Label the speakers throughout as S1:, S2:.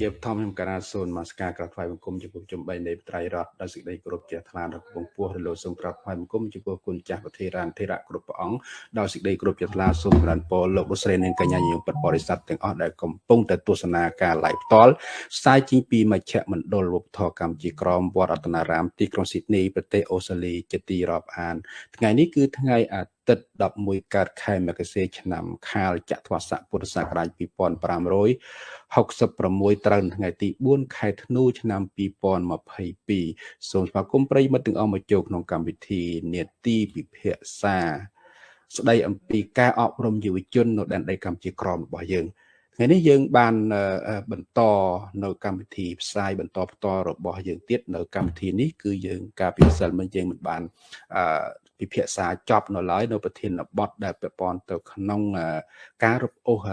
S1: ជាបឋមខ្ញុំកណាសូនមកស្ការក្រាបថ្វាយបង្គំចំពោះជំបីនៃត្រៃរតដោយសេចក្តីគោរពជ្រះថ្លាដល់ពងពោះរលោកសូមក្រាបថ្វាយបង្គំចំពោះគុណចាស់ប្រធារានធិរៈគ្រប់ព្រះអង្គដោយសេចក្តីគោរពជ្រះថ្លាសូមក្រានពរលោកលោកស្រីនិងកញ្ញាញោមពិតបរិស័ទទាំងអស់ដែលកំពុងតែទស្សនាការ live ផ្ទាល់ផ្សាយចេញពីមជ្ឈមណ្ឌលវប្បធម៌កម្ពុជាក្រមវត្តរតនារាមទីក្រុងស៊ីដនីប្រទេសអូស្ត្រាលីជាទីរាប់អាន ថ្ងៃនេះគឺថ្ងៃអាទិត្យ 11កើតខែមករាឆ្នាំខាលចត្វាស័កពុទ្ធសករាជ2566ត្រូវថ្ងៃទី4ខែធ្នូឆ្នាំ2022សូមស្វាគមន៍ប្រិយមិត្តទាំងអស់មកចូលក្នុងកម្មវិធីនេតិពិភាក្សាស្ដីអំពីការអប់រំយុវជននៅដែនដីកម្ពុជាក្រមរបស់យើងថ្ងៃនេះយើងបានបន្តនៅកម្មវិធីផ្សាយបន្តផ្ទាល់របស់យើងទៀតនៅកម្មវិធីនេះគឺយើងការពិសិលមិនយើងមិនបាន ពិភាក្សាចប់នៅឡើយនៅប្រធានបទដែលពាក់ព័ន្ធទៅក្នុងការរឹបអូស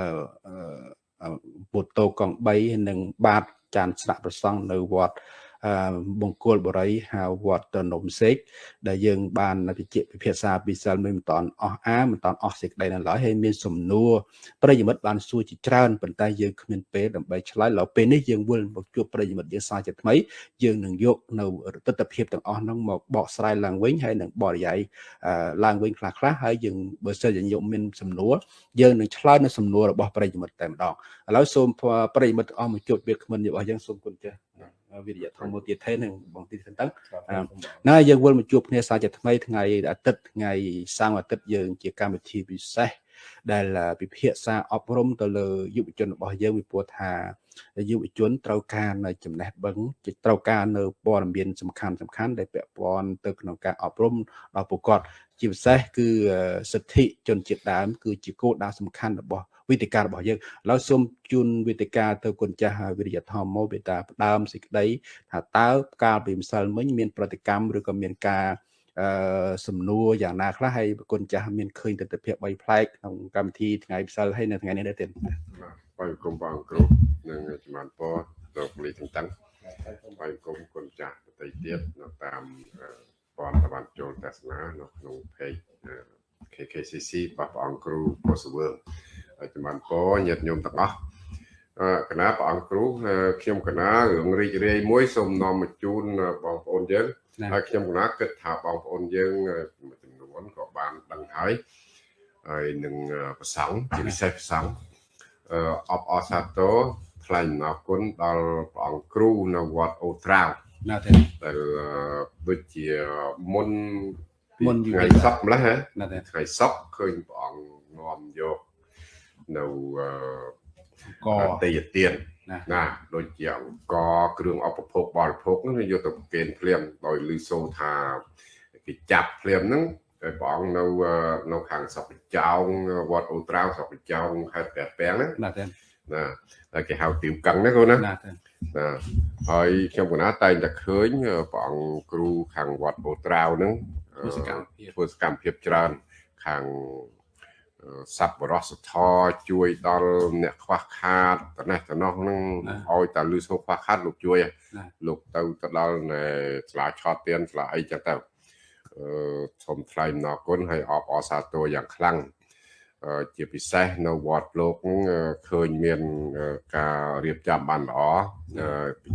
S1: ពុទ្ធោកង3និងបាតចានស្នាក់ប្រសង់នៅវត្ត បង្គោលបរិយហៅវត្តនំសេកដែលយើងបានពិជាពិភាក្សាពីសិលមិនតាន់អស់អាមិនតាន់អស់សេចក្តីនៅឡើយហើយមានសំណួរប្រិយមិត្តបានសួរជាច្រើនប៉ុន្តែយើងគ្មានពេលដើម្បីឆ្លើយឡើយពេលនេះយើងវិលមកជួបប្រិយមិត្តយើងសាជាថ្មីយើងនឹងយកនៅទស្សនវិជ្ជាទាំងអស់ហ្នឹងមកបកស្រាយឡើងវិញហើយនឹងបរិយាយឡើងវិញខ្លះខ្លះហើយយើងបើសិនជាយើងមានសំណួរយើងនឹងឆ្លើយនៅសំណួររបស់ប្រិយមិត្តតែម្ដងឥឡូវសូមប្រិយមិត្តទាំងអស់មកជួបវាគ្មិនរបស់យើងសូមគុណចាស់ វិរិយធម៌មួយទៀតទេនឹងបងទីទៅណាយើងវិលមកជួបគ្នាសាជាថ្មីថ្ងៃអាទិត្យថ្ងៃសៅរ៍អាទិត្យយើងជាកម្មវិធីពិសេសដែលពិភាក្សាអប់រំទៅលើយុវជនរបស់យើងពីព្រោះថាយុវជនត្រូវការនៅចំណេះដឹងត្រូវការនៅព័ត៌មានសំខាន់សំខាន់ដែលពាក់ព័ន្ធទៅក្នុងការអប់រំដល់ពួកគាត់ជាពិសេសគឺសិទ្ធិជនជាតិដើម គឺជាគោលដៅសំខាន់របស់វិទ្យការរបស់យើងឥឡូវសូមជូនវិទ្យការទៅគុណចាស់វិរិយធម៌មកវាតាផ្ដើមសេចក្តីថាតើកាលពីម្សិលមិញមាន ប្រតិកម្មឬក៏មានការអឺសំណួរយ៉ាងណាខ្លះហើយប្រគុណចាស់មានឃើញទស្សនវិជ្ជា3ផ្លែកក្នុងកម្មវិធីថ្ងៃម្សិលហើយនៅថ្ងៃនេះដែរទៀត
S2: បាទគុំបងគ្រូនិងចំណានពរលោកលីទាំងតាំងបាទគុំគុណចាស់បតីទៀតនៅតាម ព័ន្ធបានចូលទស្សនានៅក្នុង page KKCC របស់ព្រះអង្គគ្រូពោសវឿងចំបានពរញាតិញោមទាំងអស់គណៈព្រះអង្គគ្រូខ្ញុំគណៈរឿងរីករាយមួយសូមនាំមកជូនបងប្អូនយើងហើយខ្ញុំគណៈគិតថាបងប្អូនយើងមួយចំនួនក៏បានដឹងហើយហើយនឹងប្រសង់ជាពិសេសប្រសង់អបអសាទរថ្លែងអរគុណដល់ព្រះអង្គគ្រូនៅវត្តអូត្រាវ ណាទេដែលដូចជាមុនមុនថ្ងៃសប្តាហ៍ម្លេះណាទេថ្ងៃសប្តាហ៍ឃើញព្រះអង្គនាំយកនៅកតេយទានណាដូចជាអង្គគ្រឿងអបភោគបរិភោគហ្នឹងយកទៅប្រគេនភ្លាមដោយលឺសូរថាគេចាប់ភ្លាមហ្នឹងហើយព្រះអង្គនៅនៅខាងស្រុកចោងវត្តអូត្រាវស្រុកចោងខេត្តព្រះពាំងហ្នឹងណាទេណាតែគេហៅទីវកឹងណាកូនណាណា ណាហើយខ្ញុំកណាតែងតែឃើញព្រះអង្គគ្រូខាងវត្តអូត្រាវហ្នឹងធ្វើសកម្មភាពច្រើនខាងសប្បុរសធម៌ជួយដល់អ្នកខ្វះខាតតនេះតនោះនឹងឲ្យតែលឺសូខ្វះខាតលោកជួយលោកទៅទៅដល់ស្លាឆតទៀនស្លាអីចឹងទៅអឺសូមថ្លែងអំណរគុណហើយអបអរសាទរយ៉ាងខ្លាំង ជាពិសេសនៅវត្តលោកឃើញមានការរៀបចំបានល្អ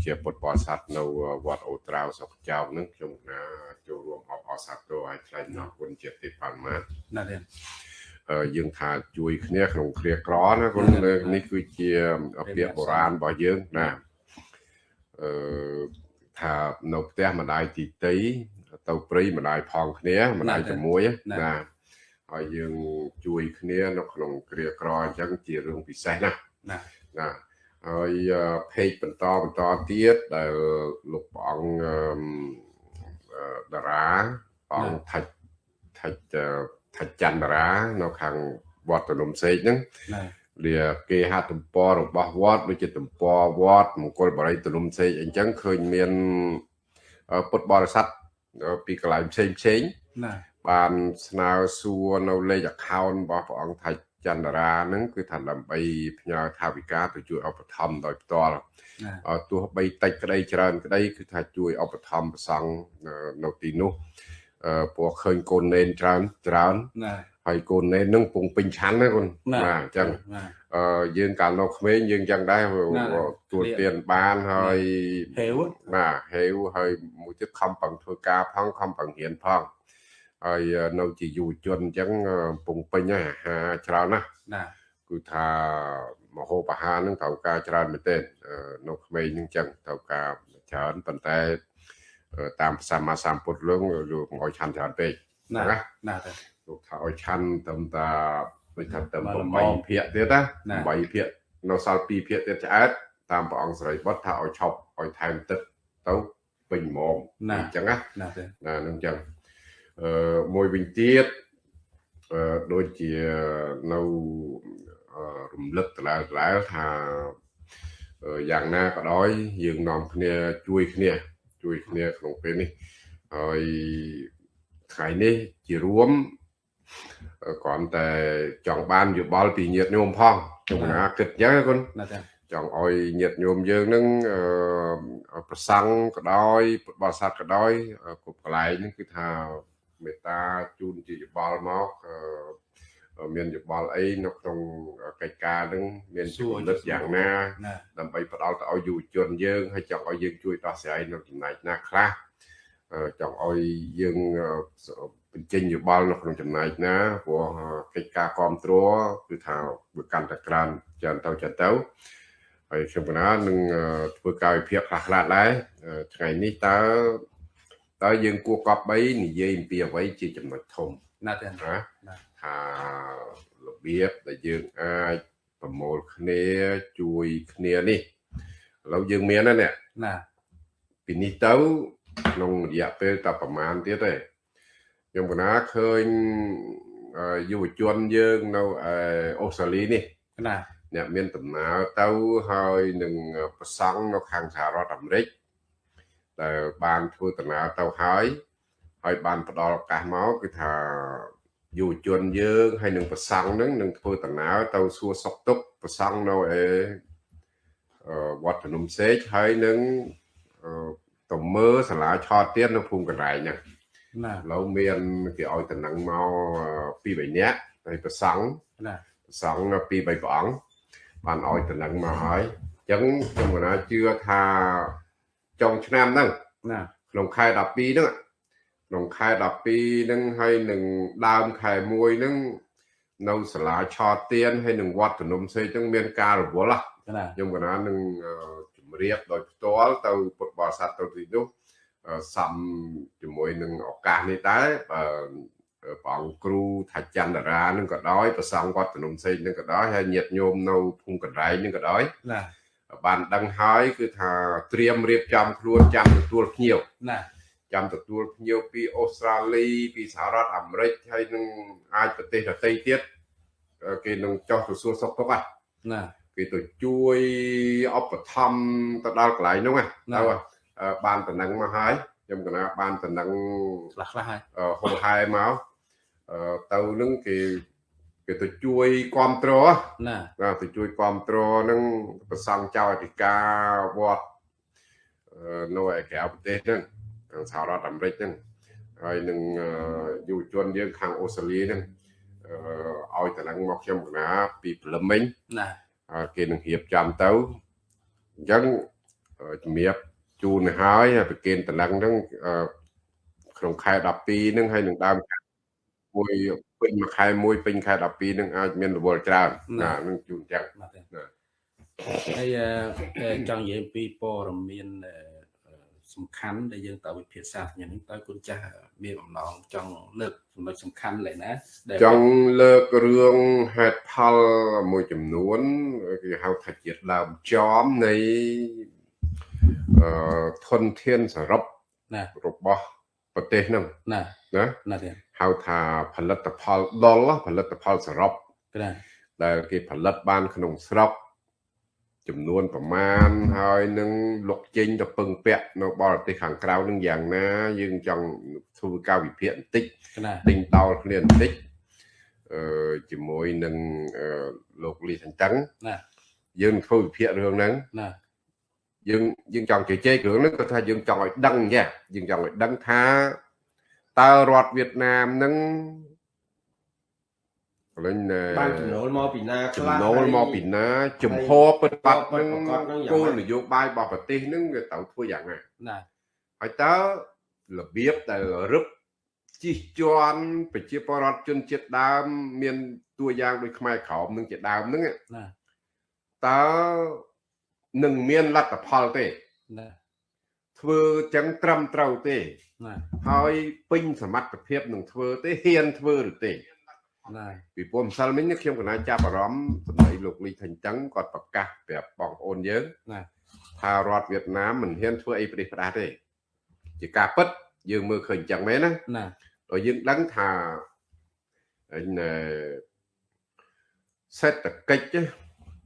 S2: ជាពុទ្ធបរិស័ទនៅវត្តអូត្រាវសុខចៅនឹងខ្ញុំណាចូលរួមអបអរសាទរឲ្យថ្លែងអំណរគុណជាទីបានមកណាស់យើងថាជួយគ្នាក្នុងគ្រាក្រណាគុណនេះគឺជាពាក្យបុរាណរបស់យើងណាអឺថានៅផ្ទះម្ដាយទីតីទៅព្រៃម្ដាយផងគ្នាម្ដាយជាមួយណា ហើយយើងជួយគ្នានៅក្នុងគ្រាក្រអញ្ចឹងជារឿងពិសេសណាណាណាហើយเพจបន្តបន្តទៀតដែលលោកព្រះអង្គតារាព្រះអង្គថាច់ថាច់ថាចន្ទរានៅខាងវត្តនំសេកហ្នឹងវាគេហទំព័ររបស់វត្តដូចជាទំព័រវត្តមង្គលបរិយទនំសេកអញ្ចឹងឃើញមានពុទ្ធបរិស័ទពីកន្លែងផ្សេងផ្សេងណា បានស្នើសួរនៅលេខ account របស់ព្រះអង្គថៃចន្ទរាហ្នឹងគឺថាដើម្បីផ្ញើថាវិការទៅជួយឧបត្ថម្ភដោយផ្ទាល់ទោះបីតិចក្តីច្រើនក្តីគឺថាជួយឧបត្ថម្ភប្រសង់នៅទីនោះព្រោះឃើញកូននេនច្រើនច្រើនណាហហើយកូននេះនឹងពងពេញឆាន់ណាកូន
S1: ណា
S2: បាទអញ្ចឹង
S1: បាទ
S2: អឺយើងកាលនៅក្មេងយើងអញ្ចឹងដែរ
S1: ណា
S2: ទួលទានបានហើយ
S1: ហេវ
S2: បាទហេវហើយមួយទៀតខំប្រឹងធ្វើការផងខំប្រឹងរៀនផង ហើយនៅជាយុវជនអញ្ចឹងពងពេញហើយអាហារច្រើនណាស់
S1: ណា
S2: គឺថាមហូបអាហារហ្នឹងត្រូវការច្រើនមែនទែនអឺនៅក្មេងហ្នឹងចឹងត្រូវការច្រើនប៉ុន្តែអឺតាមសម្មាសម្ពុទ្ធលងលោកកុំឲ្យឆាន់ច្រើនពេក
S1: ណា
S2: ណា
S1: ណាទៅ
S2: លោកថាឲ្យឆាន់ត្រឹមតាដូចថាត្រឹម
S1: បាទ
S2: 8ភាគទៀតណា
S1: ណា
S2: 8ភាគនៅសល់2ភាគទៀតឆ្អែតតាមព្រះអង្គសរិបុត្រថាឲ្យឈប់ឲ្យថែមទឹកទៅពេញហ្មង
S1: ណា
S2: អញ្ចឹងណា
S1: ណាទៅ
S2: ណានឹងចឹងអឺ មួយវិញទៀតអឺដូចជានៅអឺរំលឹកតឡើងឡើងថាអឺយ៉ាងណាក៏ដោយយើងនាំគ្នាជួយគ្នាជួយគ្នាក្នុងពេលនេះហើយថ្ងៃនេះជារួមអឺគ្រាន់តែចង់បានយោបល់ពីញាតិញោមផងខ្ញុំណាគិតអញ្ចឹងណាគុណ
S1: ណាទៅ
S2: ចង់ឲ្យញាតិញោមយើងនឹងអឺប្រសង់ក៏ដោយពុទ្ធបរិស័ទក៏ដោយអឺគ្រប់កន្លែងហ្នឹងគឺថា មេត្តាជូនជាយោបល់មកអឺមានយោបល់អីនៅក្នុងកិច្ចការហ្នឹងមាន
S1: សួរ
S2: ជំនិតយ៉ាងណា
S1: ណា
S2: ដើម្បីផ្ដល់ទៅឲ្យយុវជនយើងហើយចង់ឲ្យយើងជួយដោះស្រាយនៅចំណែកណាខ្លះអឺចង់ឲ្យយើងអឺបញ្ចេញយោបល់នៅក្នុងចំណែកណាព្រោះកិច្ចការគ្រប់គ្រងគឺថាវាកាន់តែក្រើនច្រើនទៅច្រើនទៅហើយខ្ញុំកណានឹងអឺធ្វើការវិភាគខ្លះខ្លះដែរអឺថ្ងៃនេះតើ តើយើងគួរកប់បីនិយាយអំពីអ្វីជាចំណុចធំ
S1: ណាទៅ
S2: ណា
S1: ណា
S2: ថារបៀបដែលយើងអាចប្រមូលគ្នាជួយគ្នានេះឥឡូវយើងមានហើយនេះ
S1: ណា
S2: ពីនេះទៅក្នុងរយៈពេលតែប្រហែលទៀតទេខ្ញុំកណាឃើញអឺយុវជនយើងនៅឯអូស្ត្រាលីនេះ
S1: ណា
S2: អ្នកមានដំណើរទៅហើយនឹងប្រសង់នៅខាងសហរដ្ឋអាមេរិក ដែលបានធ្វើដំណើរទៅហើយហើយបានផ្ដល់ឱកាសមកគឺថាយុវជនយើងហើយនឹងប្រសង់ហ្នឹងនឹងធ្វើដំណើរទៅសួរសុខទុក្ខប្រសង់នៅឯអឺវត្តភ្នំសេកហើយនឹងអឺទៅមើលសាលាឆោតទៀតនៅភូមិកន្លែងហ្នឹង
S1: ណា
S2: ឥឡូវមានគេឲ្យតំណែងមកអឺពីរបីនាក់ហើយប្រសង់
S1: ណា
S2: សង្ឃពីរបីព្រះអង្គបានឲ្យតំណែងមកហើយអញ្ចឹងខ្ញុំកណាជឿថា ចុងឆ្នាំហ្នឹង
S1: ណា
S2: ក្នុងខែ12ហ្នឹងក្នុងខែ12ហ្នឹងហើយនឹងដើមខែ1ហ្នឹងនៅសាលាឆោតទៀនហើយនឹងវត្តភ្នំសេកហ្នឹងមានការរវល់ហ៎
S1: ណា
S2: ខ្ញុំកណានឹងអឺជំរាបដោយផ្ទាល់ទៅពុទ្ធបរិស័ទទៅទីនោះអឺសំជាមួយនឹងឱកាសនេះដែរបើព្រះអង្គគ្រូថាចន្ទរានឹងក៏ដោយប្រសង់វត្តភ្នំសេកនឹងក៏ដោយហើយញាតិញោមនៅភូមិកណ្ដែងនឹងក៏ដោយ
S1: ណា
S2: បានដឹងហើយគឺថាត្រៀមរៀបចំខ្លួនចាំទទួលភ្ញៀវ
S1: ណា
S2: ចាំទទួលភ្ញៀវពីអូស្ត្រាលីពីសហរដ្ឋអាមេរិកហើយនឹងអាចប្រទេសដទៃទៀតអឺគេនឹងចោះទៅសួរសុខទុក្ខហ៎
S1: ណា
S2: គេទៅជួយឧបត្ថម្ភទៅដល់កន្លែងហ្នឹងណា
S1: ណា
S2: ទៅអឺបានតំណែងមកហើយខ្ញុំកណាបានតំណែង
S1: ខ្លះខ្លះហើយ
S2: អឺហូហែមកអឺទៅនឹងគេ គេទៅជួយគ្រប់គ្រង
S1: ណា
S2: ណាទៅជួយគ្រប់គ្រងនឹងប្រសង់ចៅអធិការវត្តអឺនៅឯក្រៅប្រទេសហ្នឹងខាងសហរដ្ឋអាមេរិកហ្នឹងហើយនឹងអឺយុវជនយើងខាងអូស្ត្រាលីហ្នឹងអឺឲ្យតំណែងមកខ្ញុំកណាពីព្រលឹមមិញ
S1: ណា
S2: ហើយគេនឹងរៀបចំទៅអញ្ចឹងអឺជំរាបជូនទៅហើយហើយប្រគេនតំណែងហ្នឹងអឺក្នុងខែ12ហ្នឹងហើយនឹងដើមខែមួយ ពេញមួយខែមួយពេញខែ12ហ្នឹងអាចមានរវល់ច្រើនណានឹងជូនអញ្ចឹង
S1: ណាទៅ
S2: ណា
S1: ហើយអឺអឺចង់និយាយអំពីព័ត៌មានអឺអឺសំខាន់ដែលយើងតើវិភាសាញ៉ាំនេះតើគុណចាស់មានបំណងចង់លើកចំណុចសំខាន់ឡើយណាដែល
S2: ចង់លើករឿងហេតុផលមួយចំនួនគេហៅថាជាដើមចំនៃអឺធនធានសរុប
S1: ណា
S2: របស់ប្រទេសហ្នឹង
S1: ណា
S2: ណា
S1: ណាទេ
S2: ហៅថាផលិតផលដុលផលិតផលសរុប
S1: ណា
S2: ដែលគេផលិតបានក្នុងស្រុកចំនួនប្រមាណហើយនឹងលុកចេញទៅពឹងពាក់នៅបរទេសខាងក្រៅនឹងយ៉ាងណា យើងចង់ធ្វើការវិភាគបន្តិច
S1: ណា
S2: ទិញតោលគ្នាបន្តិចអឺជាមួយនឹងអឺលោកលីសន្តឹង
S1: ណា
S2: យើងនឹងធ្វើវិភាគរឿងហ្នឹង
S1: ណា
S2: យើងយើងចង់ជជែករឿងហ្នឹងគាត់ថាយើងចង់ឲ្យដឹងចាយើងចង់ឲ្យដឹងថា តើរដ្ឋវៀតណាមហ្នឹងកលែងណែ
S3: បានចំណូលមកពីណាខ្លះ
S2: ចំណូលមកពីណាចំហពិតបាត់នឹង
S3: ពិតប្រាកដនឹងយ៉ាងម៉េច
S2: គោលនយោបាយរបស់ប្រទេសនឹងវាត្រូវធ្វើយ៉ាងណា
S1: ណា
S2: ហើយតើរបៀបដែលរឹបជិះជាន់ប្រជាពលរដ្ឋជនជាតិដើម មានតួយ៉ាងដូចខ្មែរក្រមនឹងជាដើមហ្នឹង
S1: ណា
S2: តើនឹងមានលទ្ធផលទេ
S1: ណា
S2: ធ្វើចឹងត្រឹមត្រូវទេ
S1: ណា
S2: ហើយពេញសមត្ថភាពនឹងធ្វើទេហ៊ានធ្វើឬទេ
S1: ណា
S2: ពីព្រោះម្សិលមិញនេះខ្ញុំកណាចាប់អារម្មណ៍សម្ដីលោកលីថេងតឹងគាត់ប្រកាសប្រាប់បងប្អូនយើង
S1: ណា
S2: ថារដ្ឋវៀតណាមមិនហ៊ានធ្វើអីប្រទេសផ្ដាស់ទេជាការពិតយើងមើលឃើញអញ្ចឹងមែនណា
S1: ណា
S2: ដោយយើងដឹងថាអញណែសេដ្ឋកិច្ចណា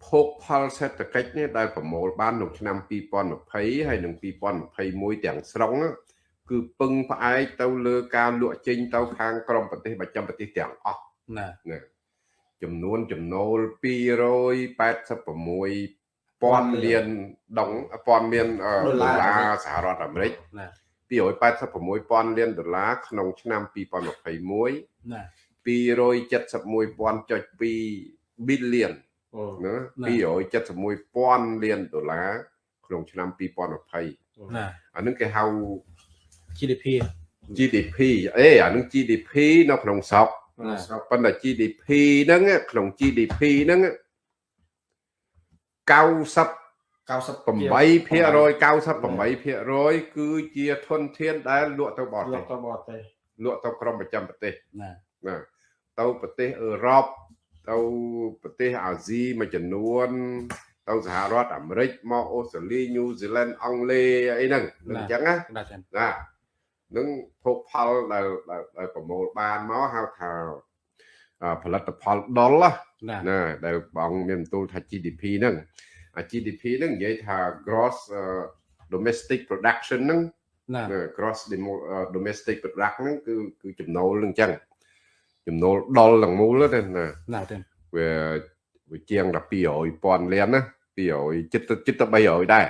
S2: ភោគផលសេដ្ឋកិច្ចនេះដែលប្រមូលបានក្នុងឆ្នាំ2020ហើយនិង2021ទាំងស្រុងណា គឺពឹងផ្អែកទៅលើការលក់ចេញទៅខាងក្រមប្រទេសប្រចាំប្រទេសទាំងអស់
S1: ណា
S2: ចំនួនចំណូល286ពាន់លានដុងពាន់មានអឺដុល្លារសហរដ្ឋអាមេរិក
S1: ណា
S2: 286ពាន់លានដុល្លារក្នុងឆ្នាំ2021
S1: ណា
S2: 271.2 billion
S3: អូ
S2: ណា
S1: ណា
S2: 271ពាន់លានដុល្លារក្នុងឆ្នាំ2020
S1: ណា
S2: អានឹងគេហៅ
S1: GDP
S2: GDP អេអានឹង GDP នៅក្នុងស្រុក
S1: ណា
S3: ស្រុក
S2: ប៉ុន្តែ GDP ហ្នឹងក្នុង GDP ហ្នឹង90
S3: 90
S2: 8% 98%គឺជាធនធានដែលលក់ទៅបរ
S3: ល
S2: ទេស
S3: ក់ទៅបរទេស
S2: លក់ទៅក្រមប្រចាំប្រទេស
S1: ណា
S2: ណាទៅប្រទេសអឺរ៉ុបទៅប្រទេសអាស៊ីមួយចំនួន ទៅសហរដ្ឋអាមេរិកមកអូស្ត្រាលីញូហ្សេឡង់អង់គ្លេសអីហ្នឹងនឹងអញ្ចឹងណា
S1: ណាចា
S2: ណា នឹងភោគផលដែលដែលដែលប្រមូលបានមកហៅថាអឺផលិតផលដុលណា
S1: ណា
S2: ណាដែលបងមានបន្ទូលថា GDP ហ្នឹងអា GDP ហ្នឹងនិយាយថា gross អឺ domestic production ហ្នឹង
S1: ណា
S2: ណា gross demo- អឺ domestic product ហ្នឹងគឺគឺចំណូលហ្នឹងអញ្ចឹងចំណូលដុលទាំងមូលហ្នឹងណា
S1: ណាចា
S2: វាវាជាងដល់200,000លានណា200ចិត្តចិត្តទៅ300ដែរ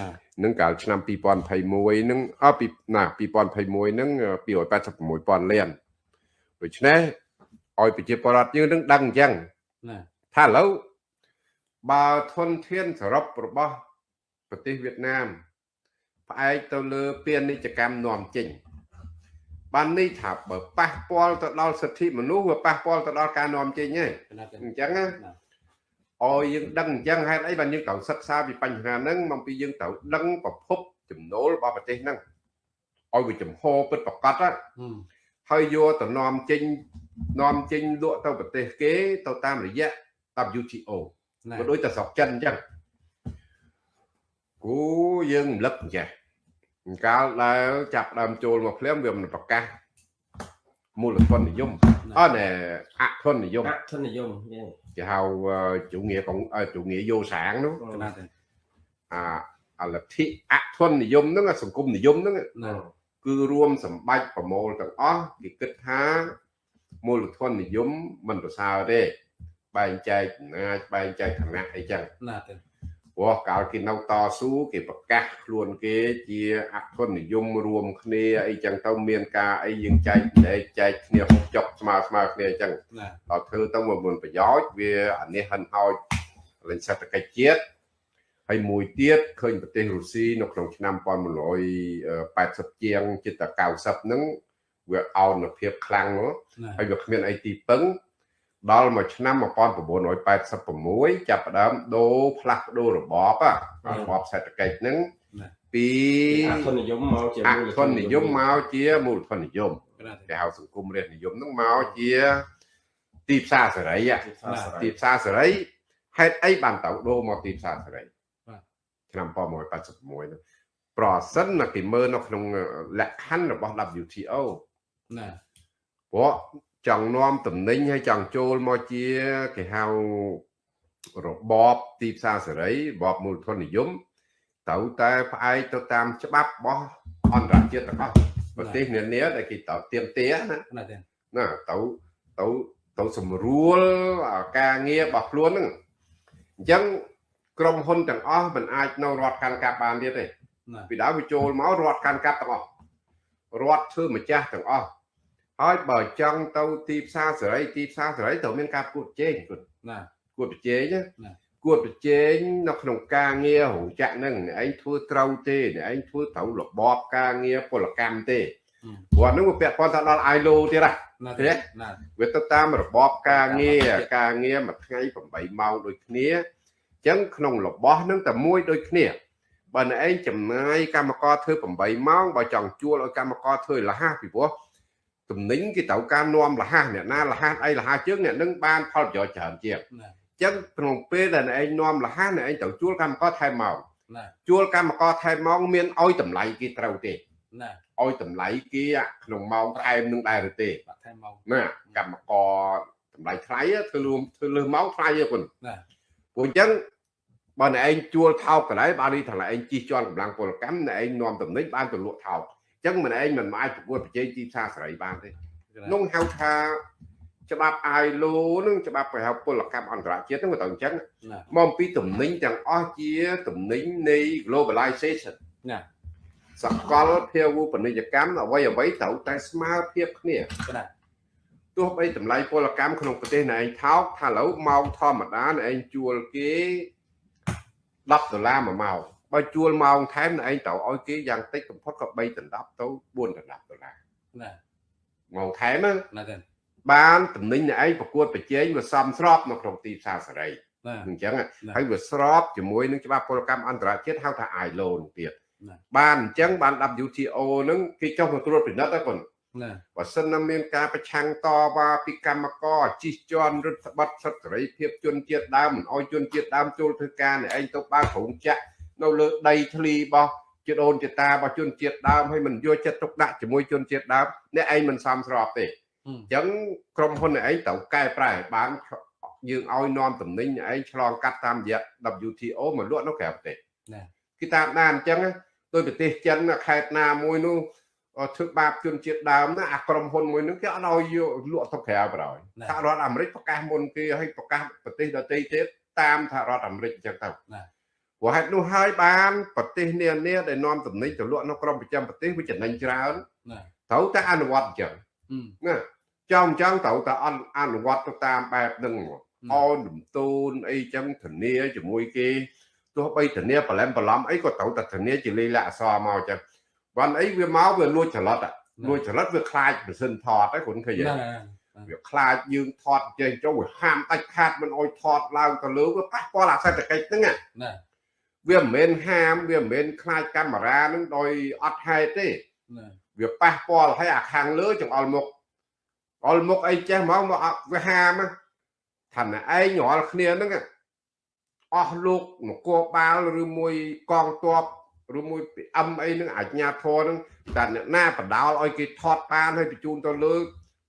S1: ណា
S2: នឹងកាលឆ្នាំ2021ហ្នឹងអពីណា2021ហ្នឹង286,000លានដូច្នេះឲ្យប្រជាពលរដ្ឋយើងនឹងដឹងអញ្ចឹង
S1: ណា
S2: ថាឥឡូវបើធនធានសរុបរបស់ប្រទេសវៀតណាមផ្អែកទៅលើពាណិជ្ជកម្មនាំចេញបាននេះថាបើប៉ះពាល់ទៅដល់សិទ្ធិមនុស្សវាប៉ះពាល់ទៅដល់ការនាំចេញហ្នឹង
S1: ណាចា
S2: អញ្ចឹងណា
S1: ណា
S2: ឲ្យយើងដឹងអញ្ចឹងហេតុអីបានយើងត្រូវសិក្សាពីបញ្ហាហ្នឹងមកពីយើងត្រូវដឹងប្រភពចំណូលរបស់ប្រទេសហ្នឹងឲ្យវាចំហពិតប្រកបណា
S1: ហឹម
S2: ហើយយកទៅនាំចេញនាំចេញលក់ទៅប្រទេសគេទៅតាមរយៈ WTO
S1: ណា
S2: ក៏ដូចតែស្រុកចិនអញ្ចឹងគូយើងរំលឹកអញ្ចេះកាលដែលចាប់ផ្ដើមចូលមកភ្លាមវាមិនប្រកាស មូលធននិយមអត់ណែអធននិយម
S3: អធនិយមយេ
S2: គេហៅអឺ chủ nghĩa កុងអឺ chủ nghĩa យោសាងនោះ
S1: ណាចា
S2: អាអលទ្ធិអធននិយមហ្នឹងអាសង្គមនិយមហ្នឹង
S1: ណា
S2: គឺរួមសម្បាច់ប្រមូលទាំងអស់គេគិតថាមូលធននិយមមិនប្រសើរទេបែងចែកអំណាចបែងចែកឋានៈអីចឹង
S1: ណាចា
S2: ព្រោះកាលគេនៅតស៊ូគេប្រកាសខ្លួនគេជាអធននិយមរួមគ្នាអីចឹងទៅមានការអីយើងចែកចែកចែកគ្នាហូបចុកស្មើស្មើគ្នាអញ្ចឹង
S1: ណា
S2: ដល់ធ្វើទៅមកមានប្រយោជន៍វាអានេះហិនហោចលេងសេដ្ឋកិច្ចជាតិហើយមួយទៀតឃើញប្រទេសរុស្ស៊ីនៅក្នុងឆ្នាំ1980ជាងជិតតែ90ហ្នឹងវាអោនភាពខ្លាំងហ្នឹង
S1: ណា
S2: ហើយវាគ្មានអីទីពឹង ដល់មកឆ្នាំ1986ចាប់ផ្ដើមដូរផ្លាស់ប្ដូររបបហ៎របបសេដ្ឋកិច្ចហ្នឹងពី
S3: អធនិយមមកជា
S2: អ
S3: មូល
S2: ធននិយមមកជាមូលធននិយម
S1: ណា
S2: គេហៅសង្គមរាស្ត្រនិយមហ្នឹងមកជាទីផ្សារសេរីហ៎ទីផ្សារសេរីហេតុអីបានទៅដូរមកទីផ្សារសេរី
S1: បាទ
S2: ឆ្នាំ1986នោះប្រសិនណាគេមើលនៅក្នុងលក្ខខណ្ឌរបស់ WTO
S1: ណា
S2: ព្រោះ ចង់នាំតំណែងហើយចង់ចូលមកជាគេហៅរបបទីផ្សារសេរីរបបមូលធននិយមត្រូវតែផ្អែកទៅតាមច្បាប់របស់អន្តរជាតិទាំងអស់ប្រទេសនានាដែលគេត្រូវទៀមទាណា
S1: ណាចា
S2: ណាទៅទៅទៅសម្រួលអាការងាររបស់ខ្លួនហ្នឹងអញ្ចឹងក្រុមហ៊ុនទាំងអស់មិនអាចនៅរត់កាន់កាប់បានទៀតទេ
S1: ណា
S2: ពីដើមវាចូលមករត់កាន់កាប់ទាំងអស់រត់ធ្វើម្ចាស់ទាំងអស់ ហើយបើចង់ទៅទីផ្សារសេរីទីផ្សារសេរីត្រូវមានការគួតជែងគួត
S1: ណា
S2: គួតប្រជែងណា
S1: ណា
S2: គួតប្រជែងនៅក្នុងការងាររោងចក្រហ្នឹងអ្នកឯងធ្វើត្រូវទេអ្នកឯងធ្វើត្រូវរបបការងារពលកម្មទេ
S1: ហឹម
S2: ព្រោះហ្នឹងវាពាក់ព័ន្ធទៅដល់ ILO ទៀតណា
S1: ណា
S2: ទេ
S1: ណា
S2: វាទៅតាមរបបការងារការងារមួយថ្ងៃ8ម៉ោងដូចគ្នាអញ្ចឹងក្នុងរបស់ហ្នឹងតែមួយដូចគ្នាបើអ្នកឯងចំណាយកម្មករធ្វើ8ម៉ោងបើចង់ជួលឲ្យកម្មករធ្វើលះពីព្រោះ ទំនិញគេត្រូវការនាំលះអ្នកណាលះអីលះជើងអ្នកនឹងបានផលប្រយោជន៍ច្រើនជាង
S1: ណា
S2: អញ្ចឹងក្នុងពេលដែលអ្នកឯងនាំលះអ្នកឯងត្រូវជួលកម្មករថែមម៉ោង
S1: ណា
S2: ជួលកម្មករថែមម៉ោងមានឲ្យតម្លៃគេត្រូវទេ
S1: ណា
S2: ឲ្យតម្លៃគេក្នុងម៉ោងថែមនឹងដែរឬទេ
S1: បាក់ថែមមក
S2: ណាកម្មករតម្លៃថ្លៃធ្វើរួមធ្វើលើសម៉ោងថ្លៃទេគុណ
S1: ណា
S2: ព្រោះអញ្ចឹងបើអ្នកឯងជួលថោកកន្លែងបាននេះថាអ្នកឯងជិះជាន់កម្លាំងពលកម្មអ្នកឯងនាំតំណែងបានទៅលក់ថោកអញ្ចឹងមិនឯងមិនអាចប្រកួតប្រជែងទីផ្សារសេរីបានទេនោះហៅថាច្បាប់ ILO នឹងច្បាប់ប្រហៅពលកម្មអន្តរជាតិហ្នឹងវាទៅអញ្ចឹង
S1: ណា
S2: មកអំពីតំណែងទាំងអស់ជាតំណែងនៃ globalization
S1: ណា
S2: សកលភាវូបនីយកម្មអ្វីអ្វីត្រូវតែស្មើភាពគ្នា
S1: ណា
S2: ទោះបីតម្លៃពលកម្មក្នុងប្រទេសណែឯងថោកថាឥឡូវម៉ោងធម្មតាណែឯងជួលគេ10ដុល្លារមួយម៉ោង បើជួលម៉ោងថែមណែឯងត្រូវឲ្យគេយ៉ាងតិចបំផុតក៏3ដណ្ដប់ទៅ4ដណ្ដប់ដុល្លារ
S1: ណា
S2: ម៉ោងថែមហ្នឹង
S1: ណាទេ
S2: បានតំណែងណែឯងប្រកួតប្រជែងវាសមស្របនៅក្នុងទីផ្សារសេរី
S1: ណា
S2: អញ្ចឹង
S1: ណា
S2: ហើយវាស្របជាមួយនឹងច្បាប់ពលកម្មអន្តរជាតិហៅថា ILO នោះទៀត
S1: ណា
S2: បានអញ្ចឹងបាន WTO ហ្នឹងគេចុះមកត្រួតពិនិត្យហ្នឹងគាត់
S1: ណា
S2: បើសិនណាមានការប្រឆាំងតវ៉ាពីកម្មករជិះជាន់រដ្ឋបတ်សិទ្ធិសេរីភាពជនជាតិដើមមិនអោយជនជាតិដើមចូលធ្វើការនេះឯងទៅបើកក្រុងចាក់ នៅលើដីធ្លីរបស់ជាដូនជាតារបស់ជនជាតិដើមហើយមិនយកចិត្តទុកដាក់ជាមួយជនជាតិដើមអ្នកឯងមិនសមស្របទេ
S1: ហឹម
S2: អញ្ចឹងក្រុមហ៊ុនអ្នកឯងត្រូវកែប្រែបានយើងឲ្យនាំតំណែងអ្នកឯងឆ្លងកាត់តាមរយៈ WTO មកលក់នៅក្រៅប្រទេស
S1: ណា
S2: គឺតាមដានអញ្ចឹងណាដោយប្រទេសចិនណាខេត្តណាមួយនោះអឺធ្វើបាបជនជាតិដើមណាអាក្រុមហ៊ុនមួយនោះគេអត់ឲ្យយកលក់ទៅក្រៅបណ្ដោយ
S1: ណា
S2: សហរដ្ឋអាមេរិកប្រកាសមុនគេឲ្យប្រកាសប្រទេសដទៃទៀតតាមសហរដ្ឋអាមេរិកអញ្ចឹងទៅ
S1: ណា
S2: ព្រោះហេតុនោះហើយបានប្រទេសនានាដែលនាំទំនិញទៅលក់នៅក្រមប្រចាំប្រទេសវាចំណេញច្រើនត្រូវតែអនុវត្តអញ្ចឹងណាចង់ចង់ត្រូវតែអនុវត្តទៅតាមបែបហ្នឹងអោនលំទូនអីចឹងធានាជាមួយគេទោះបីធានាប្រឡំប្រឡំអីក៏ត្រូវតែធានាជាលីលាអសមកចឹងបានអីវាមកវាលួចច្រឡត់លួចច្រឡត់វាខ្លាចម៉ាស៊ីនថតហ្នឹងខ្លួនឃើញវាខ្លាចយើងថតចេញចូលវាហាមដាច់ខាតមិនអោយថតឡើងទៅលើវាប៉ះពាល់អាសេដ្ឋកិច្ចហ្នឹង
S1: ណា
S2: វាមិនមែនហាមវាមិនមែនខ្លាចកាមេរ៉ាហ្នឹងដោយអត់ហេតុទេ
S1: ណា
S2: វាប៉ះពាល់ឲ្យអាខាងលើចង្អុលមុខអុលមុខអីចេះមកមកអត់វាហាមណាថាណែឯងរាល់គ្នាហ្នឹងណាអស់លោកនគរបាលឬមួយកងទ័ពឬមួយ PM អីហ្នឹងអាជ្ញាធរហ្នឹងតែអ្នកណាបដោលឲ្យគេថតបានឲ្យបញ្ជូនទៅលើ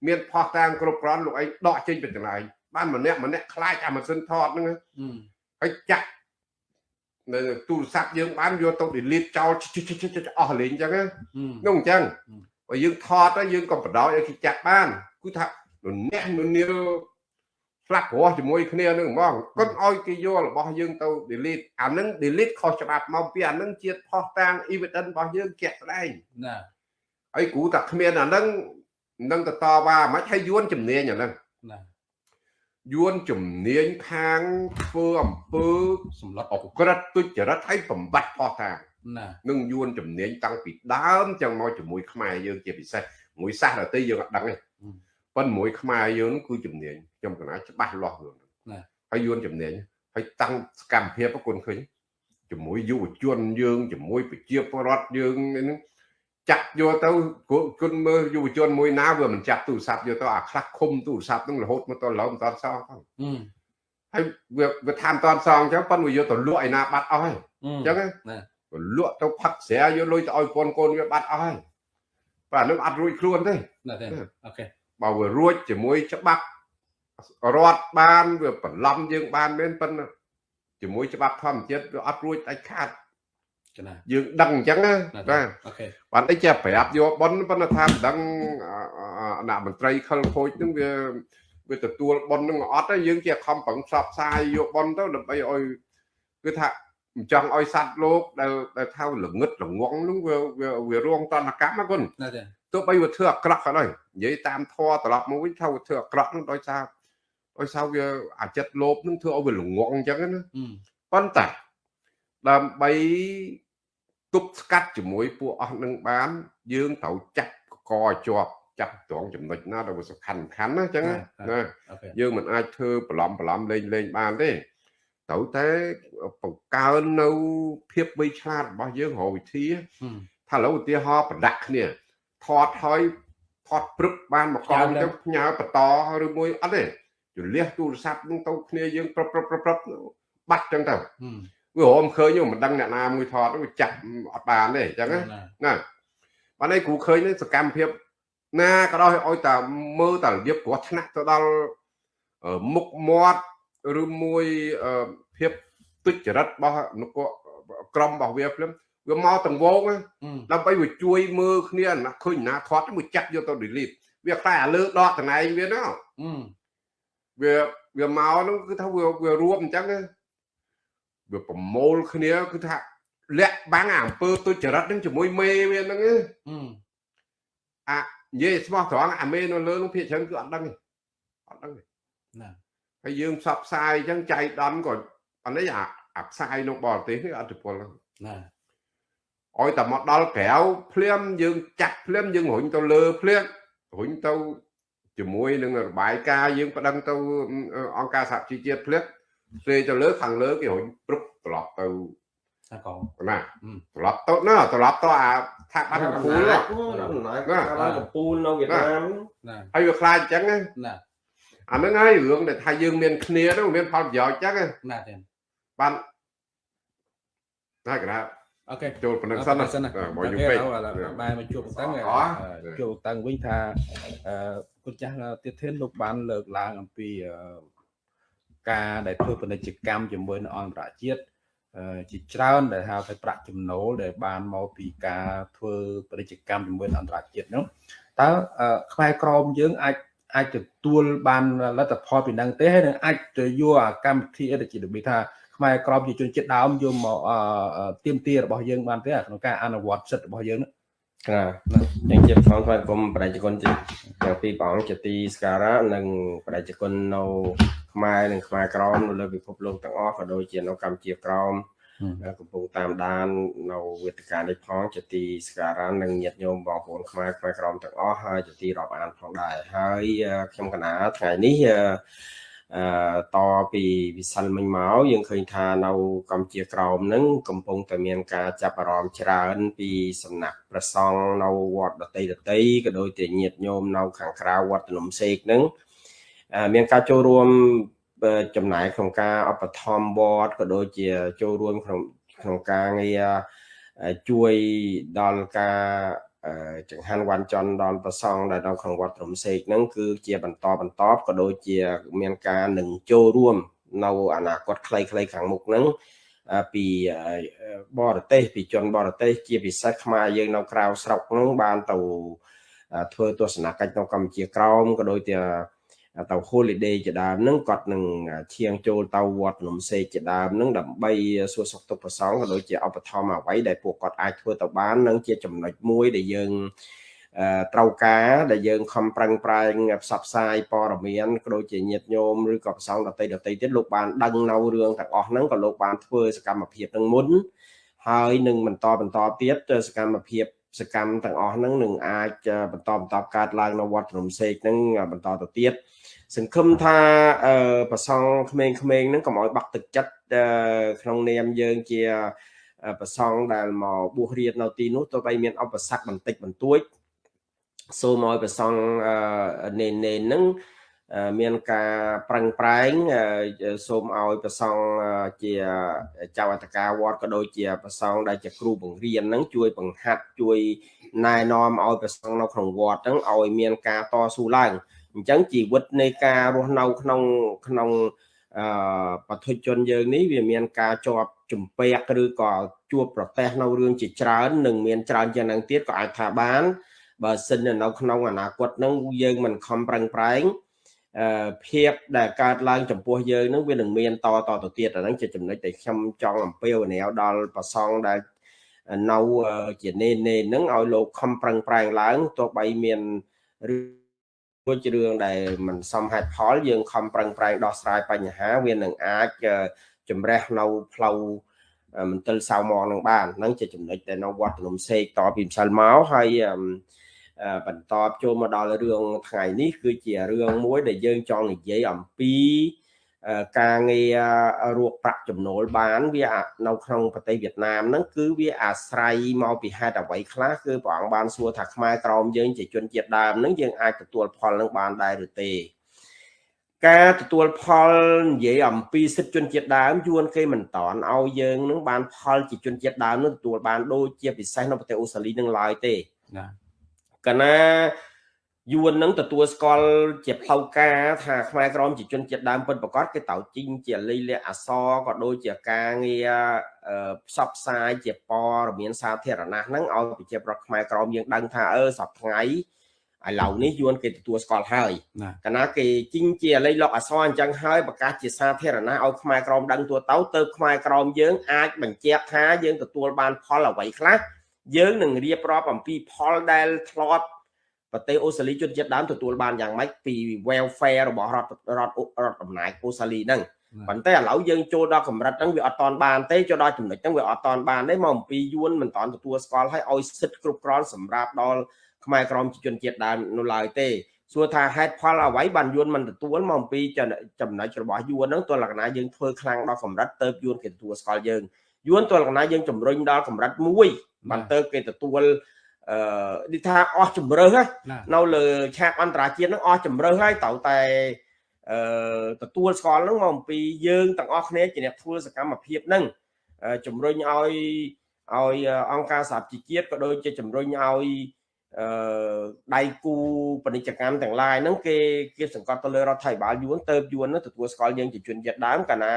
S2: មានផោះតាមគ្រប់គ្រាន់លោកឯងដកចេញពីកន្លែងបានម្នាក់ម្នាក់ខ្លាចអាម៉ាស៊ីនថតហ្នឹងណា
S1: ហឹម
S2: ហើយចាក់ នៅទូរស័ព្ទយើងបានយកទៅ delete ចោលជិះជិះជិះជិះអស់លេងអញ្ចឹងណា
S1: ហឹម
S2: នោះអញ្ចឹង
S1: ហឹម
S2: បើយើងថតទៅយើងក៏បដោយឲ្យគេចាក់បានគឺថានរអ្នកនរនាផ្លាក់ព្រោះជាមួយគ្នានឹងហ្មងកុំឲ្យគេយករបស់យើងទៅ delete អានឹង delete ខុសច្បាប់មកពីអានឹងជាផុសតាង evidence របស់យើងជាក់ស្ដែង
S1: ណា
S2: ហើយគ្រូតែគ្មានអានឹងនឹងទៅតវ៉ាមិនហើយយួនជំនាញអានឹង
S1: ណា
S2: យួនជំនាញខាងធ្វើអំពើ
S1: សម្លុត
S2: អក្រិតទុច្ចរិតហើយបំបត្តិផុសតាង
S1: ណា
S2: នឹងយួនជំនាញតាំងពីដើមចឹងមកជាមួយខ្មែរយើងជាពិសេសមួយសាសដទៃយើងអត់ដឹងទេប៉ុន្តែមួយខ្មែរយើងនោះគឺជំនាញខ្ញុំកណាច្បាស់លាស់រឿងហ្នឹងហើយយួនជំនាញហើយតាំងសកម្មភាពប្រគុណឃើញជាមួយយុវជនយើងជាមួយប្រជាពលរដ្ឋយើងហ្នឹង ចាក់យកទៅគុណមើលយុវជនមួយណាវាមិនចាប់ទូរស័ព្ទយកទៅអាខ្លះឃុំទូរស័ព្ទហ្នឹងរហូតមកទៅឡូវមិនតន់សងផង
S1: ហឹម
S2: ហើយវាវាថាមតន់សងអញ្ចឹងប៉ុន្តែវាយកទៅលក់ឯណាបាត់អស់ហើយ
S1: ហឹម
S2: អញ្ចឹងណា
S1: ណា
S2: លក់ទៅផឹកស្រាយកលុយទៅឲ្យកូនកូនវាបាត់អស់ហើយបាទនឹងអត់រួចខ្លួនទេ
S1: ណាទេអូខេ
S2: បើវារួចជាមួយច្បាប់រដ្ឋបានវាបន្លំយើងបានមែនប៉ុន្តែជាមួយច្បាប់ធម្មជាតិវាអត់រួចដាច់ខាត
S1: កណា
S2: យើងដឹងអញ្ចឹងណា
S1: ណា
S2: បាទ
S1: អូខេ
S2: បានអីចេះប្រាប់យកប៉ុនប៉ុន្តែថាមិនដឹងអអអអមន្ត្រីខលខូចហ្នឹងវាវាទទួលប៉ុនហ្នឹងអត់ទេយើងជាខំប្រឹងផ្សព្វផ្សាយយកប៉ុនទៅដើម្បីឲ្យគឺថាមិនចង់ឲ្យសัตว์លោកដែលដែលថាល្ងឹតល្ងងហ្នឹងវាវាវារងតនកម្មណាគុណ
S1: ណាទេ
S2: ទោះបីវាធ្វើអាក្រក់ក៏ដោយនិយាយតាមធម៌ត្រឡប់មកវិញថាវាធ្វើអាក្រក់ហ្នឹងដោយសារដោយសារវាអាចិត្តលោភហ្នឹងធ្វើឲ្យវាល្ងងអញ្ចឹងណាប៉ុន្តែដើម្បី ទប់ស្កាត់ជាមួយពួកអស់នឹងបាន យើងត្រូវចាត់កកជាប់ចាត់ត្រង់ចំណុចណាដែលវាសំខាន់សំខាន់ណាអញ្ចឹងណាយើងមិនអាចធ្វើប្រឡំប្រឡំលេងលេងបានទេត្រូវតែបង្កើននៅភាពវៃឆ្លាតរបស់យើងរកវិធីថាឥឡូវឧទាហរណ៍ប្រដាក់គ្នាថតហើយថតព្រឹបបានមកកងទៅផ្ញើបន្តឬមួយអត់ទេជលះទូរស័ព្ទនឹងទៅគ្នាយើងប្រឹបប្រឹបប្រឹបបាត់ចឹងទៅ វារមឃើញមិនដឹងអ្នកណាមួយថតវាចាក់អត់បានទេអញ្ចឹងណាបានឯងគ្រូឃើញសកម្មភាពណាក៏ដោយឲ្យតែមើលតែរបៀបគ្រោះថ្នាក់ទៅដល់មុខមាត់ឬមួយភាពទុច្ចរិតរបស់នគរក្រមរបស់វាភ្លាមវាមកតង្វងដើម្បីវាជួយមើលគ្នាណាឃើញណាថតមួយចាក់យកទៅ delete វាខ្លាចអាលើដកតំណែងវាហ្នឹងវាវាមកហ្នឹងគឺថាវាវារួមអញ្ចឹង វាប្រមូលគ្នាគឺថាលាក់បាំងអាអំពើទុច្ចរិតហ្នឹងជាមួយមេវាហ្នឹងអានិយាយស្មោះត្រង់អាមេនៅលើនោះភាគច្រើនគឺអត់ដឹងទេអត់ដឹងទេណាហើយយើងផ្សព្វផ្សាយអញ្ចឹងចៃដន្យក៏អានេះអាអាផ្សាយនៅបរទេសគឺអត់ពលណាឲ្យតែមកដល់ក្រៅភ្លាមយើងចាក់ភ្លាមយើងរុញទៅលើភ្លាមរុញទៅជាមួយនឹងរបាយការណ៍យើងប្តឹងទៅអង្គការសហជីវជាតិភ្លាម ស្លេទៅលើខាងលើគេរុញព្រឹបត្រឡប់ទៅ
S3: សាកង
S2: ណាត្រឡប់ទៅណាត្រឡប់ទៅអាថាបាត់កំពូលណា
S3: កំពូលនៅវៀតណាម
S2: ហើយវាខ្លាចអញ្ចឹងណាអាហ្នឹងហើយរឿងដែលថាយើងមានគ្នាហ្នឹងមានផលប្រយោជន៍ចឹង
S3: ណាទេ
S2: បានតែក្រៅ
S1: អូខេ
S2: ចូលប៉ុណ្្នឹងសិនណា
S1: មកយូរពេកបែរមកជួបតាំងជួបតាំងវិញថាអឺគុណចាស់ទៀតធានលោកបានលើកឡើងអំពី ការដែលធ្វើពាណិជ្ជកម្មជាមួយនឹងអន្តរជាតិជាច្រើនដែលហៅថាប្រាក់ចំណូលដែលបានមកពីការធ្វើពាណិជ្ជកម្មជាមួយនឹងអន្តរជាតិនោះតើខ្មែរក្រមយើងអាចអាចទទួលបានលទ្ធផលពីនឹងទេហើយនឹងអាចទៅយកអាកម្មវិធីអីដែលជារបៀបថាខ្មែរក្រមជាជនជាតិដើមយកមកទៀមទារបស់យើងបានទេក្នុងការអនុវត្តសិទ្ធិរបស់យើងហ្នឹង
S3: បាទ យ៉ាងជាផងថ្វាយគុំបដិជនជាទាំងពីរព្រះអង្គជាទីស្ការៈនិងបដិជននៅខ្មែរនិងខ្មែរក្រមនៅលើពិភពលោកទាំងអស់ក៏ដូចជានៅកម្ពុជាក្រមកំពុងតាមដាននៅវេទិកានេះផងជាទីស្ការៈនិងញាតិញោមបងប្អូនខ្មែរខ្មែរក្រមទាំងអស់ហើយជាទីរាប់អានផងដែរហើយខ្ញុំកណាថ្ងៃនេះអឺ តពីវិសិលមិញមកយើងឃើញថានៅកម្ពុជាក្រោមនឹងកំពុងតែមានការចាប់អារម្មណ៍ច្រើនពីសំណាក់ព្រះសង្ឃនៅវត្តដតីដតីក៏ដូចជាញាតិញោមនៅខាងក្រៅវត្តនំសេកនឹងមានការចូលរួមចំណាយក្នុងការឧបត្ថម្ភវត្តក៏ដូចជាចូលរួមក្នុងក្នុងការងារជួយដល់ការ ចង្ហាន់វ៉ាន់ចន់ដល់ប្រសងដែលនៅក្នុងវត្តរំសេកហ្នឹងគឺជាបន្តបន្តក៏ដូចជាមានការនឹងចូលរួម នៅអនាគតខ្លីៗខាងមុខហ្នឹងពីបរទេសពីជនបរទេសជាពិសេសខ្មែរយើងនៅក្រៅស្រុកហ្នឹងបានទៅធ្វើទស្សនកិច្ចនៅកម្ពុជាក្រោមក៏ដូចជា ទៅ holiday ជាដើមហ្នឹងគាត់នឹងឈៀងចូលទៅវត្តនំសេកជាដើមហ្នឹងដើម្បីសួរសុខទុក្ខប្រសងក៏ដូចជាឧបត្ថម្ភអ្វីដែលពួកគាត់អាចធ្វើទៅបាននឹងជាចំណុចមួយដែលយើងត្រូវការដែលយើងខំប្រឹងប្រែងផ្សព្វផ្សាយព័ត៌មានក៏ដូចជាញាតិញោមឬក៏ប្រសងដតីដតីទៀតលោកបានដឹងនៅរឿងទាំងអស់ហ្នឹងក៏លោកបានធ្វើសកម្មភាពនឹងមុនហើយនឹងបន្តបន្តទៀតសកម្មភាពសកម្មទាំងអស់ហ្នឹងនឹងអាចបន្តបន្តកើតឡើងនៅវត្តរំសេកហ្នឹងបន្តទៅទៀត សង្ឃឹមថាប្រសងក្មេងៗហ្នឹងកុំឲ្យបាក់ទឹកចិត្តក្នុងនាមយើងជាប្រសងដែលមកបួសរៀននៅទីនោះទោះបីមានឧបសគ្គបន្តិចបន្តួចសូមឲ្យប្រសងនេននេនហ្នឹងមានការប្រឹងប្រែងសូមឲ្យប្រសងជាចៅអធិការវត្តក៏ដូចជាប្រសងដែលជាគ្រូបង្រៀនហ្នឹងជួយបង្ហាត់ជួយណែនាំឲ្យប្រសងនៅក្នុងវត្តហ្នឹងឲ្យមានការតស៊ូឡើង អញ្ចឹងជីវិតនៃការរស់នៅក្នុងក្នុងអឺបទជនយើងនេះវាមានការជាប់ជំពាក់ឬក៏ជួបប្រទះនៅរឿងជាច្រើននិងមានច្រើនជាងនឹងទៀតក៏អាចថាបានបើសិននៅក្នុងអនាគតហ្នឹងយើងមិនខំប្រឹងប្រែងភាពដែលកើតឡើងចំពោះយើងនឹងវានឹងមានតតទៅទៀតអាហ្នឹងជាចំណុចដែលខ្ញុំចង់អំពាវនាវដល់ប្រសងដែលនៅជានេនេហ្នឹងឲ្យលោកខំប្រឹងប្រែងឡើងទោះបីមាន រឿងជារឿងដែលមិនសមហេតុផលយើងខំប្រឹងប្រែងដោះស្រាយបញ្ហាវានឹងអាចជំរះនៅផ្លូវមន្ទិលសៅមងនឹងបានហ្នឹងជាចំណុចដែលនៅវត្តភ្នំសេកតពីម្សិលមកហើយបន្តចូលមកដល់រឿងថ្ងៃនេះគឺជារឿងមួយដែលយើងចង់និយាយអំពី ការងាររកប្រាក់ចំណូលបានវានៅក្នុងប្រទេសវៀតណាមហ្នឹងគឺវាអាស្រ័យមកពីហេតុអ្វីខ្លះគឺព្រះអង្គបានសួរថាខ្មែរក្រមយើងជាជនជាតិដើមហ្នឹងយើងអាចទទួលផលនឹងបានដែរឬទេការទទួលផលនិយាយអំពីសិទ្ធិជនជាតិដើមយួនគេមិនតន់ឲ្យយើងនឹងបានផលជាជនជាតិដើមនឹងទទួលបានដូចជាពិសេសនៅប្រទេសអូស្ត្រាលីនឹងឡើយទេណាកណា យួននឹងទទួលស្គាល់ជាផ្លូវការថាខ្មែរក្រមជាជនជាតិដើមពិតប្រកបគេតៅជីងជាលិលាអសក៏ដូចជាការងារផ្សព្វផ្សាយជាព័ត៌មានសាធារណៈហ្នឹងឲ្យប្រជាប្រដ្ឋខ្មែរក្រមយើងដឹងថាអឺសប្ថ្ងៃឥឡូវនេះយួនគេទទួលស្គាល់ហើយកាលណាគេជីងជាលិលកអសអញ្ចឹងហើយប្រកាសជាសាធារណៈឲ្យខ្មែរក្រមដឹងទួទៅទៅខ្មែរក្រមយើងអាចបញ្ជាក់ថាយើងទទួលបានផលអ្វីខ្លះយើងនឹងរៀបរាប់អំពីផលដែលធ្លាប់ ប្រទេសអូស្ត្រាលីជនជាតិដើមទទួលបានយ៉ាងម៉េចពី welfare របស់រដ្ឋរដ្ឋរដ្ឋអំណាចអូស្ត្រាលីហ្នឹងប៉ុន្តែឥឡូវយើងចូលដល់កម្រិតហ្នឹងវាអត់តន់បានទេចូលដល់ចំណុចហ្នឹងវាអត់តន់បានទេមកអំពីយួនមិនតន់ទទួលស្គាល់ឲ្យឲ្យសិទ្ធិគ្រប់គ្រាន់សម្រាប់ដល់ខ្មែរក្រមជនជាតិដើមនៅឡើយទេសួរថាហេតុផលអ្វីបានយួនមិនទទួលមកអំពីចំណុចរបស់យួនហ្នឹងទោះលក្ខណៈយើងធ្វើខ្លាំងដល់កម្រិតទៅយួនគេទទួលស្គាល់យើងយួនទោះលក្ខណៈយើងជំរុញដល់កម្រិតមួយបានទៅគេទទួល អឺនេះថាអស់ជំរើសនៅលើឆាកអន្តរជាតិហ្នឹងអស់ជំរើសហើយត្រូវតែអឺទទួលស្គាល់ហ្នឹងមកអំពីយើងទាំងអស់គ្នាជាអ្នកធ្វើសកម្មភាពហ្នឹងជំរុញឲ្យឲ្យអង្គការសហជីវជាតិក៏ដូចជាជំរុញឲ្យអឺដៃគូពាណិជ្ជកម្មទាំងឡាយហ្នឹងគេគេសង្កត់ទៅលើរដ្ឋាភិបាលយួនទៅយួនហ្នឹងទទួលស្គាល់យើងជាជនជាតិដើមកាលណា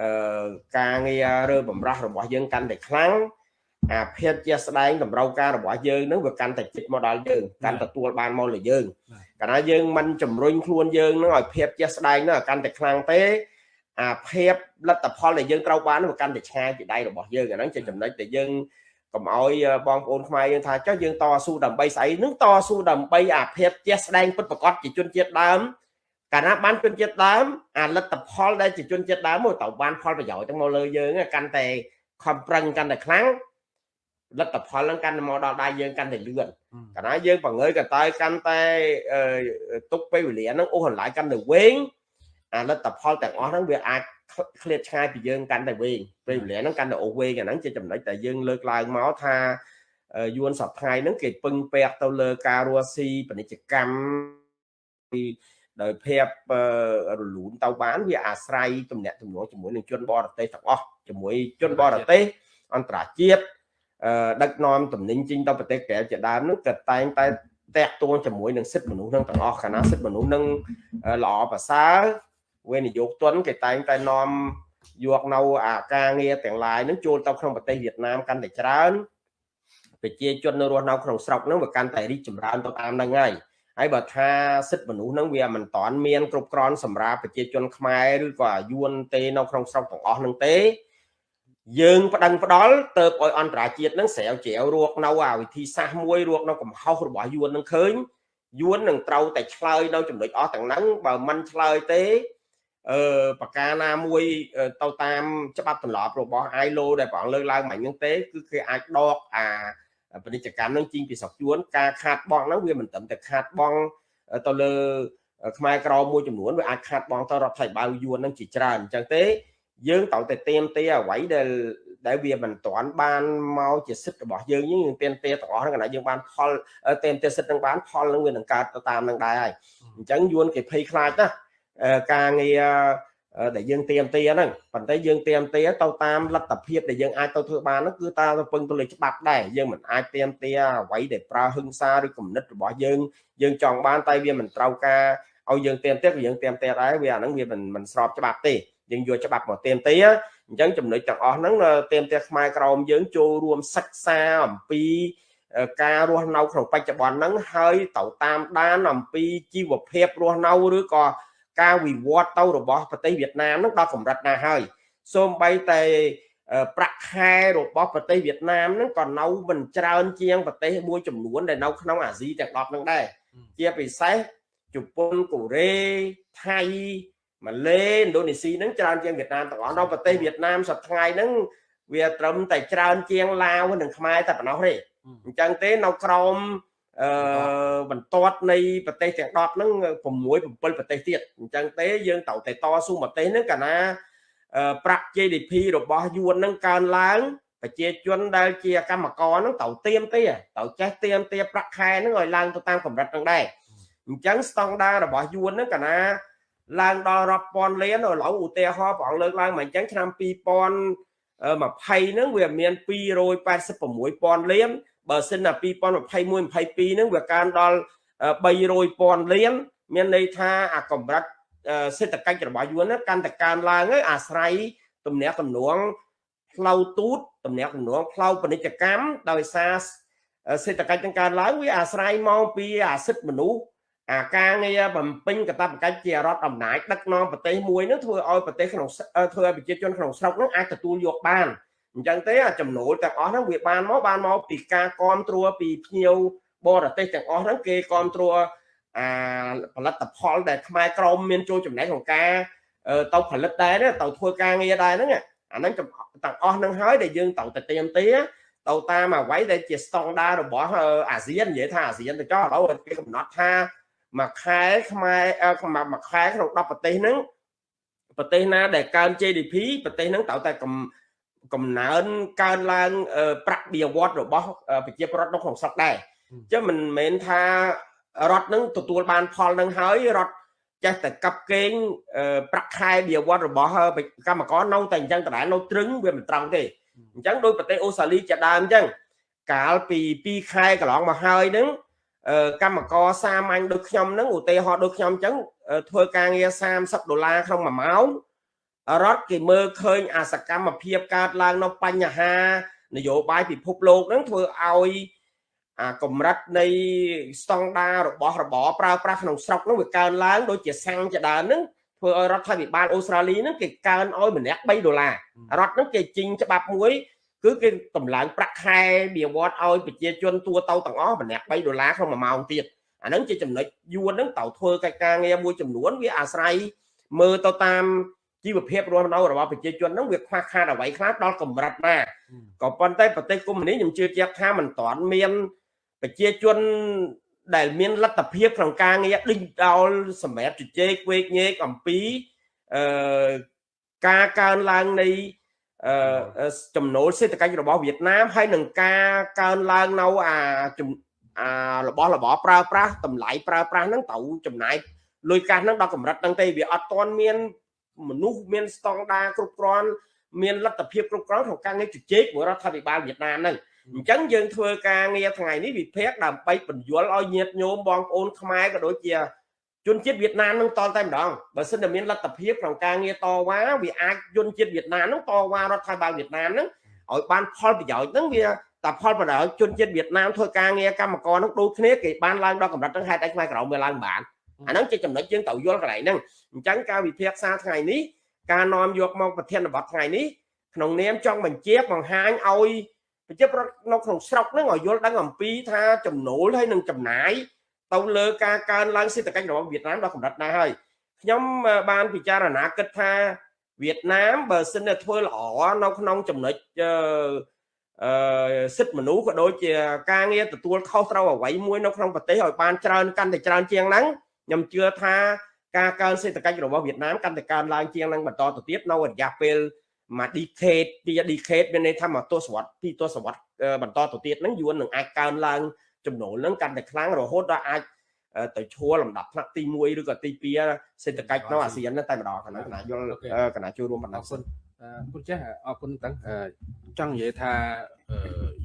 S3: អឺការងាររើបំរាស់របស់យើងកាន់តែខ្លាំង អាភាពជាស្ដែងតម្រូវការរបស់យើងនឹងវាកាន់តែជិតមកដល់យើងកាន់ទទួលបានមកលើយើងកាលណាយើងមិនជំរុញខ្លួនយើងនឹងឲ្យភាពជាស្ដែងនឹងកាន់តែខ្លាំងទេអាភាពលទ្ធផលដែលយើងត្រូវបានវាកាន់តែឆ្ងាយពីដៃរបស់យើងអាហ្នឹងជាចំណុចដែលយើងកុំឲ្យបងប្អូនខ្មែរយើងថាចុះយើងតស៊ូដើម្បីស្អីនឹងតស៊ូដើម្បីអាភាពជាស្ដែងពិតប្រកបជាជនជាតិដើមកាលណាបានជនជាតិដើមអាលទ្ធផលដែលជាជនជាតិដើមមកទៅបានផលប្រយោជន៍ទាំងមកលើយើងកាន់តែខំប្រឹងកាន់តែខ្លាំង លទ្ធផលហ្នឹងកាន់តែមកដល់ដៃយើងកាន់តែលឿនកាលណាយើងបង្ើយកតើកាន់តែទុកពេលវេលាហ្នឹងអូសបន្លាយកាន់តែវែងអាលទ្ធផលទាំងអស់ហ្នឹងវាអាចឃ្លាតឆ្ងាយពីយើងកាន់តែវែងពេលវេលាហ្នឹងកាន់តែអូសវែងអាហ្នឹងជាចំណុចដែលយើងលើកឡើងមកថាយួនសប្ថ្ងៃហ្នឹងគេពឹងពាក់ទៅលើការរស់ស៊ីពាណិជ្ជកម្មពីដោយភាពរលូនទៅបានវាអាស្រ័យទំនាក់ទំនងជាមួយនឹងជនបរទេសទាំងអស់ជាមួយជនបរទេសអន្តរជាតិ ដឹកនាំតំណែងចេញទៅប្រទេសក្រៅជាដើមនោះក៏តែងតែតាក់ទងជាមួយនឹងសិទ្ធិមនុស្សនឹងទាំងអស់កាលណាសិទ្ធិមនុស្សនឹងល្អប្រសើរវេនយោគទុនគេតែងតែនាំយកនៅអាការងារទាំងឡាយនឹងចូលទៅក្នុងប្រទេសវៀតណាមកាន់តែច្រើនប្រជាជននៅរស់នៅក្នុងស្រុកហ្នឹងវាកាន់តែរីកចម្រើនទៅតាមហ្នឹងហើយហើយបើថាសិទ្ធិមនុស្សហ្នឹងវាមិនតាន់មានគ្រប់គ្រាន់សម្រាប់ប្រជាជនខ្មែរឬក៏យួនទេនៅក្នុងស្រុកទាំងអស់ហ្នឹងទេ យើងប្តឹងផ្ដាល់ទៅឲ្យអន្តរជាតិនឹងស្រាវជ្រាវរកនៅអាវិធីសាស្ត្រមួយរកនៅកំហុសរបស់យួននឹងឃើញយួននឹងត្រូវតែឆ្លើយនៅចំណុចអស់ទាំងហ្នឹងបើមិនឆ្លើយទេអឺប្រការណាមួយទៅតាមច្បាប់ទម្លាប់របស់ ILO ដែលប្រងលើកឡើងមិញហ្នឹងទេគឺគេអាចដកអាពាណិជ្ជកម្មនឹងជីងពីស្រុកយួនការខាតបង់ហ្នឹងវាមិនត្រឹមតែខាតបង់ទៅលើខ្មែរក្រមួយចំនួនវាអាចខាតបង់ទៅរដ្ឋាភិបាលយួនហ្នឹងជាច្រើនអញ្ចឹងទេ យើងត្រូវតែเตรียมទេអ្វីដែលដែលវាមិនទាន់បានមកជាសិទ្ធិរបស់យើងយើងเตรียมទេទាំងអស់ហ្នឹងកណ្ដាយើងបានផលเตรียมទេសិទ្ធិនឹងបានផលនឹងវានឹងកើតទៅតាមនឹងដែរហើយអញ្ចឹងយួនគេភ័យខ្លាចណាការងារដែលយើងเตรียมទេហ្នឹងប៉ុន្តែយើងเตรียมទេទៅតាមលទ្ធភាពដែលយើងអាចទៅធ្វើបានហ្នឹងគឺតាមទៅពឹងទៅលើច្បាប់ដែរយើងមិនអាចเตรียมទេអ្វីដែលប្រើហិង្សាឬគំនិតរបស់យើងយើងចង់បានតែវាមិនត្រូវការឲ្យយើងเตรียมទេក៏យើងเตรียมទេដែរវាអាហ្នឹងវាមិនមិនស្របច្បាប់ទេ យើងយកច្បាប់មកទៀមទាអញ្ចឹងចំណុចទាំងអស់ហ្នឹងទៀមទាខ្មែរក្រមយើងចូលរួមសិក្សាអំពីការរស់នៅក្នុងបច្ចុប្បន្នហ្នឹងហើយទៅតាមដានអំពីជីវភាពរស់នៅឬក៏ការវិវត្តទៅរបស់ប្រទេសវៀតណាមហ្នឹងដល់កម្រិតណាហើយសូម្បីតែអឺប្រាក់ខែរបស់ប្រទេសវៀតណាមហ្នឹងក៏នៅមិនច្រើនជាងប្រទេសមួយចំនួនដែលនៅក្នុងអាស៊ីទាំង10ហ្នឹងដែរជាពិសេសជប៉ុនកូរ៉េថៃ ម៉ាឡេឥណ្ឌូនេស៊ីហ្នឹងច្រើនជាងវៀតណាមទាំងអស់នៅប្រទេសវៀតណាមសប្តាហ៍ថ្ងៃហ្នឹងវាត្រឹមតែច្រើនជាងឡាវនិងខ្មែរតែប៉ុណ្ណោះទេអញ្ចឹងទេនៅក្រោមអឺបន្ទាត់នៃប្រទេសទាំង10ហ្នឹង6 7ប្រទេសទៀតអញ្ចឹងទេយើងត្រូវតែតស៊ូប្រទេសហ្នឹងកាលណាប្រាក់ GDP របស់យួនហ្នឹងកើនឡើងប្រជាជនដែលជាកម្មករហ្នឹងត្រូវទៀមទេត្រូវចេះទៀមទាប្រាក់ខែហ្នឹងឲ្យឡើងទៅតាមកម្រិតហ្នឹងដែរអញ្ចឹងស្តង់ដាររបស់យួនហ្នឹងកាលណា ឡើងដល់រាប់ពាន់លានឥឡូវឧទាហរណ៍ព្រះអង្គលើកឡើងមកអញ្ចឹងឆ្នាំ2000 20ហ្នឹងវាមាន286,000លានបើសិនណា2021 22ហ្នឹងវាកើនដល់300,000លានមានន័យថាអាកម្រិតសេដ្ឋកិច្ចរបស់យួនហ្នឹងកាន់តែកើនឡើងហើយអាស្រ័យទំនាក់ទំនងផ្លូវទូតទំនាក់ទំនងផ្លូវពាណិជ្ជកម្មដោយសារសេដ្ឋកិច្ចនឹងកើនឡើងវាអាស្រ័យមកពីអាសិទ្ធិមនុស្ស អាការងារបំពេញកាតព្វកិច្ចជារដ្ឋអំណាចដឹកនាំប្រទេសមួយនោះធ្វើឲ្យប្រទេសក្នុងធ្វើឲ្យប្រជាជនក្នុងស្រុកនោះអាចទទួលយកបានអញ្ចឹងទេអាចំណូលទាំងអស់ហ្នឹងវាបានមកបានមកពីការគ្រប់គ្រងពីភ្ញៀវបរទេសទាំងអស់ហ្នឹងគេគ្រប់គ្រងអាផលិតផលដែលខ្មែរក្រមមានចូលចំណែកក្នុងការទៅផលិតដែរទៅធ្វើការងារដែរហ្នឹងអាហ្នឹងទាំងអស់ហ្នឹងហើយដែលយើងត្រូវតែទៀមទាទៅតាមអ្វីដែលជាស្តង់ដាររបស់អាស៊ាននិយាយថាអាស៊ានទៅចោះឥឡូវគេកំណត់ថា មួយខែខ្មែរមួយខែក្នុង10ប្រទេសហ្នឹងប្រទេសណាដែលកើន GDP ប្រទេសហ្នឹងត្រូវតែកំកំណើនកើនឡើងប្រាក់បៀវត្សរបស់ប្រជាពលរដ្ឋនៅក្នុងស្រុកដែរអញ្ចឹងមិនមែនថារដ្ឋនឹងទទួលបានផលនឹងហើយរដ្ឋចេះតែកាប់កេងប្រាក់ខែបៀវត្សរបស់កម្មករនៅតែអញ្ចឹងដដែលនៅត្រឹងវាមិនត្រង់ទេអញ្ចឹងដោយប្រទេសអូស្ត្រាលីជាដើមអញ្ចឹងកាលពី2ខែកន្លងមកហើយហ្នឹង កម្មករសាមញ្ញដូចខ្ញុំហ្នឹងឧទាហរណ៍ដូចខ្ញុំអញ្ចឹងធ្វើការងារ30ដុល្លារក្នុង1ម៉ោងរដ្ឋគេមើលឃើញអាសកម្មភាពកើតឡើងនៅបញ្ហា នយោបាយពិភពលោកហ្នឹងធ្វើឲ្យអាកម្រិតនៃស្តង់ដាររបស់របរប្រើប្រាស់ក្នុងស្រុកហ្នឹងវាកើនឡើងដូចជាសាំងជាដើមហ្នឹងធ្វើឲ្យរដ្ឋាភិបាលអូស្ត្រាលីហ្នឹងគេកើនឲ្យម្នាក់3ដុល្លាររដ្ឋហ្នឹងគេជិញច្បាប់មួយ គឺគេតម្លើងប្រាក់ខែបៀវត្សឲ្យប្រជាជនទូទៅទាំងអស់ម្នាក់3ដុល្លារក្នុង1ម៉ោងទៀតអាហ្នឹងជាចំណុចយួនហ្នឹងត្រូវធ្វើកិច្ចការងារមួយចំនួនវាអាស្រ័យមើលទៅតាមជីវភាពរស់នៅរបស់ប្រជាជនហ្នឹងវាខ្វះខាតអ្វីខ្លះដល់កម្រិតណាក៏ប៉ុន្តែប្រទេសកុម្មុយនីសខ្ញុំជឿជាក់ថាមិនទាន់មានប្រជាជនដែលមានលទ្ធភាពក្នុងការងារដេញដោលសម្រាប់ជជែកវេកញែកអំពីអឺការកើនឡើងនៃ ចំណូលសេដ្ឋកិច្ចរបស់វៀតណាមហើយនឹងការកើនឡើងនៅអាអារបស់របរប្រើប្រាស់តម្លៃប្រើប្រាស់ហ្នឹងត្រូវចំណាយលុយកាសហ្នឹងដល់កម្រិតហ្នឹងទេវាអត់ទាន់មានមនុស្សមានស្តង់ដារគ្រប់គ្រាន់មានលទ្ធភាពគ្រប់គ្រាន់ក្នុងការងារជជែកមួយរដ្ឋាភិបាលវៀតណាមហ្នឹងអញ្ចឹងយើងធ្វើការងារថ្ងៃនេះវិភាគដើម្បីបញ្យល់ឲ្យញាតិញោមបងប្អូនខ្មែរក៏ដូចជា ជនជាតិវៀតណាមនឹងតតែម្ដងបើសិនតែមានលទ្ធភាពក្នុងការងារតវ៉ាវាអាចជនជាតិវៀតណាមនឹងតវ៉ារដ្ឋាភិបាលវៀតណាមនឹងឲ្យបានផលប្រយោជន៍នឹងវាតែផលប្រយោជន៍ជនជាតិវៀតណាមធ្វើការងារកម្មករនឹងដូចគ្នាគេបានឡើងដល់កម្រិតនឹងហេតុអីខ្មែរក្រៅវាឡើងបានអាហ្នឹងជាចំណុចយើងត្រូវយល់កន្លែងហ្នឹងអញ្ចឹងការវិភាគសាថ្ងៃនេះការនាំយកមកប្រធានបទថ្ងៃនេះក្នុងនាមចង់បញ្ជាបង្ហាញឲ្យប្រជាប្រដ្ឋនៅក្នុងស្រុកហ្នឹងឲ្យយល់ដឹងអំពីថាចំណូលហើយនឹងចំណាយ ទៅលើការកើនឡើងសេដ្ឋកិច្ចរបស់វៀតណាមដល់កម្រិតណាហើយខ្ញុំបានពិចារណាគិតថាវៀតណាមបើសិនតែធ្វើល្អនៅក្នុងចំណុចអឺសិទ្ធិមនុស្សក៏ដូចជាការងារទទួលខុសត្រូវអ្វីមួយនៅក្នុងប្រទេសឲ្យបានច្រើនកាន់តែច្រើនជាងហ្នឹងខ្ញុំជឿថាការកើនសេដ្ឋកិច្ចរបស់វៀតណាមកាន់តែកើនឡើងជាងនឹងបន្តទៅទៀតនៅរយៈពេលមួយ decade ពី decade មានន័យថាមួយទសវត្សរ៍ពីទសវត្សរ៍បន្តទៅទៀតហ្នឹងយួននឹងអាចកើនឡើង ចំណូលហ្នឹងកាន់តែខ្លាំងរហូតដល់អាចទៅឈួរលំដាប់ថ្នាក់ទី1ឬក៏ទី2សេដ្ឋកិច្ចនៅអាស៊ានតែម្ដងកណាកណាយល់កណាចូលរួមបណ្ដាសិន
S1: អរគុណចាស់អរគុណតាំងចង់និយាយថា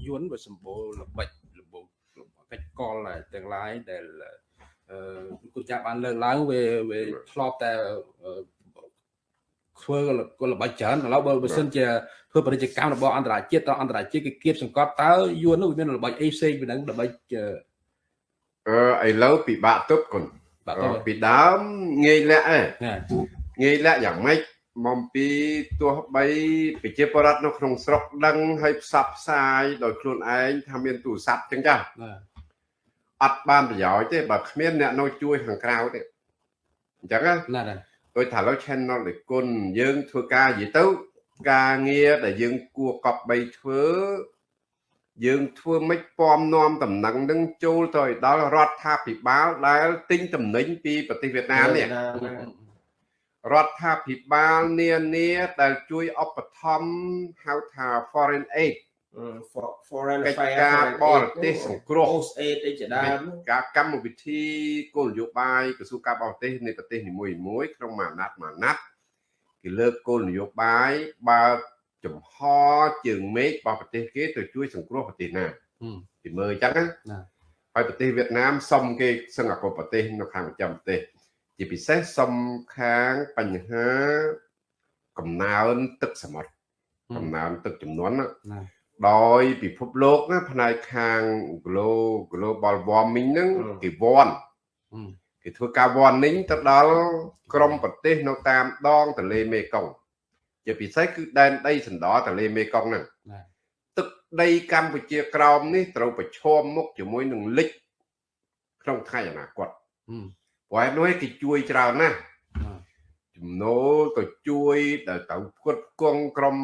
S1: យួនវាសម្បូរល្បិចល្បូកិច្ចកលទាំងឡាយដែលអឺគុណចាស់បានលើកឡើងវាវាធ្លាប់តែ ធ្វើកលល្បិចច្រើនឥឡូវបើបើសិនជាធ្វើពាណិជ្ជកម្មរបស់អន្តរជាតិដល់អន្តរជាតិគេគៀបសង្កត់តើយួននោះវាមានល្បិចអីផ្សេងពីនឹងល្បិច
S2: អឺឥឡូវពិបាកទប់គុណពីដើមងាយលាក់ឯងងាយលាក់យ៉ាងម៉េចមកពីទោះបីប្រជាពលរដ្ឋនៅក្នុងស្រុកដឹងហើយផ្សព្វផ្សាយដោយខ្លួនឯងថាមានទូរស័ព្ទចឹងចា
S1: ណា
S2: អត់បានប្រយោជន៍ទេបើគ្មានអ្នកនៅជួយខាងក្រៅទេអញ្ចឹងណា
S1: ណាណា
S2: ដូចថាឥឡូវ channel ដូចគុណយើងធ្វើការនិយាយទៅការងារដែលយើងគួរកប់បីធ្វើយើងធ្វើមិនពំនាំតំណែងនឹងចូលទៅឲ្យដល់រដ្ឋាភិបាលដែលទិញតំណែងពីប្រទេសវៀតណាមនេះរដ្ឋាភិបាលនានាដែលជួយឧបត្ថម្ភហៅថា foreign aid
S3: foreign
S2: កិច្ច
S3: affairs
S2: ការបរទេសសង្គ្រោះ
S3: post aid អីជាដើម
S2: ការកម្មវិធីគោលនយោបាយក្រសួងការបរទេសនៃប្រទេសនីមួយៗក្នុងមួយអាណត្តិមួយអាណត្តិគេលើកគោលនយោបាយបើកចំហជើងមេឃរបស់ប្រទេសគេទៅជួយសង្គ្រោះប្រទេសណា
S1: ហឹម
S2: ពីមើលអញ្ចឹងណា
S1: ណា
S2: ហើយប្រទេសវៀតណាមសុំគេសឹងអកុប្រទេស នៅខាងប្រចាំប្រទេស ជាពិសេសសុំខាងបញ្ហាកំណើនទឹកសមុទ្រកំណើនទឹកចំនួនណា
S1: ណា
S2: ដោយពិភពលោកណាផ្នែកខាង glo- global warming ហ្នឹង
S3: អឺ
S2: គេវាន់
S1: ហឹម
S2: គេធ្វើការ warning ទៅដល់ក្រមប្រទេសនៅតាមដងទន្លេមេគង្គជាពិសេសគឺដែនដីសណ្ដោទន្លេមេគង្គហ្នឹង
S1: ណា
S2: ទឹកដីកម្ពុជាក្រោមនេះត្រូវប្រឈមមុខជាមួយនឹងលិចក្នុងថ្ងៃអនាគត
S1: ហឹម
S2: ព្រោះហេតុនោះឯងគេជួយច្រើនណាស់
S1: ណា
S2: ចំណូលទៅជួយដែលទៅផ្គត់ផ្គង់ក្រុម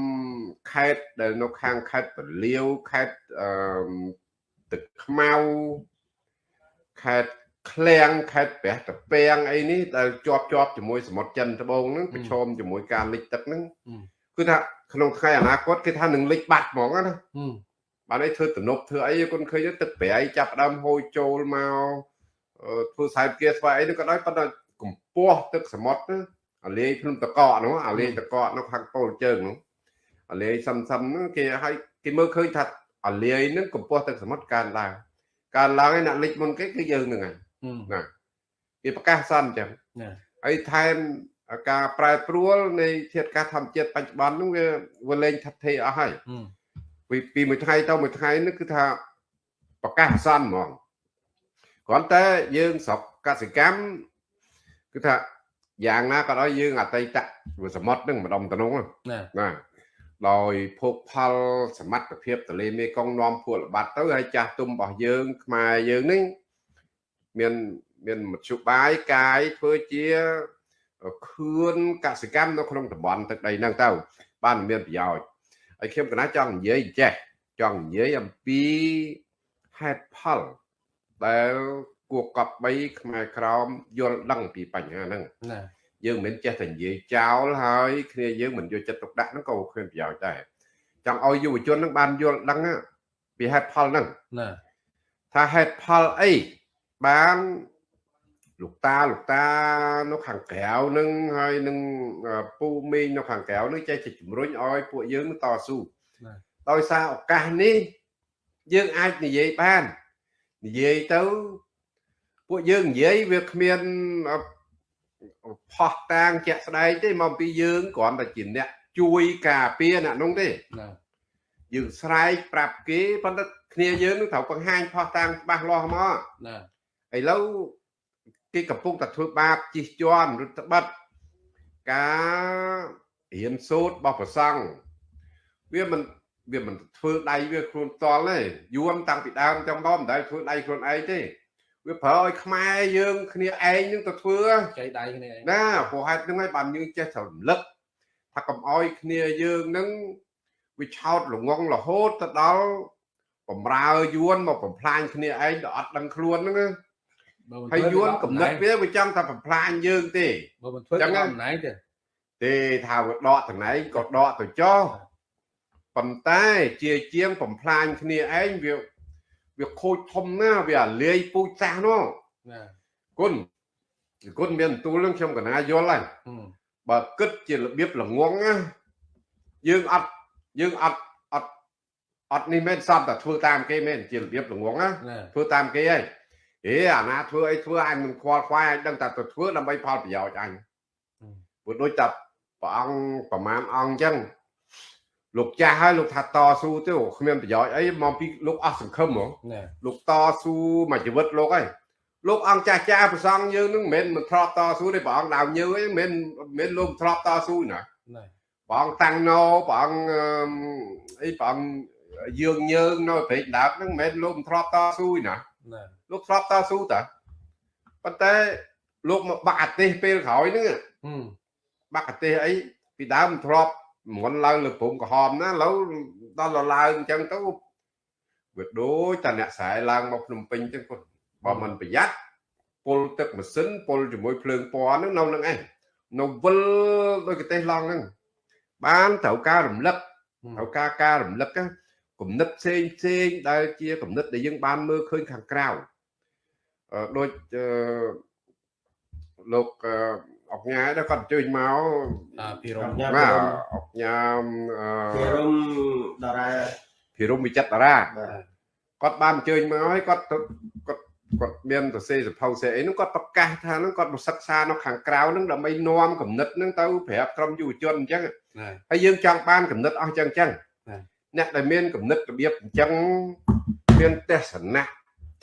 S2: ខេត្តដែលនៅខាងខេត្តពលាវខេត្តអឺទឹកខ្មៅខេត្តឃ្លាំងខេត្តព្រះតាពាំងអីនេះដែលជាប់ជាប់ជាមួយសមុទ្រចិនត្បូងហ្នឹងប្រឈមជាមួយការលិចទឹកហ្នឹង
S1: ហឹម
S2: គឺថាក្នុងថ្ងៃអនាគតគេថានឹងលិចបាត់ហ្មងណា
S1: ហឹម
S2: បានឲ្យធ្វើទំនប់ធ្វើអីគុនឃើញទៅទឹកប្រៃចាប់ផ្ដើមហូរចូលមកអឺធ្វើខ្សែគាស្វាអីនោះក៏ដោយប៉ុន្តែកម្ពស់ទឹកសមុទ្រទៅ អាលេងភ្នំតកកនោះអាលេងតកកនោះខាងពោលជើងនោះអាលេងសឹមសឹមហ្នឹងគេឲ្យគេមើលឃើញថាអាលេងហ្នឹងកម្ពស់ទឹកសមុទ្រកើនឡើងកើនឡើងឯអ្នកលិចមុនគេគឺយើងហ្នឹងហើយ
S1: ហឹម
S2: ណាគេប្រកាសសិនអញ្ចឹង
S1: ណា
S2: ហើយថែមការប្រែប្រួលនៃធាតុអាកាសធម្មជាតិបច្ចុប្បន្នហ្នឹងវាវាលែងថិតថេរអស់ហើយ
S1: ហឹម
S2: ពីពីមួយថ្ងៃទៅមួយថ្ងៃនេះគឺថាប្រកាសអាសន្នហ្មងគ្រាន់តែយើងស្រុកកសិកម្មគឺថា យ៉ាងណាក៏ដោយយើងអតីតវាសមុទ្រហ្នឹងម្ដុំតំណងហ្នឹង
S1: ណា
S2: ណាដោយភោគផលសមត្ថភាពទន្លេមេគង្គនាំភូល្បាត់ទៅហើយចាស់ទុំរបស់យើង ខ្មែរយើងនេះមានមានមធ្យោបាយកាយធ្វើជាខឿនកសិកម្មនៅក្នុងតំបន់ទឹកដីហ្នឹងទៅ បានមានប្រយោជន៍ហើយខ្ញុំកណាចង់និយាយចេះចង់និយាយអំពីហេតុផលដែល គួរកប់បីខ្មែរក្រមយល់ដឹងពីបញ្ហាហ្នឹង
S1: ណា
S2: យើងមិនមែនចេះតែនិយាយចោលហើយគ្នាយើងមិនយកចិត្តទុកដាក់ហ្នឹងក៏គ្មានប្រយោជន៍ដែរចង់ឲ្យយុវជនហ្នឹងបានយល់ដឹងណាពីហេតុផលហ្នឹង
S1: ណា
S2: ថាហេតុផលអីបានលោកតាលោកតានៅខាងក្រៅហ្នឹងហើយនឹងអឺពូមីងនៅខាងក្រៅហ្នឹងចេះតែជំរុញឲ្យពួកយើងនឹងតស៊ូដោយសារឱកាសនេះយើងអាចនិយាយបាននិយាយទៅ ពួកយើងនិយាយវាគ្មានអឺផោះតាងជាក់ស្ដែងទេមកអំពីយើងគ្រាន់តែជាអ្នកជួយការពារអ្នកនោះទេ
S1: ណា
S2: យើងស្រែកប្រាប់គេប៉ុន្តែគ្នាយើងនឹងត្រូវបង្ហាញផោះតាងច្បាស់លាស់មក
S1: ណា
S2: ឥឡូវគេកំពុងតែធ្វើបាបជិះជាន់ឬត្បិតការរៀនសូត្ររបស់ប្រសង់វាមិនវាមិនធ្វើដៃវាខ្លួនតល់ទេយួនតាំងពីដើមចំដល់មិនដែលធ្វើដៃខ្លួនឯងទេ វាប្រើឲ្យខ្មែរយើងគ្នាឯងនឹងទៅធ្វើ
S1: ចៃដៃគ្នាឯង
S2: ណាព្រោះហេតុហ្នឹងហើយបានយើងចេះតែរំលឹកថាកុំអោយគ្នាយើងហ្នឹងវាឆោតល្ងងរហូតទៅដល់បំរើយួនមកបំផ្លាញគ្នាឯងដល់អត់ដឹងខ្លួនហ្នឹងណា
S1: បើមិន
S2: ហើយយួនកំណត់
S1: វា
S2: វាវាចង់តែបំផ្លាញយើងទេ
S1: បើមិនធ្វើ
S2: ចឹ
S1: ចឹ
S2: ង
S1: ង
S2: ណា
S1: អំណាចទេ
S2: ទេថាវាដកតំណែងក៏ដកទៅចោះប៉ុន្តែជាជាងបំផ្លាញគ្នាឯងវា វាខូចធំណាស់វាអាលាយពូជសាសន៍នោះ
S1: ណា
S2: គុណគុណមានបន្ទូលនឹងខ្ញុំកណាយល់ហើយ
S1: ហឹម
S2: បើគិតជារបៀបល្ងងណាយើងអត់យើងអត់អត់អត់នេះមែនសតតែធ្វើតាមគេមែនជារបៀបល្ងងណា
S1: ណា
S2: ធ្វើតាមគេហើយអេអាណាធ្វើអីធ្វើអញមិនខ្វល់ខ្វាយអញដឹងតែទៅធ្វើដើម្បីផលប្រយោជន៍អញព្រោះដូចតែព្រះអង្គប្រមាណអង្គអញ្ចឹង លោកចាស់ហើយលោកថាតស៊ូទៅគ្មានប្រយោជន៍អីមកពីលោកអស់សង្ឃឹមហ៎
S1: ណា
S2: លោកតស៊ូមួយជីវិតលោកហើយលោកអង្គចាស់ចាស់ប្រសងយើងនឹងមិនមែនមិនធ្លាប់តស៊ូទេព្រះអង្គដើមញើអីមិនមែនមិនមែនលោកធ្លាប់តស៊ូណា
S1: ណែ
S2: ព្រះអង្គតាំងណោព្រះអង្គអឺអីព្រះអង្គយើងយើងនៅព្រែកដើមហ្នឹងមិនមែនលោកមិនធ្លាប់តស៊ូទេណា
S1: ណែ
S2: លោកធ្លាប់តស៊ូតាប៉ុន្តែលោកមកបាក់អាទេសពេលក្រោយហ្នឹង
S1: ហឹម
S2: បាក់អាទេសអីពីដើមមិនធ្លាប់ មន់ឡើងលើព្រំក្រហមណាឥឡូវដល់ឡើងអញ្ចឹងទៅវាដូចតែអ្នកស្រែឡើងមកភ្នំពេញអញ្ចឹងគាត់បើមិនប្រយ័ត្នពុលទឹកម៉ាស៊ីនពុលជាមួយភ្លើងពណ៌ហ្នឹងនៅនឹងឯងនៅវិលដោយកទេសឡងហ្នឹងបានត្រូវការរំលឹកត្រូវការការរំលឹកណាគំនិតផ្សេងផ្សេងដែលជាគំនិតដែលយើងបានមើលឃើញខាងក្រៅអឺដូចអឺលោក អឺអុកញ៉ាដែរគាត់អញ្ជើញមក
S1: តាពីរំ
S3: ញ៉ាំ
S2: បាទអុកញ៉ាអ
S3: ពីឺរុំតារា
S2: ភិរមវិចិត្រតារា
S3: បាទ
S2: គាត់បានអញ្ជើញមកហើយគាត់ទៅគាត់គាត់មានសរសេរសភៅសេអីហ្នឹងគាត់ប្រកាសថាហ្នឹងគាត់មកសិក្សានៅខាងក្រៅហ្នឹងដើម្បីនាំគំនិតហ្នឹងទៅប្រាប់ក្រុមយុវជនអញ្ចឹង
S1: ណែ
S2: ហើយយើងចង់បានគំនិតអស់អញ្ចឹងអញ្ចឹង
S1: បាទ
S2: អ្នកដែលមានគំនិតរបៀបអញ្ចឹងមានទស្សនៈ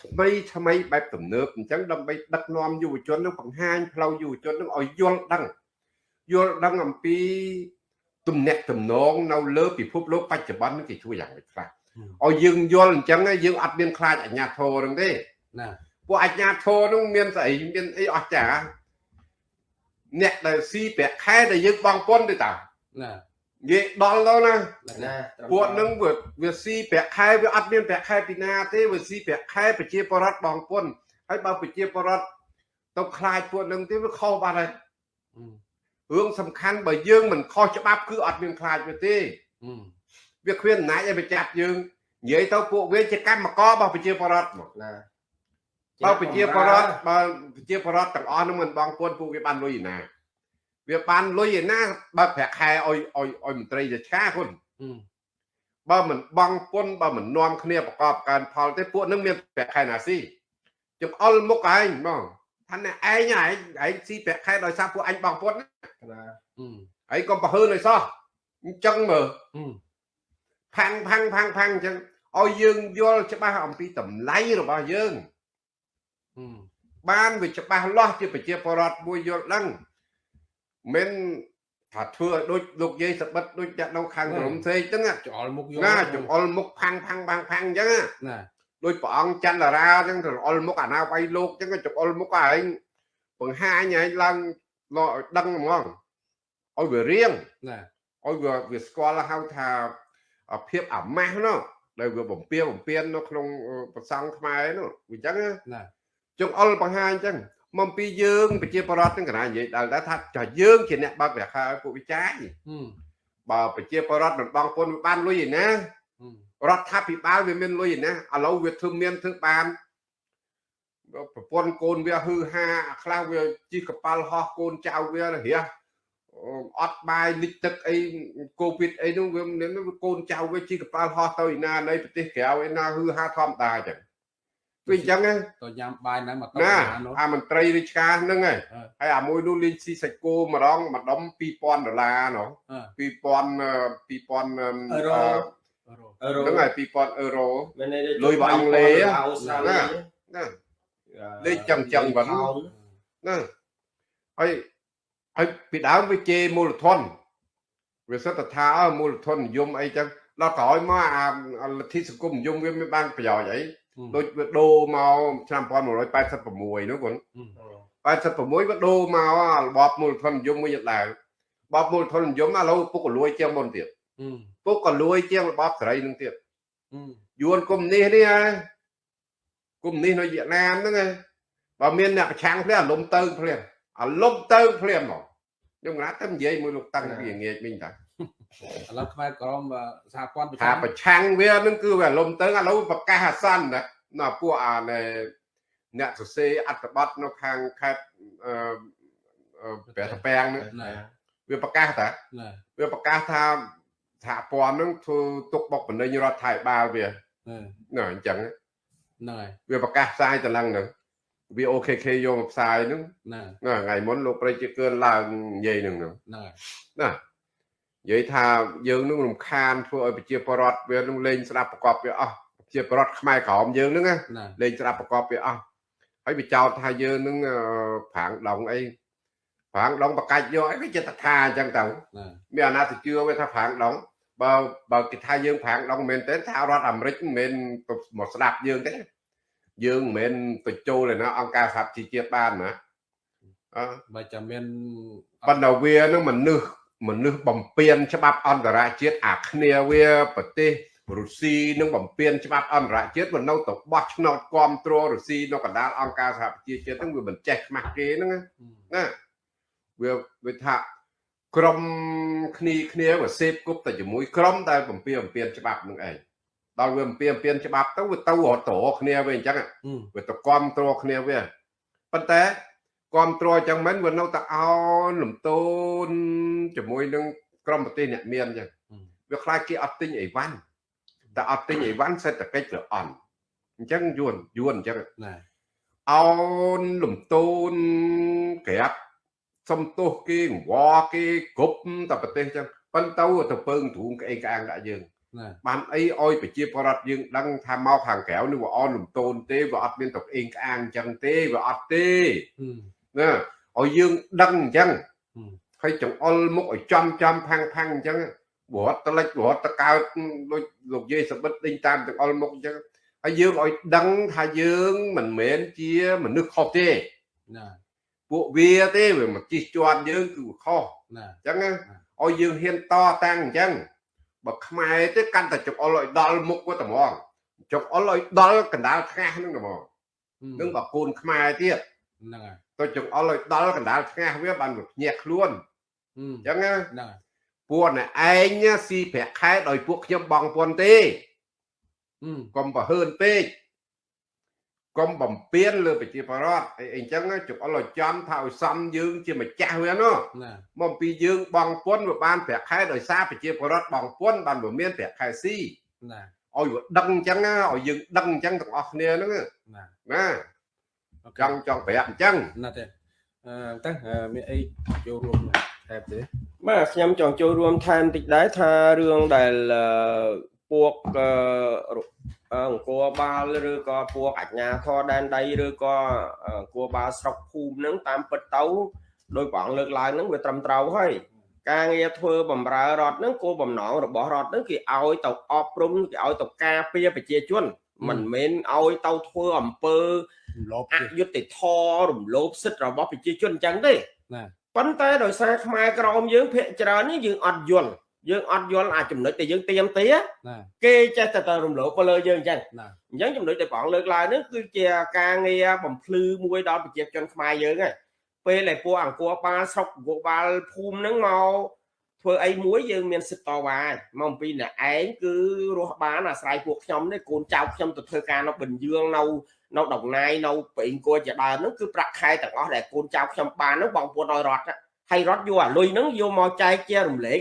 S2: ថ្មីថ្មីបែបទំនើបអញ្ចឹងដើម្បីដឹកនាំយុវជននឹងបង្ហាញផ្លូវយុវជននឹងឲ្យយល់ដឹងយល់ដឹងអំពីទំនាក់ទំនងនៅលើពិភពលោកបច្ចុប្បន្ននេះគេជួយយ៉ាងម៉េចខ្លះឲ្យយើងយល់អញ្ចឹងហើយយើងអត់មានខ្លាចអាជ្ញាធរនឹងទេ
S1: ណែ
S2: ពួកអាជ្ញាធរនោះមានស្អីមានអីអស្ចារ្យអ្នកដែលស៊ីប្រាក់ខែដែលយើងបងពុនទេតា
S1: ណែ
S2: និយាយដល់ទៅណា
S3: ណា
S2: ពួកនឹងវាវាស៊ីប្រាក់ខែវាអត់មានប្រាក់ខែពីណាទេវាស៊ីប្រាក់ខែប្រជាពលរដ្ឋបងពុនហើយបើប្រជាពលរដ្ឋទៅខ្លាចពួកនឹងទេវាខុសបាត់ហើយ
S1: ហឹម
S2: រឿងសំខាន់បើយើងមិនខុសច្បាប់គឺអត់មានខ្លាចវាទេ
S1: ហឹម
S2: វាគ្មានអំណាចឲ្យបញ្ចាប់យើងនិយាយទៅពួកវាជាកម្មកររបស់ប្រជាពលរដ្ឋមក
S3: ណា
S2: បើប្រជាពលរដ្ឋបើប្រជាពលរដ្ឋទាំងអស់នឹងមិនបងពុនពួកវាបានលុយឯណា វាបានលុយឯណាបើប្រាក់ខែឲ្យឲ្យឲ្យមន្ត្រីរាជការគុន
S1: ហឹម
S2: បើមិនបងពុនបើមិននាំគ្នាប្រកបការផលទេពួកនឹងមានប្រាក់ខែណាស៊ីចង្អុលមុខឯងហ្មងថាណែឯងឯងឯងស៊ីប្រាក់ខែដោយសារពួកអញបងពុនណា
S3: ណា
S1: ហឹម
S2: ឯងកុំប្រហើនឲ្យសោះអញ្ចឹងមើល
S1: ហឹម
S2: ផាំងផាំងផាំងផាំងអញ្ចឹងឲ្យយើងយល់ច្បាស់អំពីតម្លៃរបស់យើង
S1: ហឹម
S2: បានវាច្បាស់លាស់ជាប្រជាពលរដ្ឋមួយយល់ដឹង មិនថាធ្វើឲ្យដូចលោកយាយសបិតដូចចាក់នៅខាងក្រុមផ្សេងហ្នឹងណា
S1: ចោលមុខយក
S2: ណាចង្អុលមុខផាំងផាំងផាំងផាំងអញ្ចឹងណា
S1: ណែ
S2: ដូចព្រះអង្គចន្ទរាអញ្ចឹងទៅអុលមុខអាណាវាយលោកអញ្ចឹងក៏ចង្អុលមុខឯងបង្ហាញឯងឡើងលឲ្យដឹងហ្មងឲ្យវារៀង
S1: ណែ
S2: ឲ្យវាវាស្គាល់ហៅថាភាពអាម៉ាស់នោះដែលវាបំពៀបំពៀននៅក្នុងប្រសង់ខ្មែរនោះវាអញ្ចឹងណា
S1: ណែ
S2: ចង្អុលបង្ហាញអញ្ចឹង មកពីយើងប្រជាប្រដ្ឋទាំងកណានិយាយដល់ថាចាយើងជាអ្នកបើករាខាឲ្យពួកវិចាយ
S1: ហឹម
S2: បើប្រជាប្រដ្ឋមិនបងពុនវាបានលុយឯណា
S1: ហឹម
S2: រដ្ឋាភិបាលវាមានលុយឯណាឥឡូវវាធ្វើមានធ្វើបានប្រពន្ធកូនវាហឺហាអាខ្លះវាជីកកប៉ាល់ហោះកូនចៅវារះអត់បាយលិចទឹកអីកូវីដអីនោះវាមានកូនចៅវាជីកកប៉ាល់ហោះទៅឯណានៃប្រទេសក្រៅឯណាហឺហាធម្មតាអញ្ចឹង វាអញ្ចឹងណា
S1: ទៅញ៉ាំបាយណាមកទៅ
S2: ណា
S1: នោះ
S2: អាមន្ត្រីរាជការហ្នឹងហើយ
S1: អឺ
S2: ហើយអាមួយនោះលេងស៊ីសាច់គោម្ដងម្ដុំ2000ដុល្លារណោះ
S1: អឺ
S2: 2000 2000
S3: អឺរ៉ូ
S1: អឺរ៉ូ
S3: អឺរ៉ូ
S2: ហ្នឹងហើយ2000អឺរ៉ូ
S3: មានន័យ
S2: លុយរបស់អង់គ្លេស
S3: អូស្ត្រាលី
S2: ណាលេខចឹងចឹងបងណាហើយហើយពីដើមវាជេរមូលធនវាសិតតែថាអើមូលធននិយមអីចឹងដល់ក្រោយមកអាអាលទ្ធិសង្គមនិយមវាមានបានប្រយោជន៍អី ដូចវាដូរមកឆ្នាំ1986នោះគាត់86វាដូរមកអារបបមូលធននិយមមួយយ៉ាងដែររបបមូលធននិយមឥឡូវពុកកលួយជាងមុនទៀត
S1: ហឹម
S2: ពុកកលួយជាងរបបសេរីនឹងទៀត
S1: ហឹម
S2: យួនកុំនេះនេះហើយកុំនេះនៅវៀតណាមហ្នឹងឯងបើមានអ្នកប្រឆាំងភ្លាមអាលំទៅភ្លាមអាលំទៅភ្លាមមកខ្ញុំណាត់តែនិយាយមួយលោកតាំងពីងាកវិញតា
S1: ឥឡូវខ្មែរក្រមសហព័ន្ធប្រ
S2: ថា
S1: ចាំ
S2: ប្រឆាំងវាហ្នឹងគឺវាអាលំទៅឥឡូវប្រកាសអាសន្នណាណាពួកអាណែអ្នកសរសេរអត្ថបទនៅខាងខេត្តអឺអឺព្រះតាពាំងហ្នឹង
S1: ណែ
S2: វាប្រកាសតា
S1: ណែ
S2: វាប្រកាសថាសហព័ន្ធហ្នឹងធ្វើទុកបុកម្នេញរដ្ឋាភិបាលវា
S1: ណែ
S2: ណាអញ្ចឹង
S1: ហ្នឹងហើយ
S2: វាប្រកាសផ្សាយទៅឡើងហ្នឹងវា OKK យកមកផ្សាយហ្នឹង
S1: ណែ
S2: ណាថ្ងៃមុនលោកប្រជាកើនឡើងនិយាយហ្នឹងហ្នឹង
S1: ហ្នឹងហើយ
S2: ណា និយាយថាយើងនឹងរំខានធ្វើឲ្យប្រជាពលរដ្ឋវានឹងលេងស្ដាប់ប្រកបវាអស់ប្រជាពលរដ្ឋខ្មែរក្រមយើងហ្នឹងណា
S1: ណែ
S2: លេងស្ដាប់ប្រកបវាអស់ហើយវាចោទថាយើងនឹងអឺប្រាំងដងអីប្រាំងដងបកាច់យកអីវាចិត្តថាអញ្ចឹងទៅ
S1: ណា
S2: មានអាណាទៅជឿវាថាប្រាំងដងបើបើគេថាយើងប្រាំងដងមែនទេថារដ្ឋអាមេរិកមិនមែនមកស្ដាប់យើងទេយើងមិនមែនទៅចូលឯណាអង្គការសហជីវជាតិបានណាអឺ
S1: បើចាំមាន
S2: ប៉ុន្តែវានឹងមនុស្ស មនុស្សបំពេញច្បាប់អន្តរជាតិអាគ្នាវាប្រទេសរុស្ស៊ីនឹងបំពេញច្បាប់អន្តរជាតិវានៅទៅបោះឆ្នោតគ្រប់គ្រងរុស្ស៊ីនៅកណ្ដាលអង្គការសហប្រជាជាតិហ្នឹងវាមិនចេះខ្មាស់គេហ្នឹងណាណាវាវាថាក្រុមគ្នាគ្នាវាសេពគប់តែជាមួយក្រុមដែលបំពេញបំពេញច្បាប់នឹងឯងដល់វាបំពេញបំពេញច្បាប់ទៅវាទៅរត់ទៅគ្នាវាអញ្ចឹង
S1: អឺ
S2: វាទៅគ្រប់គ្រងគ្នាវាប៉ុន្តែ គ្រប់គ្រងអញ្ចឹងមិនវានៅតែអោនលំទោនជាមួយនឹងក្រមប្រទេសអ្នកមានអញ្ចឹងវាខ្លាចគេអត់ទិញអីវ៉ាន់តែអត់ទិញអីវ៉ាន់សេដ្ឋកិច្ចវាអន់អញ្ចឹងយួនយួនអញ្ចឹង
S1: ណា
S2: អោនលំទោនក្រាបសំទោសគេងវគេគ្រប់តែប្រទេសអញ្ចឹងប៉ុន្តែទៅពើងទ្រូងក្អេងក្អាងដាក់យើង
S1: ណា
S2: បានអីឲ្យប្រជាពលរដ្ឋយើងដឹងថាមកខាងក្រៅនេះវាអនលំទោនទេវាអត់មានទៅអេងក្អាងអញ្ចឹងទេវាអត់ទេ
S1: អឺ
S2: ណាឲ្យយើងដឹងអញ្ចឹង
S1: ហឹម
S2: ហើយចង្អុលមុខឲ្យចំចំផាំងផាំងអញ្ចឹងវត្តតលិចវត្តតកើតដូចលោកយាយសបិតដេញតាមចង្អុលមុខអញ្ចឹងហើយយើងឲ្យដឹងថាយើងមិនមែនជាមនុស្សខុសទេ
S1: ណា
S2: ពួកវាទេវាមកជិះជាន់យើងគឺវាខុស
S1: ណា
S2: អញ្ចឹងណាឲ្យយើងហ៊ានតតាំងអញ្ចឹងបើខ្មែរទេកាន់តែចង្អុលឲ្យដល់មុខវាតែហ្មងចង្អុលឲ្យដល់កណ្ដាលថ្ងាសហ្នឹងតែហ្មងនឹងបើកូនខ្មែរទៀត
S1: ហ្នឹងហើយ
S2: ទៅចង្អុលឲ្យដល់កណ្ដាលថ្ងាសវាបានវាភ្ញាក់ខ្លួន
S1: អឺ
S2: អញ្ចឹងណា
S1: ហ្នឹងហើយ
S2: ពួកអ្នកឯងស៊ីប្រាក់ខែដោយពួកខ្ញុំបងពន្ធទេ
S1: អឺ
S2: កុំប្រហើនពេកកុំបំពេញលើប្រជាពលរដ្ឋអីអញ្ចឹងចង្អុលឲ្យចំថាឲ្យសមយើងជាម្ចាស់វាណោះ
S1: ណា
S2: មកពីយើងបងពន្ធវាបានប្រាក់ខែដោយសារប្រជាពលរដ្ឋបងពន្ធបានវាមានប្រាក់ខែស៊ី
S1: ណា
S2: ឲ្យវាដឹងអញ្ចឹងណាឲ្យយើងដឹងអញ្ចឹងទាំងអស់គ្នាហ្នឹងណា
S1: ណា
S2: ណា
S1: អូ
S2: ចង់ចង់ប្រាប់អញ្ចឹង
S1: ណាទេអឺតើមានអីចូលរួមថែមទេ
S3: បាទខ្ញុំចង់ចូលរួមថែមតិចដែរថារឿងដែលអឺពួកអឺរអង្គរបាលឬក៏ពួកអាជ្ញាធរដែនដីឬក៏អង្គរបាលស្រុកភូមិហ្នឹងតាមពិតទៅដោយព្រះអង្គលើកឡើងហ្នឹងវាត្រឹមត្រូវហើយការងារធ្វើបំរើរដ្ឋហ្នឹងគោលបំណងរបស់រដ្ឋហ្នឹងគេឲ្យទៅអប់រំគេឲ្យទៅការពារប្រជាជនមិនមែនឲ្យទៅធ្វើអំពើ
S1: លប
S3: អយុត្តិធម៌រំលោភសិទ្ធិរបស់ប្រជាជនអញ្ចឹងទេ
S1: ណា
S3: ប៉ុន្តែដោយសារខ្មែរក្រមយើងភាកច្រើននេះយើងអត់យល់យើងអត់យល់អាចចំណុចដែលយើងទៀមទា
S1: ណា
S3: គេចេះតែទៅរំលោភទៅលើយើងអញ្ចឹង
S1: ណា
S3: អញ្ចឹងចំណុចដែលព្រះអង្គលើកឡើងនេះគឺជាការងារបំភ្លឺមួយដល់ប្រជាជនខ្មែរយើងហើយពេលដែលពួកអង្គរបាលស្រុកអង្គរបាលភូមិហ្នឹងមកធ្វើអីមួយយើងមានសិទ្ធិតវ៉ាហើយមកអំពីអ្នកឯងគឺរស់បានអាស្រ័យពួកខ្ញុំនេះកូនចៅខ្ញុំទៅធ្វើការនៅបញ្ញឿងនៅ នៅដងណាយនៅប្រេងគួរជាដើមហ្នឹងគឺប្រាក់ខែទាំងអស់ដែលកូនចៅខ្ញុំបានហ្នឹងបងប្អូនឲ្យរត់ណាហើយរត់យកអាលុយហ្នឹងយកមកចែកជារំលែក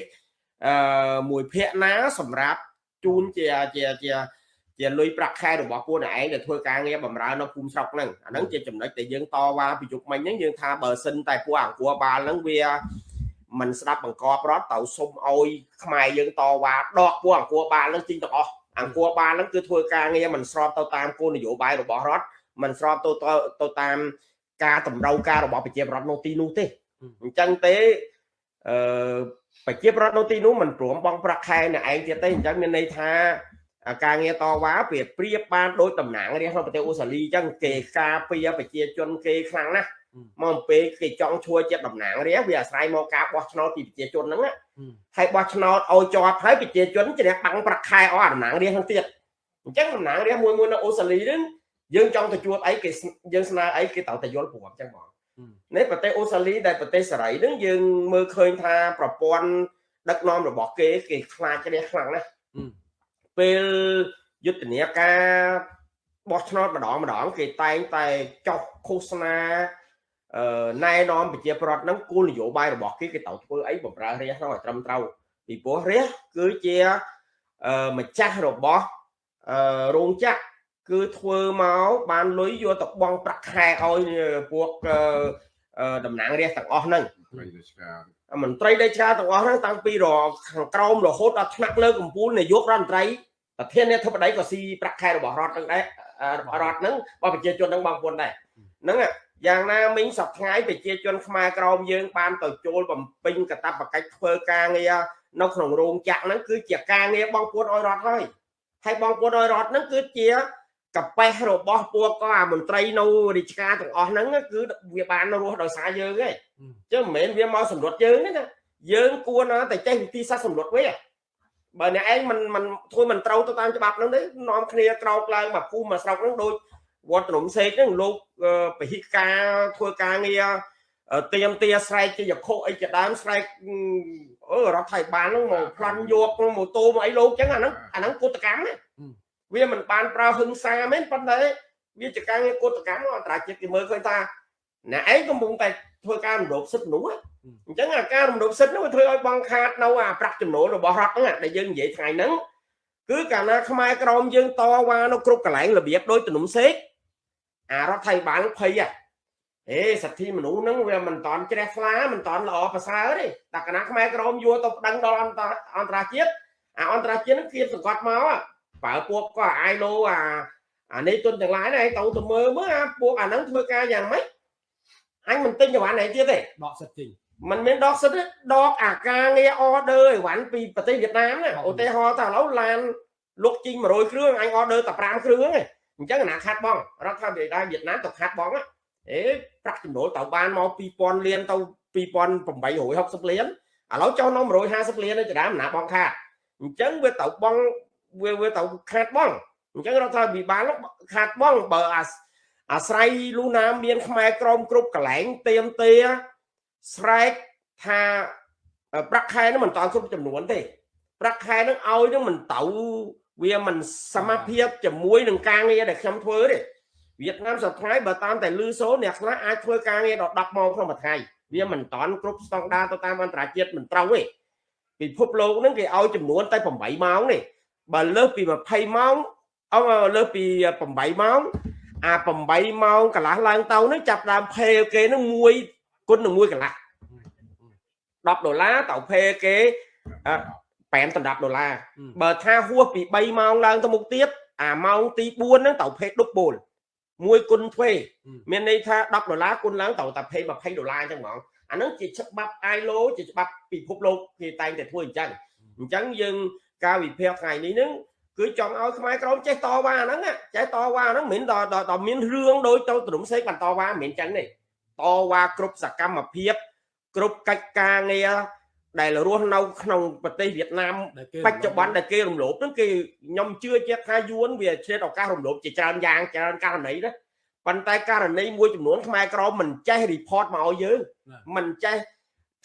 S3: អឺមួយភាគណាសម្រាប់ជូនជាជាជាជាលុយប្រាក់ខែរបស់ពួកអ្នកឯងដែលធ្វើការងារបម្រើនៅភូមិស្រុកហ្នឹងអាហ្នឹងជាចំណុចដែលយើងតវ៉ាពីយុគមិញហ្នឹងយើងថាបើសិនតែពួកអង្គរបាលហ្នឹងវាមិនស្ដាប់បង្កប់រត់ទៅសុំឲ្យខ្មែរយើងតវ៉ាដកពួកអង្គរបាលហ្នឹងចេញទាំងអស់ អង្គរបាលហ្នឹងគឺធ្វើការងារមិនស្របទៅតាមគោលនយោបាយរបស់រដ្ឋមិនស្របទៅទៅទៅតាមការតម្រូវការរបស់ប្រជាពលរដ្ឋនៅទីនោះទេអញ្ចឹងទេអឺប្រជាពលរដ្ឋនៅទីនោះមិនព្រមបងប្រាក់ខែអ្នកឯងទៀតទេអញ្ចឹងមានន័យថាអាការងារតវ៉ាវាប្រៀបបានដោយតំណាងរាស្ត្រនៅប្រទេសអូស្ត្រាលីអញ្ចឹងគេការពារប្រជាជនគេខ្លាំងណាស់ មកអំពេលគេចង់ជួយជាតំណាងរាស្ត្រវាអាស្រ័យមកការបោះឆ្នោតពីប្រជាជនហ្នឹងណាហើយបោះឆ្នោតឲ្យជាប់ហើយប្រជាជនជ្រះបាំងប្រាក់ខែអស់តំណាងរាស្ត្រហ្នឹងទៀតអញ្ចឹងតំណាងរាស្ត្រមួយមួយនៅអូស្ត្រាលីហ្នឹងយើងចង់ទៅជួបអីគេយើងស្នើអីគេត្រូវតែយល់ព្រមអញ្ចឹងហ្មងនេះប្រទេសអូស្ត្រាលីដែលប្រទេសសេរីហ្នឹងយើងមើលឃើញថាប្រព័ន្ធដឹកនាំរបស់គេគេខ្លាចជ្រះខ្លាំងណាស់ពេលយុទ្ធនាការបោះឆ្នោតម្ដងម្ដង គេតែងតែចុះឃោសនាអឺ ណែនាំប្រជាប្រដ្ឋហ្នឹងគោលនយោបាយរបស់គេគេត្រូវធ្វើអីបំរើរាជហ្នឹងឲ្យត្រឹមត្រូវពីព្រោះរាជគឺជាអឺម្ចាស់របស់អឺរោងចក្រគឺធ្វើមកបានលុយយកទៅបង់ប្រាក់ខែឲ្យពួកតំណាងរាជទាំងអស់ហ្នឹង
S2: វិញរាជការ
S3: មន្ត្រីរាជការទាំងអស់ហ្នឹងតាំងពីរខាងក្រោមរហូតដល់ថ្នាក់លើកំពូលនាយករដ្ឋមន្ត្រីប្រធាននាយកធិបតីក៏ស៊ីប្រាក់ខែរបស់រដ្ឋហ្នឹងដែររបស់រដ្ឋហ្នឹងរបស់ប្រជាជនហ្នឹងបងប្អូនដែរហ្នឹង យ៉ាងណាមិញសប្ថ្ងៃប្រជាជនខ្មែរក្រមយើង បានទៅចូលបំពេញកាតព្វកិច្ចធ្វើការងារនៅក្នុងរោងចក្រហ្នឹងគឺជាការងារបងប្អូនឲ្យរដ្ឋហើយហើយបងប្អូនឲ្យរដ្ឋហ្នឹងគឺជាកប៉េះរបស់ពួកក៏អាមន្ត្រីនៅរាជការទាំងអស់ហ្នឹងគឺវាបានរស់ដោយសារយើងឯង chứ មិនមែនវាមកសម្រុតយើងទេណាយើងគួរណាតែចេះវិធីសាស្ត្រសម្រុតវាបើអ្នកឯងមិនមិនធ្វើមិនត្រូវទៅតាមច្បាប់ហ្នឹងទេនាំគ្នាក្រោកឡើងមកភូមិមកស្រុកហ្នឹងដូច វត្តរំសេកហ្នឹងលោកពហិការធ្វើការងារទៀមទាស្រែកជាយខុអីជាដើមស្រែកអឺរដ្ឋថៃបានហ្នឹងមកប្លន់យកម៉ូតូមកអីលោកចឹងអាហ្នឹងអាហ្នឹងគុតកម្មណាវាមិនបានប្រើហឹង្សាមែនប៉ុន្តែវាជាការងារគុតកម្មអន្តរជាតិគេមើលឃើញថាអ្នកឯងកំពុងតែធ្វើការរំលោភសិទ្ធិមនុស្សអញ្ចឹងអាការរំលោភសិទ្ធិនោះវាធ្វើឲ្យបងខាតនៅអាប្រាក់ចំណូលរបស់រដ្ឋហ្នឹងដែលយើងនិយាយថ្ងៃហ្នឹងគឺកាលណាខ្មែរក្រមយើងតវ៉ានៅគ្រប់កន្លែងរបៀបដោយទំនុំសេក អារដ្ឋថៃបានភ័យហេសិទ្ធិមនុស្សហ្នឹងវាមិនតន់ជ្រះថ្លាមិនតន់ល្អប្រសើរទេតែកាលណាខ្មែរក្រមយកទៅប្តឹងដល់អន្តរអន្តរជាតិអាអន្តរជាតិហ្នឹងគៀបសង្កត់មកបើពួកក៏អាយឡូអាអានេះទុនទាំងឡាយហ្នឹងឯងទៅទៅមើលមើលអាពួកអាហ្នឹងធ្វើការយ៉ាងម៉េចអញមិនទិញអីវ៉ាន់ឯទៀតទេ
S1: ដកសិទ្ធិទិញ
S3: មិនមែនដកសិទ្ធិដកអាការងារ order អីវ៉ាន់ពីប្រទេសវៀតណាមណាឧទាហរណ៍ថាឥឡូវឡានលុកជីង100គ្រឿងអញ order តែ5គ្រឿងឯង អញ្ចឹងអាណាខាត់បងរដ្ឋាភិបាលវៀតណាមទៅខាត់បងអេប្រាក់ចំណូលទៅបានមក2000លានទៅ2860លានឥឡូវចុះនៅ150លានទៅដើមណាបងខាត់អញ្ចឹងវាទៅបងវាវាទៅខាត់បងអញ្ចឹងរដ្ឋាភិបាលខាត់បងបើអាអាស្រ័យលូណាមានខ្មែរក្រមគ្រប់កន្លែងទៀមទាស្រែកថាប្រាក់ខែនឹងមិនតគ្រប់ចំនួនទេប្រាក់ខែនឹងឲ្យនឹងមិនទៅ វាមិនសមភាពជាមួយនឹងការងារដែលខ្ញុំធ្វើទេវៀតណាមសប្តាហ៍បើតាមតែលឺសូអ្នកខ្លះអាចធ្វើការងារដល់10ម៉ោងក្នុងមួយថ្ងៃវាមិនតន់គ្រប់ស្តង់ដារទៅតាមអន្តរជាតិមិនត្រូវទេពិភពលោកហ្នឹងគេឲ្យចំនួនតែ8ម៉ោងទេបើលើសពី20ម៉ោងអឺលើសពី8ម៉ោងអា8ម៉ោងកន្លះឡើងទៅនឹងចាប់ដើមផេគេនឹងមួយគុណនឹងមួយកន្លះ10ដុល្លារទៅផេគេ 5ដុល្លារបើថាហួសពី3ម៉ោងឡើងទៅមុខទៀតអាម៉ោងទី4ហ្នឹងទៅផេដុបបូលមួយគុណទ្វេមានន័យថា10ដុល្លារគុណឡើងទៅតែផេ20ដុល្លារអញ្ចឹងហ្មងអាហ្នឹងជាច្បាប់ ILO ជាច្បាប់ពិភពលោកគេតែងតែធ្វើអញ្ចឹងអញ្ចឹងយើងការវិភាគថ្ងៃនេះហ្នឹងគឺចង់ឲ្យខ្មែរក្រមចេះតវ៉ាហ្នឹងចេះតវ៉ាហ្នឹងមិនដល់ដល់មានរឿងដូចទៅទ្រំសេកបានតវ៉ាមិនចឹងទេតវ៉ាគ្រប់សកម្មភាព គ្រប់កិច្ចការងារ ដែលរស់នៅក្នុងប្រទេសវៀតណាមបច្ចុប្បន្នដែលគេរំលោភហ្នឹងគេខ្ញុំជឿជាក់ថាយួនវាឆ្លៀតឱកាសរំលោភជាច្រើនយ៉ាងច្រើនករណីណាប៉ុន្តែករណីមួយចំនួនខ្មែរក្រមមិនចេះ report មកឲ្យយើងមិនចេះ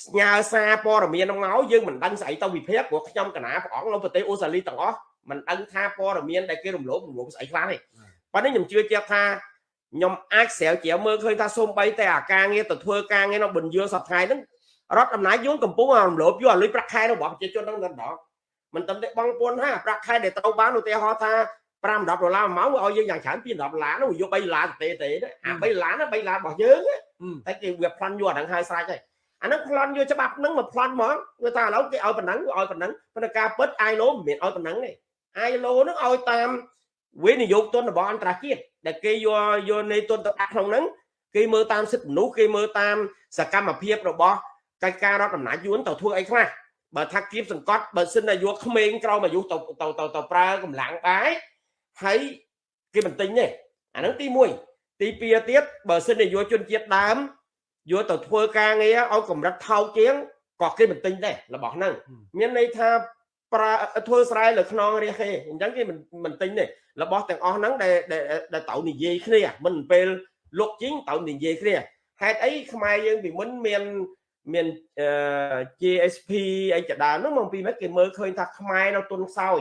S3: ផ្ញើសារព័ត៌មានមកយើងមិនដឹងស្អីទៅវិភាគព្រោះខ្ញុំកណាព្រះអង្គនៅប្រទេសអូស្ត្រាលីទាំងអស់មិនដឹងថាព័ត៌មានដែលគេរំលោភរំលោភស្អីខ្លះទេប៉ុន្តែខ្ញុំជឿជាក់ថាខ្ញុំអាចស្រាវជ្រាវមើលឃើញថាសូម្បីតែអាការងារទៅធ្វើការងារនៅបញ្យលសប្តាហ៍ហ្នឹង រដ្ឋអំណាចយួនកំពុងរំលោភយកអាលុយប្រាក់ខែរបស់ប្រជាជនហ្នឹងទៅដល់មិនត្រឹមតែបងពួនថាប្រាក់ខែដែលត្រូវបានឧទាហរណ៍ថា5 10ដុល្លារមួយម៉ោងឲ្យយើងយ៉ាងច្រើនពី10ដុល្លារនោះយក3ដុល្លារទេទេអា3ដុល្លារណា3ដុល្លាររបស់យើងតែគេវាប្លន់យកអាហ្នឹងហើយស្រេចហើយអាហ្នឹងប្លន់យកច្បាប់ហ្នឹងមកប្លន់ហ្មងវាថាឥឡូវគេឲ្យប៉ុណ្ណឹងឲ្យប៉ុណ្ណឹងប៉ុន្តែការពិត ILO មិនមែនឲ្យប៉ុណ្ណឹងទេ ILO នឹងឲ្យតាមវិនិយោគទុនរបស់អន្តរជាតិដែលគេយកយកនៃទុនទៅដាក់ក្នុងហ្នឹងគេមើលតាមសិទ្ធិមនុស្សគេមើលតាមសកម្មភាពរបស់ កិច្ចការរដ្ឋអំណាចយួនទៅធ្វើអីខ្លះបើថាគៀបសង្កត់បើសិនតែយកក្មេងក្រោមអាយុទៅទៅទៅទៅប្រើកម្លាំងបាយហើយគេមិនទិញទេអាហ្នឹងទី1ទី2ទៀតបើសិនតែយកជនជាតិដើមយកទៅធ្វើការងារឲ្យកម្រិតថោកជាងក៏គេមិនទិញដែររបស់ហ្នឹងមានន័យថាប្រើធ្វើស្រែលើខ្នងរះគេអញ្ចឹងគេមិនមិនទិញទេរបស់ទាំងអស់ហ្នឹងដែលដែលត្រូវនិយាយគ្នាមិនពេលលុកជីងត្រូវនិយាយគ្នាហេតុអីខ្មែរយើងពីមុនមាន មាន GSP អីចដានោះមកពីម៉េចគេមើលឃើញថាខ្មែរនៅទុនខ្សោយ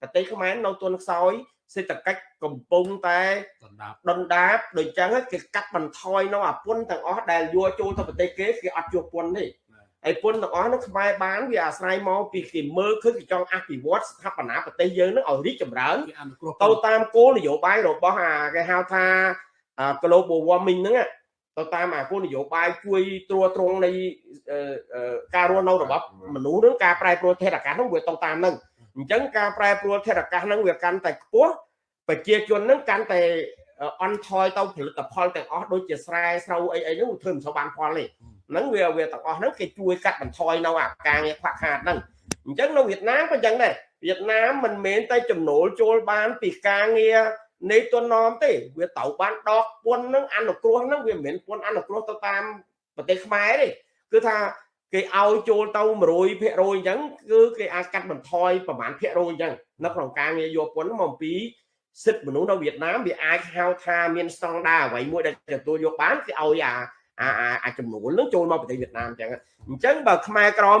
S3: ប្រទេសខ្មែរនៅទុនខ្សោយសេដ្ឋកិច្ចកំពុងតែដុនដាបដូចចឹងគេកាត់បន្ថយនៅអាពុនទាំងអស់ដែលយកចូលទៅប្រទេសគេគេអត់ជួបពុនទេហើយពុនទាំងអស់នោះខ្មែរបានវាអាស្រ័យមកពីគេមើលឃើញគេចង់អភិវឌ្ឍស្ថាបនាប្រទេសយើងនឹងឲ្យរីកចម្រើនទៅតាមគោលនយោបាយរបស់អាគេហៅថា global warming ហ្នឹង ទៅតាមអាគោលនយោបាយជួយត្រួតត្រងនៃការរស់នៅរបស់មនុស្សនឹងការប្រែប្រួលធាតុអាកាសហ្នឹងវាទៅតាមហ្នឹងអញ្ចឹងការប្រែប្រួលធាតុអាកាសហ្នឹងវាកាន់តែខ្ពស់ប្រជាជនហ្នឹងកាន់តែអន់ថយទៅផលិតផលទាំងអស់ដូចជាស្រែស្រូវអីអីហ្នឹងធ្វើមិនសូវបានផលទេហ្នឹងវាវាទាំងអស់ហ្នឹងគេជួយកាត់បន្ថយនៅអាការងារខ្វះខាតហ្នឹងអញ្ចឹងនៅវៀតណាមក៏អញ្ចឹងដែរវៀតណាមមិនមែនតែចំណូលចូលបានពីការងារ នៃទុននំទេវាទៅបានដកពន្ធហ្នឹងអនុគ្រោះហ្នឹងវាមិនមែនពន្ធអនុគ្រោះទៅតាមប្រទេសខ្មែរទេគឺថាគេឲ្យចូលទៅ100%អញ្ចឹងគឺគេអាចកាត់បន្ថយប្រហែលភាគរយអញ្ចឹងនៅក្នុងការងារយកពន្ធមកពីសិទ្ធិមនុស្សនៅវៀតណាមវាអាចហៅថាមានស្តង់ដារអ្វីមួយដែលទទួលយកបានគេឲ្យអាអាអាចំនួននឹងចូលមកប្រទេសវៀតណាមអញ្ចឹងអញ្ចឹងបើខ្មែរក្រម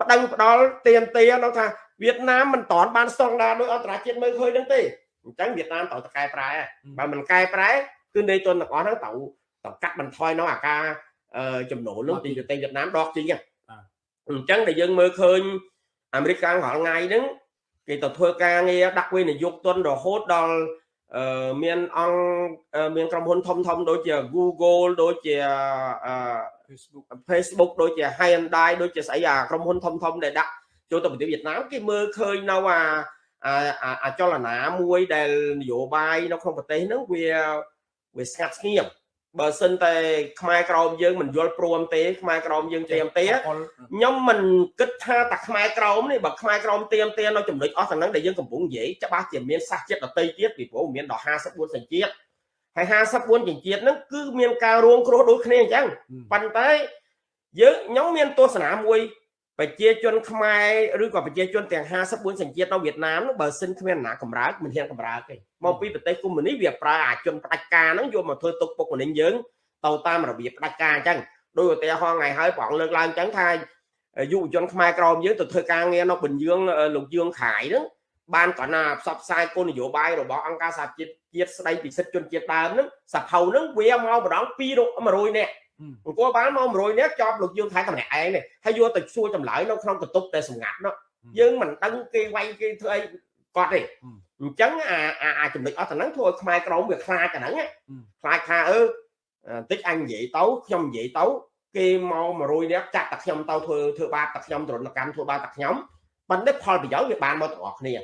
S3: ប្តឹងផ្ដាល់ទៀមទានោះថាវៀតណាមមិនតន់បានស្តង់ដារដោយអន្តរជាតិមើលឃើញហ្នឹងទេ អញ្ចឹងវៀតណាមត្រូវតែកែប្រែបើមិនកែប្រែគឺនៃទុនទាំងអស់ហ្នឹងត្រូវត្រូវកាត់បន្ថយនៅអាការចំណូលនោះពីប្រទេសវៀតណាមដកជីងអញ្ចឹងដែលយើងមើលឃើញអាមេរិកកាំងរាល់ថ្ងៃហ្នឹងគេទៅធ្វើការងារដាក់វិនិយោគទុនរហូតដល់មានអង្គមានក្រុមហ៊ុនធំធំដូចជា Google ដូចជា Facebook Facebook ដូចជា Hyundai ដូចជាស្អីអាក្រុមហ៊ុនធំធំដែលដាក់ចូលទៅប្រទេសវៀតណាមគេមើលឃើញនៅអា អាចលនាមួយដែលនយោបាយនៅក្នុងប្រទេសហ្នឹងវាវាស្ងាត់ស្ងៀមបើសិនតែខ្មែរក្រមយើងមិនយល់ព្រមទេខ្មែរក្រមយើងត្រៀមទេខ្ញុំមិនគិតថាតែខ្មែរក្រមនេះបើខ្មែរក្រមត្រៀមទេនៅចំណុចអស់ទាំងហ្នឹងដែលយើងកំពុងនិយាយច្បាស់ជាមានសាសជាតិដតីទៀតពីព្រោះមានដល់54សញ្ជាតិហើយ54សញ្ជាតិហ្នឹងគឺមានការរួងគ្រោះដូចគ្នាអញ្ចឹងប៉ុន្តែយើងខ្ញុំមានទស្សនាមួយ ប្រជាជនខ្មែរឬក៏ប្រជាជនទាំង54សញ្ជាតិនៅវៀតណាមបើសិនគ្មានណាកម្រើកមិនហ៊ានកម្រើកទេមកពីប្រទេសកុម្មុយនីវាប្រើអាជនផ្ដាច់ការហ្នឹងយកមកធ្វើទុកពុកម្នេញយើងទៅតាមរបៀបផ្ដាច់ការអញ្ចឹងដោយឧទាហរណ៍ថ្ងៃហើយប្រងលើកឡើងអញ្ចឹងថាយុវជនខ្មែរក្រមយើងទៅធ្វើការងារនៅបញ្ញឿងលោកយើងខាយហ្នឹងបានគាត់ណាផ្សព្វផ្សាយគោលនយោបាយរបស់អង្គការសហជាតិជាតិស្ដីពីសិទ្ធិជនជាតិដើមហ្នឹងសភៅហ្នឹងវាមកម្ដង200នាក់ អង្គបានមក100នាក់ចប់លោកយើងថៃតែម្នាក់ឯងនេះហើយយកទៅសួរចម្លើយនៅក្នុងបន្ទប់តែសម្ងាត់នោះយើងមិនដឹងគេវាយគេធ្វើអីគាត់ទេអញ្ចឹងអាអាចំណុចអស់ទៅហ្នឹងធ្វើឲ្យខ្មែរក្រមវាខ្លាចអាហ្នឹងខ្លាចថាអឺតិចអញនិយាយទៅខ្ញុំនិយាយទៅគេមក100នាក់ចាក់តែខ្ញុំទៅធ្វើធ្វើបាបតែខ្ញុំទរណកម្មធ្វើបាបតែខ្ញុំប៉ុន្តែផលប្រយោជន៍វាបានមកទាំងអស់គ្នា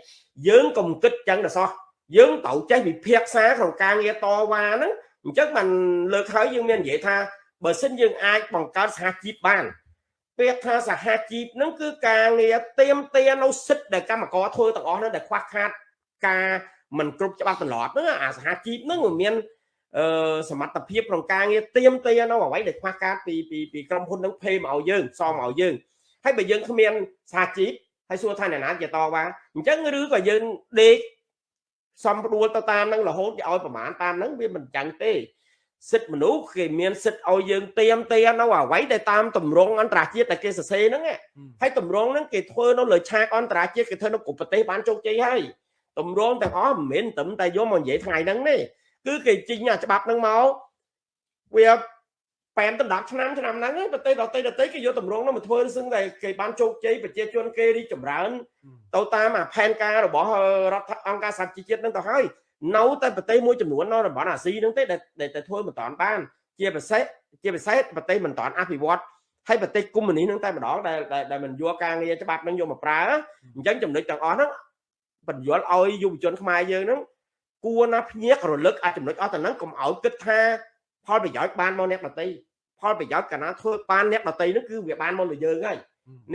S3: យើងកុំគិតចឹងទៅសោះយើងត្រូវចេះវិភាគសាក្នុងការងារតវ៉ាហ្នឹងអញ្ចឹងបានលើកហើយយើងមាននិយាយថា បើសិនយើងអាចបង្កើតសហជីពបានពាក្យថាសហជីពហ្នឹងគឺការងារទៀមទានៅសិទ្ធិដែលកម្មករធ្វើទាំងអស់ហ្នឹងដែលខ្វះខាតការមិនគ្រប់ច្បាប់ត្រឡប់ហ្នឹងអាសហជីពហ្នឹងវាមានអឺសមត្ថភាពក្នុងការងារទៀមទានៅអ្វីដែលខ្វះខាតពីពីពីក្រុមហ៊ុនហ្នឹងភេមកឲ្យយើងសមឲ្យយើងហើយបើយើងគ្មានសហជីពហើយសួរថាអ្នកណាជាតវ៉ាអញ្ចឹងឬក៏យើងដេកសំដួលទៅតាមនឹងរហូតឲ្យប្រមាណតាមនឹងវាមិនចឹងទេ សិទ្ធិមនុស្សគេមានសិទ្ធិឲ្យយើងទៀមទានៅអ្វីដែលតាមតម្រងអន្តរជាតិដែលគេសរសេរហ្នឹងហើយតម្រងហ្នឹងគេធ្វើនៅលើឆាកអន្តរជាតិគេធ្វើនៅគ្រប់ប្រទេសបានជោគជ័យហើយតម្រងទាំងអស់មិនមែនត្រឹមតែយកមកនិយាយថ្ងៃហ្នឹងទេគឺគេជីងអាច្បាប់ហ្នឹងមកវាប៉ែនទៅ10ឆ្នាំឆ្នាំហ្នឹងប្រទេសដទៃដទៃគេយកតម្រងនោះមកធ្វើសឹងតែគេបានជោគជ័យប្រជាជនគេរីចម្រើនទៅតាមអាផែនការរបស់រដ្ឋអង្គការសហជីវជាតិហ្នឹងទៅហើយ នៅតែប្រទេសមួយចំនួននៅតំបន់អាស៊ីហ្នឹងទេដែលតែធ្វើមិនតាន់បានជាពិសេសជាពិសេសប្រទេសមិនតាន់អភិវឌ្ឍហើយប្រទេសកុម្មុយនីសហ្នឹងតែម្ដងដែលដែលមិនយកការងារច្បាប់ហ្នឹងយកមកប្រើអញ្ចឹងចំណុចទាំងអស់ហ្នឹងបញ្យល់ឲ្យយុវជនខ្មែរយើងហ្នឹងគួរណាភ្ញាក់រលឹកអាចចំណុចអស់ទៅហ្នឹងកុំឲ្យគិតថាផលប្រយោជន៍បានមកអ្នកដតីផលប្រយោជន៍កាលណាធ្វើបានអ្នកដតីហ្នឹងគឺវាបានមកលើយើងហើយ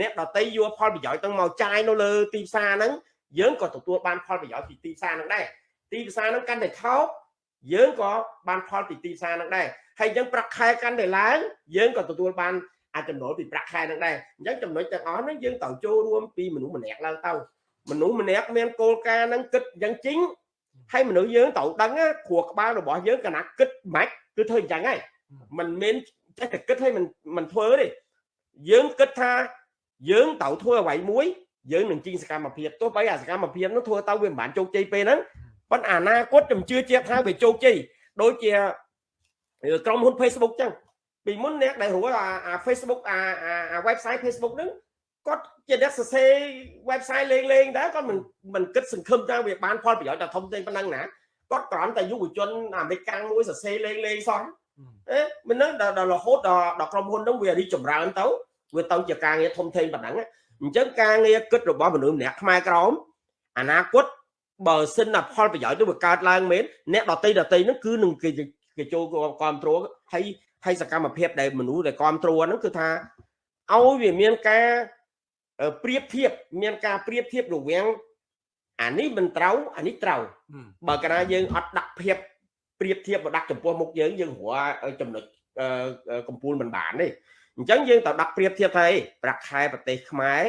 S3: អ្នកដតីយកផលប្រយោជន៍ទាំងមកចាយនៅលើទីផ្សារហ្នឹងយើងក៏ទទួលបានផលប្រយោជន៍ពីទីផ្សារហ្នឹងដែរ ទីផ្សារហ្នឹងកាន់តែថោកយើងក៏បានផលពីទីផ្សារហ្នឹងដែរហើយអញ្ចឹងប្រាក់ខែកាន់តែឡើងយើងក៏ទទួលបានអាចចំណូលពីប្រាក់ខែហ្នឹងដែរអញ្ចឹងចំណុចទាំងអស់ហ្នឹងយើងត្រូវចូលរួមពីមនុស្សម្នាក់ឡើងទៅមនុស្សម្នាក់មានគោលការណ៍ហ្នឹងគិតយ៉ាងជីងហើយមនុស្សយើងត្រូវដឹងគ្រួក្បាលរបស់យើងកណាគិតមិនគឺធ្វើអញ្ចឹងហើយมันមានចេះតែគិតឲ្យมันมันធ្វើទេយើងគិតថាយើងត្រូវធ្វើអ្វីមួយយើងនឹងជីងសកម្មភាពទោះបីអាសកម្មភាពនោះធ្វើទៅវាមិនបានជោគជ័យពេលហ្នឹង ប៉ុន្តែអនាគតខ្ញុំជឿជាក់ថាវាជោគជ័យដូចជាក្រុមហ៊ុន Facebook ចឹងពីមុនអ្នកដែលរស់អា Facebook អាអា website Facebook ហ្នឹងគាត់ជាអ្នកសរសេរ website លេងលេងដែរគាត់មិនមិនគិតសង្ឃឹមថាវាបានផលប្រយោជន៍តែធំទេប៉ុណ្ណឹងណាគាត់គ្រាន់តែយុវជនអាមេរិកកាំងមួយសរសេរលេងលេងសោះអេមិនហ្នឹងដល់រហូតដល់ដល់ក្រុមហ៊ុនហ្នឹងវារីចម្រើនទៅវាទៅជាការងារធំធេងប៉ុណ្ណឹងអញ្ចឹងការងារគិតរបស់មនុស្សម្នាក់ខ្មែរក្រមអនាគត បើសិនណាផលប្រយោជន៍ទៅវាកើតឡើងមែនអ្នកដតីដតីហ្នឹងគឺនឹងគេគេចូលគ្រប់គ្រងហើយហើយសកម្មភាពដែលមនុស្សដែលគ្រប់គ្រងហ្នឹងគឺថាឲ្យវាមានការប្រៀបធៀបមានការប្រៀបធៀបរវាងអានេះមិនត្រូវអានេះត្រូវបើកាលណាយើងអត់ដាក់ភាពប្រៀបធៀបមកដាក់ចំពោះមុខយើងយើងរកចំណុចកម្ពូលមិនបានទេអញ្ចឹងយើងត្រូវដាក់ប្រៀបធៀបថាប្រាក់ខែប្រទេសខ្មែរ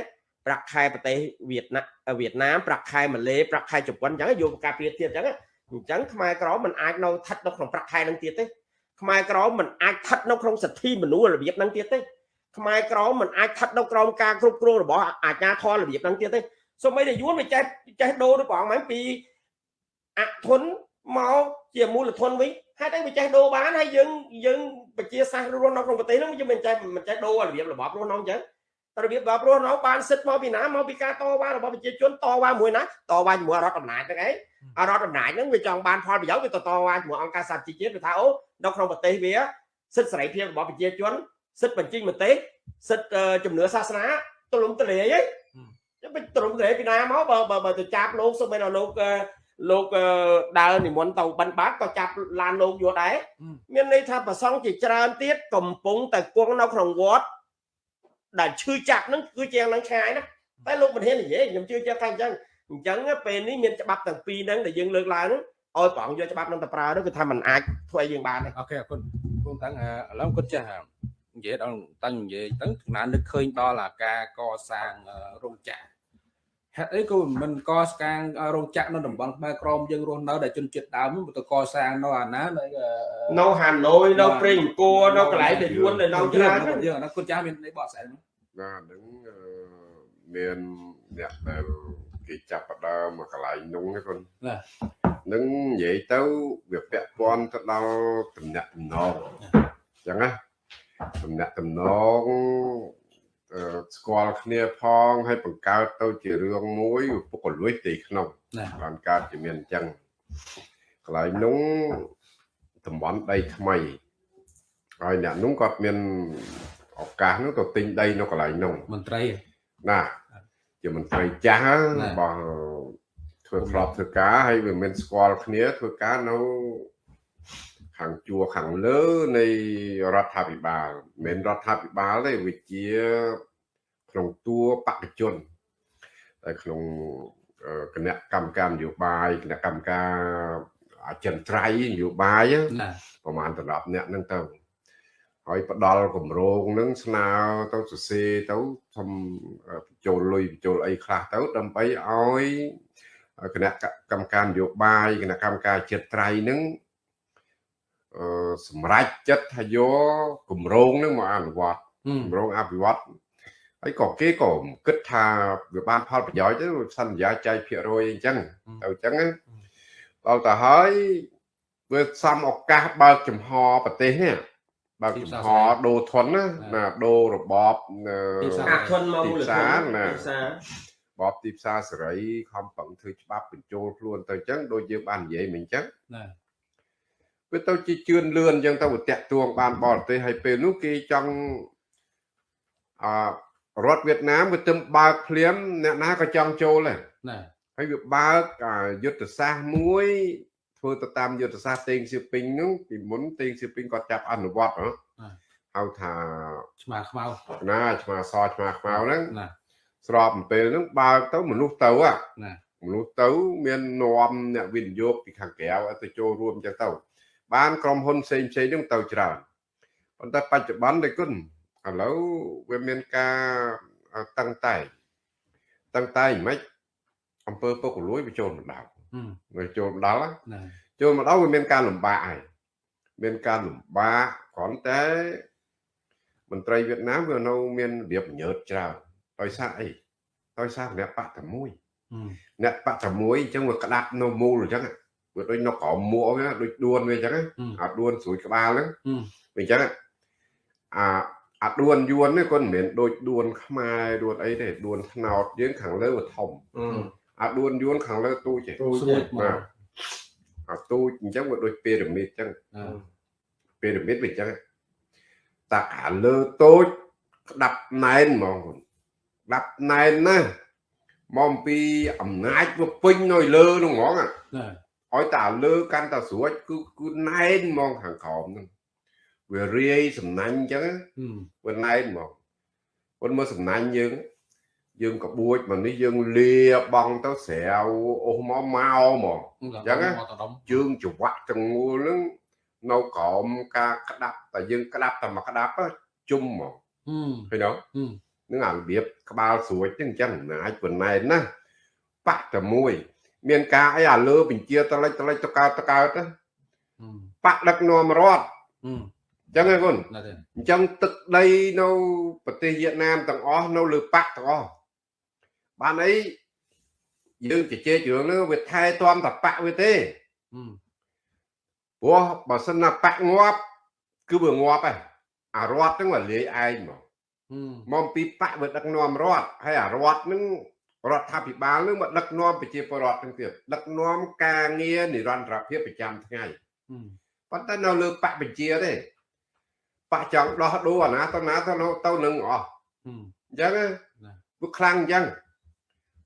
S3: ប្រាក់ខែប្រទេសវៀតណាមវៀតណាមប្រាក់ខែម៉ាឡេប្រាក់ខែជប៉ុនអញ្ចឹងយកការប្រៀបធៀបអញ្ចឹងអញ្ចឹងខ្មែរក្រមមិនអាចនៅស្ថិតនៅក្នុងប្រាក់ខែនឹងទៀតទេខ្មែរក្រមមិនអាចស្ថិតនៅក្នុងសិទ្ធិមនុស្សរបៀបហ្នឹងទៀតទេខ្មែរក្រមមិនអាចស្ថិតនៅក្រោមការគ្រប់គ្រងរបស់អាជ្ញាធររបៀបហ្នឹងទៀតទេសូម្បីតែយួនវាចេះចេះដូរទៅប្រហែលពីអធនមកជាមូលធនវិញហេតុអីវាចេះដូរបានហើយយើងយើងប្រជាសាស្ត្ររស់នៅក្នុងប្រទេសហ្នឹងយើងមិនចេះមិនចេះដូររបៀបរបបរស់នៅអញ្ចឹង របៀបរបបរស់នៅបានសិទ្ធមកពីណាមកពីការតវ៉ារបស់ប្រជាជនតវ៉ាមួយណាតវ៉ាជាមួយរដ្ឋអំណាចហ្នឹងឯងអរដ្ឋអំណាចហ្នឹងវាចង់បានផលប្រយោជន៍វាទៅតវ៉ាជាមួយអង្គការសហជីវជាតិវាថាអូនៅក្នុងប្រទេសវាសិទ្ធិសេរីភាពរបស់ប្រជាជនសិទ្ធិបញ្ចេញមតិសិទ្ធិជំនឿសាសនាទលំទលាយហ្នឹងមិនទលំទលាយពីណាមកបើបើទៅចាប់លោកសុំឲ្យលោកលោកដើរនិមន្តទៅបិណ្ឌបាតក៏ចាប់ឡានលោកយកដែរមានន័យថាប្រសងជាច្រើនទៀតកំពុងតែគង់នៅក្នុងវត្ត ដែលឈឺចាប់ហ្នឹងគឺជាយ៉ាងហ្នឹងឆ្ងាយណាតែលោកមិនហ៊ាននិយាយខ្ញុំជឿជាក់ថាអញ្ចឹងអញ្ចឹងពេលនេះមានច្បាប់ទាំងពីរហ្នឹងដែលយើងលើកឡើងឲ្យប្រងយកច្បាប់ហ្នឹងទៅប្រើទៅគឺថាมันអាចធ្វើឲ្យយើងបានទេ
S1: អូខេអរគុណគង់តាំងឥឡូវគាត់ចាស់និយាយដល់តាំងនិយាយទៅចំណាននឹកឃើញដល់អាការកសាងរោងចក្រ ហេតុអីក៏មិនកសាងរោងចក្រនៅតំបន់ខ្មែរក្រមយើងរស់នៅដែលជនជាតិដើមមិនទៅកសាងនៅអាណានៅ
S3: នៅហាណូយនៅព្រៃអង្គរនៅកន្លែងដែលយួននៅនៅច្រើន
S1: យើងអាគាត់ចាស់មាននៃបកស្អែក
S2: បាទហ្នឹងមានអ្នកដែលគេចាប់ផ្ដើមមកកន្លែងនោះណាគុនណានឹងនិយាយទៅវាពាក់ព័ន្ធទៅដល់តំណាក់តំណងអញ្ចឹងណាតំណាក់តំណង ស្គាល់គ្នាផងហើយបង្កើតទៅជារឿងមួយពុកលួយទីក្នុងបានកើតជាមានអញ្ចឹងកន្លែងនោះតំបន់ដីថ្មីហើយអ្នកនោះគាត់មានឱកាសនោះទៅទិញដីនៅកន្លែងនោះ
S1: មន្ត្រី
S2: ណាជាមន្ត្រីចាស់របស់ធ្វើក្របធ្វើការហើយវាមានស្គាល់គ្នាធ្វើការនៅ ខាងជួរខាងលើនៃរដ្ឋាភិបាលមិនមែនរដ្ឋាភិបាលទេវាជាក្នុងតួបកជនតែក្នុងគណៈកម្មការនយោបាយគណៈកម្មការអចិន្ត្រៃយ៍នយោបាយប្រហែល10អ្នកហ្នឹងទៅហើយផ្ដល់គម្រោងនឹងស្នើទៅសរសេរទៅធំបញ្ចូលលុយបញ្ចូលអីខ្លះទៅដើម្បីឲ្យគណៈកម្មការនយោបាយគណៈកម្មការចិត្តត្រៃនឹងអឺ សម្រេចចិត្តថាយកគម្រោងនឹងមកអនុវត្តគម្រោងអភិវឌ្ឍហើយក៏គេក៏គិតថាវាបានផលប្រយោជន៍ទៅសន្យាចែកភាគរយអញ្ចឹងទៅអញ្ចឹងដល់ទៅហើយវាសំឱកាសបើកចំហប្រទេសនេះបើកចំហដូរធនណាណាដូររបប
S3: ទីផ្សារធនមកមូលធន
S2: ណាបបទីផ្សារសេរីខំប្រឹងធ្វើច្បាប់បញ្ចូលខ្លួនទៅអញ្ចឹងដូចយើងបាននិយាយមិញអញ្ចឹងណា វាទៅជាជឿនលឿនអញ្ចឹងទៅតាក់ទួងបានបរទេសហើយពេលនោះគេចង់អរដ្ឋវៀតណាមវាទឹមបើកភ្លាមអ្នកណាក៏ចង់ចូលដែរណាហើយវាបើកយុទ្ធសាស្ត្រមួយធ្វើទៅតាមយុទ្ធសាស្ត្រតេងសៀពីងនោះពីមុនតេងសៀពីងគាត់ចាប់អនុវត្តហ៎ហៅថា
S1: ឆ្មាខ្មៅ
S2: ណាឆ្មាសឆ្មាខ្មៅហ្នឹងណាស្របអំពេលហ្នឹងបើកទៅមនុស្សទៅណាមនុស្សទៅមាននាំអ្នកវិនិយោគពីខាងក្រៅទៅចូលរួមចឹងទៅ បានក្រុមហ៊ុនផ្សេងផ្សេងហ្នឹងទៅច្រើនប៉ុន្តែបច្ចុប្បន្នតែគុណឥឡូវវាមានការតឹងតែងតឹងតែងមិនអង្គើពុកលួយវាចូលមកដល់វាចូលមកដល់ចូលមកដល់វាមានការលំបាកហើយមានការលំបាកគ្រាន់តែមន្ត្រីវៀតណាមវានៅមានរបៀបញើតច្រើនដោយសារអីដោយសារអ្នកបកតែមួយអ្នកបកតែមួយអញ្ចឹងវាក្តាប់នៅមូលអញ្ចឹង វាដូចនៅក្រោមមួកវាដូចដួនវាអញ្ចឹងអាដួនស្រួយក្បាលហ្នឹងវាអញ្ចឹងអាអាដួនយួននេះគាត់មិនមែនដូចដួនខ្មែរដួនអីទេដួនថ្នោតយើងខាងលើវាធំអាដួនយួនខាងលើទូចទេទូចបាទអាទូចអញ្ចឹងវាដូចពីរ៉ាមីតអញ្ចឹងពីរ៉ាមីតវាអញ្ចឹងតាអាលើតូចក្តាប់ណែនហ្មងក្តាប់ណែនណាមកអំពីអំណាចវាពេញនៅលើនោះហ្មងអា
S1: ណា
S2: ឲ្យតាលើកាន់តាស្រួចគឺគឺណែនហ្មងខាងក្រោមហ្នឹងវារាយសំណាញ់អញ្ចឹង
S1: ហឹម
S2: វាណែនហ្មងប៉ុន្តែមើលសំណាញ់យើង យើងក្បួចមកនេះយើងលាបងទៅស្រាវអូសមកមកហ្មងចឹងហ៎
S1: មកតដុំ
S2: ជើងច្រវាក់ទាំងមូលហ្នឹងនៅក្រោមការក្តាប់តែយើងក្តាប់តែមកក្តាប់ទៅជុំហ្មង
S1: ហឹម
S2: ឃើញទេ
S1: ហឹម
S2: នឹងអារបៀបក្បាលស្រួចហ្នឹងអញ្ចឹងអំណាចប៉ុណ្ណែនណាបាក់តែមួយ មានការអីអាលើបញ្ជាតលិចតលិចតកើតតកើតណា
S1: ហឹម
S2: បាក់ដឹកនាំរដ្ឋ
S1: ហឹម
S2: អញ្ចឹងឯងគុណ
S1: ណាទេ
S2: អញ្ចឹងទឹកដីនៅប្រទេសវៀតណាមទាំងអស់នៅលើបាក់ទាំងអស់បានអីយើងជជែករឿងហ្នឹងវាថែទាំតែបាក់វាទេ
S1: ហឹម
S2: ព្រោះបើសិនណាបាក់ងាប់គឺវាងាប់ហើយអារដ្ឋហ្នឹងវាលាយឯងមក
S1: ហឹម
S2: មកអំពីបាក់វាដឹកនាំរដ្ឋហើយអារដ្ឋហ្នឹង រដ្ឋាភិបាលហ្នឹងមកដឹកនាំប្រជាពលរដ្ឋហ្នឹងទៀតដឹកនាំការងារនិរន្តរភាពប្រចាំថ្ងៃ
S1: ហឹម
S2: ប៉ុន្តែនៅលើបកបញ្ជាទេបកចង់ដោះដូរអាណាទៅណាទៅនៅទៅនឹងអស់
S1: ហឹម
S2: អញ្ចឹងណា
S1: ណា
S2: វាខ្លាំងអញ្ចឹង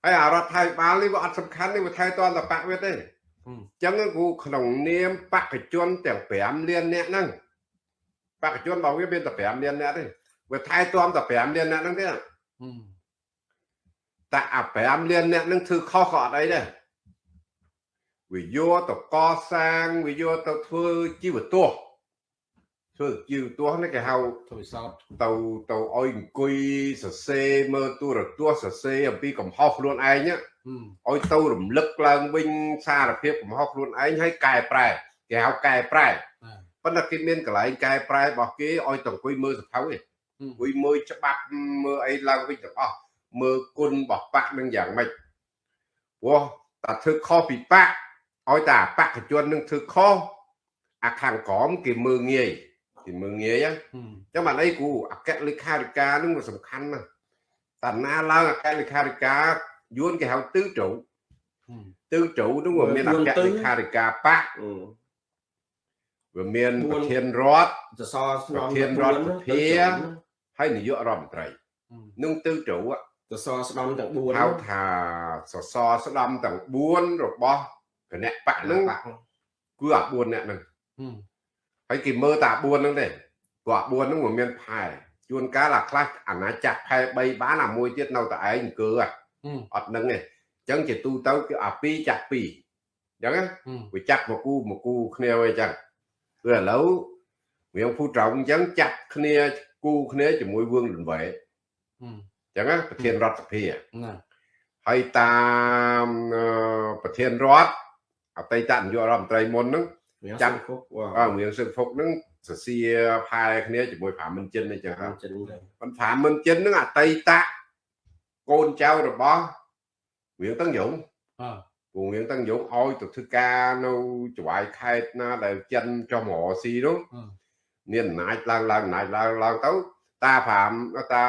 S2: ហើយអារដ្ឋាភិបាលនេះវាអត់សំខាន់ទេវាថែទាំតែបកវាទេ
S1: ហឹម
S2: អញ្ចឹងគូក្នុងនាមបកជនទាំង5លានអ្នកហ្នឹងបកជនរបស់វាមានតែ5លានអ្នកទេវាថែទាំតែ5លានអ្នកហ្នឹងទេ
S1: ហឹម
S2: តែអា5លានអ្នកហ្នឹងធ្វើខុសក៏អត់អីដែរវាយកទៅកសាងវាយកទៅធ្វើជីវទស្សន៍ធ្វើជីវទស្សន៍នេះគេហៅ
S1: ធ្វើសោត
S2: ទៅទៅឲ្យអង្គុយសរសេរមើលទូរទស្សន៍សរសេរអំពីកំហុសខ្លួនឯងណា
S1: ហឹម
S2: ឲ្យទៅរំលឹកឡើងវិញសារភាពកំហុសខ្លួនឯងហើយកែប្រែគេហៅកែប្រែ
S1: ណា
S2: ប៉ុន្តែគេមានកន្លែងកែប្រែរបស់គេឲ្យទៅអង្គុយមើលសភៅឯង
S1: ហឹម
S2: អង្គុយមើលច្បាប់មើលអីឡើងវិញទាំងអស់ មើលគុណរបស់បកនឹងយ៉ាងម៉េចព្រោះតែធ្វើខុសពីបកឲ្យតែបកជននឹងធ្វើខុសអាខាងក្រមគេមើលងាយគេមើលងាយណា
S1: ហឹម
S2: ចឹងបានអីគ្រូអគ្គលេខាធិការនឹងវាសំខាន់ណាស់តាណាឡើងអគ្គលេខាធិការយួនគេហៅទិសជ្រៅ
S1: ហឹម
S2: ទិសជ្រៅនឹងវាមានអគ្គលេខាធិការបក
S3: អឺ
S2: វាមាន
S3: បួន
S2: ប្រធានរដ្ឋ
S3: សសរស្នំ
S2: ប្រធានរដ្ឋសភាហើយនាយករដ្ឋមន្ត្រី
S1: ហឹម
S2: នឹងទិសជ្រៅอะ
S3: សសរស្នំទាំង4
S2: ហៅថាសសរស្ដំទាំង4របស់គណៈបកហ្នឹង
S3: បាក់
S2: គឺអា4អ្នកហ្នឹង
S1: ហឹម
S2: ហើយគេមើលតា4ហ្នឹងទេព្រោះអា4ហ្នឹងវាមានផែជួនកាលអាខ្លះអាណាចាក់ផែ3បានអាមួយទៀតនៅតែឯងអង្គើហ៎
S1: ហឹម
S2: អត់នឹងទេអញ្ចឹងជាទូទៅគឺអា2ចាក់2អញ្ចឹងណា
S1: ហឹម
S2: វាចាក់មកគូមកគូគ្នាវិញអញ្ចឹងគឺឥឡូវរៀងភូត្រង់អញ្ចឹងចាក់គ្នាគូគ្នាជាមួយវឿងលង្វែ
S1: ហឹម
S2: អញ្ចឹងណាប្រធានរដ្ឋសភា
S1: ណា
S2: ហើយតាមអឺប្រធានរដ្ឋអតីតនាយករដ្ឋមន្ត្រីមុនហ្នឹង
S3: ចាំគុកវ៉ា
S2: អឺរៀងសឹកភុកហ្នឹងសរសៀផែគ្នាជាមួយប្រាមិនចិនអញ្ចឹងហ៎
S3: ចិនទៅ
S2: ប៉ុន្តែប្រាមិនចិនហ្នឹងអតីតកូនចៅរបស់រៀងតឹងយង
S1: អើ
S2: ពងរៀងតឹងយងឲ្យទៅធ្វើការនៅចវាយខេតណាដែលចិនចុះមករកស៊ីនោះ
S1: អឺ
S2: មានអំណាចឡើងឡើងអំណាចឡើងឡើងទៅតាប្រាំតា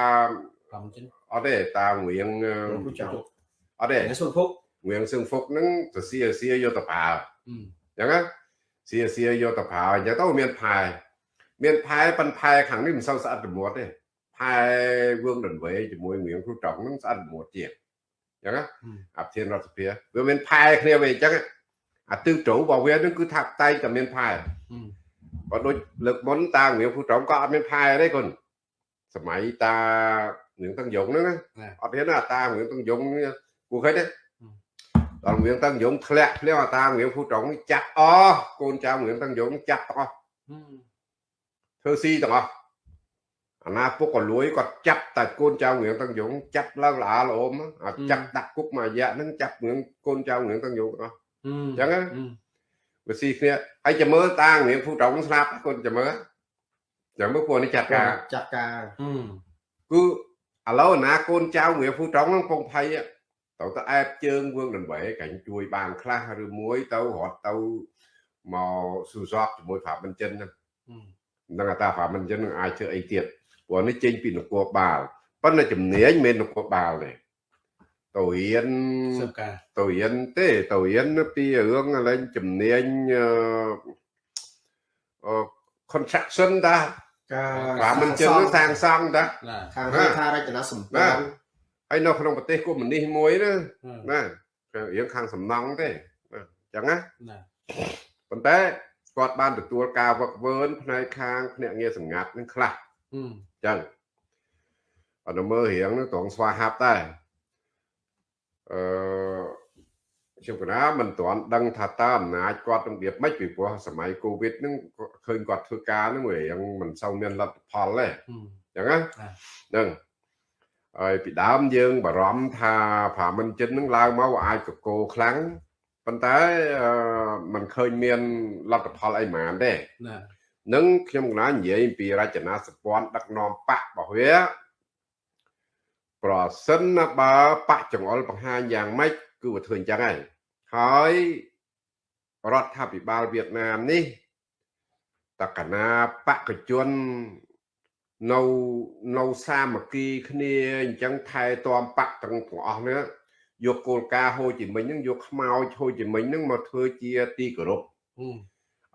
S1: ប្រំចិន
S2: អត់ទេតារៀងអឺ
S3: គូចៅ
S2: អត់ទេ
S3: តែសុខភុក
S2: រៀងសឹងភុកហ្នឹងសរសៀសរសៀយកទៅប្រើ
S1: ហឹម
S2: អញ្ចឹងណាសៀសៀយកទៅប្រើអញ្ចឹងទៅមានផែមានផែប៉ុនផែខាងនេះមិនសូវស្អិតរមួតទេផែវឿងដន្វេជាមួយរៀងគ្រូត្រង់ហ្នឹងស្អិតរមួតទៀតអញ្ចឹងណា
S1: ហឹម
S2: អាប្រធានរដ្ឋសភាវាមានផែគ្នាវិញអញ្ចឹងអាទិសជ្រៅរបស់វានឹងគឺថាតែងតែមានផែ
S1: ហឹម
S2: បើដូចលើកមុនតារៀងគ្រូត្រង់ក៏អត់មានផែទេគុនសម័យតា រៀងតាំងយងហ្នឹងណាអត់មានណាតារៀងតាំងយងនេះគួរឃើញទេដល់រៀងតាំងយងធ្លាក់ធ្លាក់អាតារៀងគ្រូត្រង់នេះចាក់អស់កូនចៅរៀងតាំងយងចាក់ទាំងអស់
S1: ហឹម
S2: ធ្វើស៊ីទាំងអស់អាណាពុកក៏លួយគាត់ចាប់តែកូនចៅរៀងតាំងយងចាប់ឡើងល្អល្អមអាចាប់ដាក់គុកមួយរយៈហ្នឹងចាប់រៀងកូនចៅរៀងតាំងយងទាំងអស់
S1: ហឹម
S2: ចឹងណា
S1: ហឹម
S2: វាស៊ីគ្នាហើយចាំមើលតារៀងភូត្រង់ស្លាប់គាត់ចាំមើលចាំមើលពួកនេះចាត់ការ
S3: ចាត់ការ
S1: ហឹម
S2: គឺ ឥឡូវអាណាកូនចៅរៀងភូត្រង់ហ្នឹងពងភ័យទៅទៅអែបជើងវឿងដង្វែកាញ់ជួយបានខ្លះឬមួយទៅរត់ទៅមកស៊ូសកជាមួយប្រាមិនចិនហ្នឹង
S1: ហឹម
S2: នឹងថាប្រាមិនចិននឹងអាចធ្វើអីទៀតព្រោះនេះចេញពីនគរបាលប៉ុន្តែជំនាញមិនមែននគរបាលទេទៅរៀន
S1: សើបការ
S2: ទៅរៀនទេទៅរៀនពីរឿងកន្លែងជំនាញអឺអឺ construction តា
S3: ការ
S2: ប្រាមិនចិននឹងសាងសង់តា
S1: ណា
S3: ខាងហេដ្ឋារចនាសម្ព័ន្ធ
S2: ហើយនៅក្នុងប្រទេសកុម្មុយនីសមួយណាណារៀងខាងសំណង់ទេណាអញ្ចឹងណា
S1: ណា
S2: ប៉ុន្តែគាត់បានទទួលការវឹកវើនផ្នែកខាងភ្នាក់ងារសម្ងាត់នឹងខ្លះ
S1: ហឹម
S2: អញ្ចឹងអត់មើលរៀងនឹងត្រង់ស្វាហាប់ដែរអឺ ខ្ញុំកណាមិនទាន់ដឹងថាតើអំណាចគាត់នឹងរបៀបម៉េចពីព្រោះសម័យកូវីដហ្នឹងឃើញគាត់ធ្វើការហ្នឹងវារៀងមិនសូវមានលទ្ធផលទេ
S1: ហឹម
S2: អញ្ចឹងណាហ្នឹងហើយពីដើមយើងបារម្ភថាប្រាមិនចិននឹងឡើងមកវាអាចកកោខ្លាំងប៉ុន្តែអឺมันឃើញមានលទ្ធផលអីហ្មងទេ
S1: ណា
S2: នឹងខ្ញុំកណានិយាយអំពីរចនាសម្ព័ន្ធដឹកនាំបករបស់វាប្រសិនណាបើបកចង្អុលបង្ហាញយ៉ាងម៉េច គឺវាធ្វើអញ្ចឹងហើយហើយរដ្ឋាភិបាលវៀតណាមនេះតកណាបកជននៅនៅសាមគ្គីគ្នាអញ្ចឹងថែទាំបកទាំងទាំងអស់នេះយកគោលការណ៍ហូជីមិញហ្នឹងយកខ្មោចហូជីមិញហ្នឹងមកធ្វើជាទីគោរព
S1: ហឹម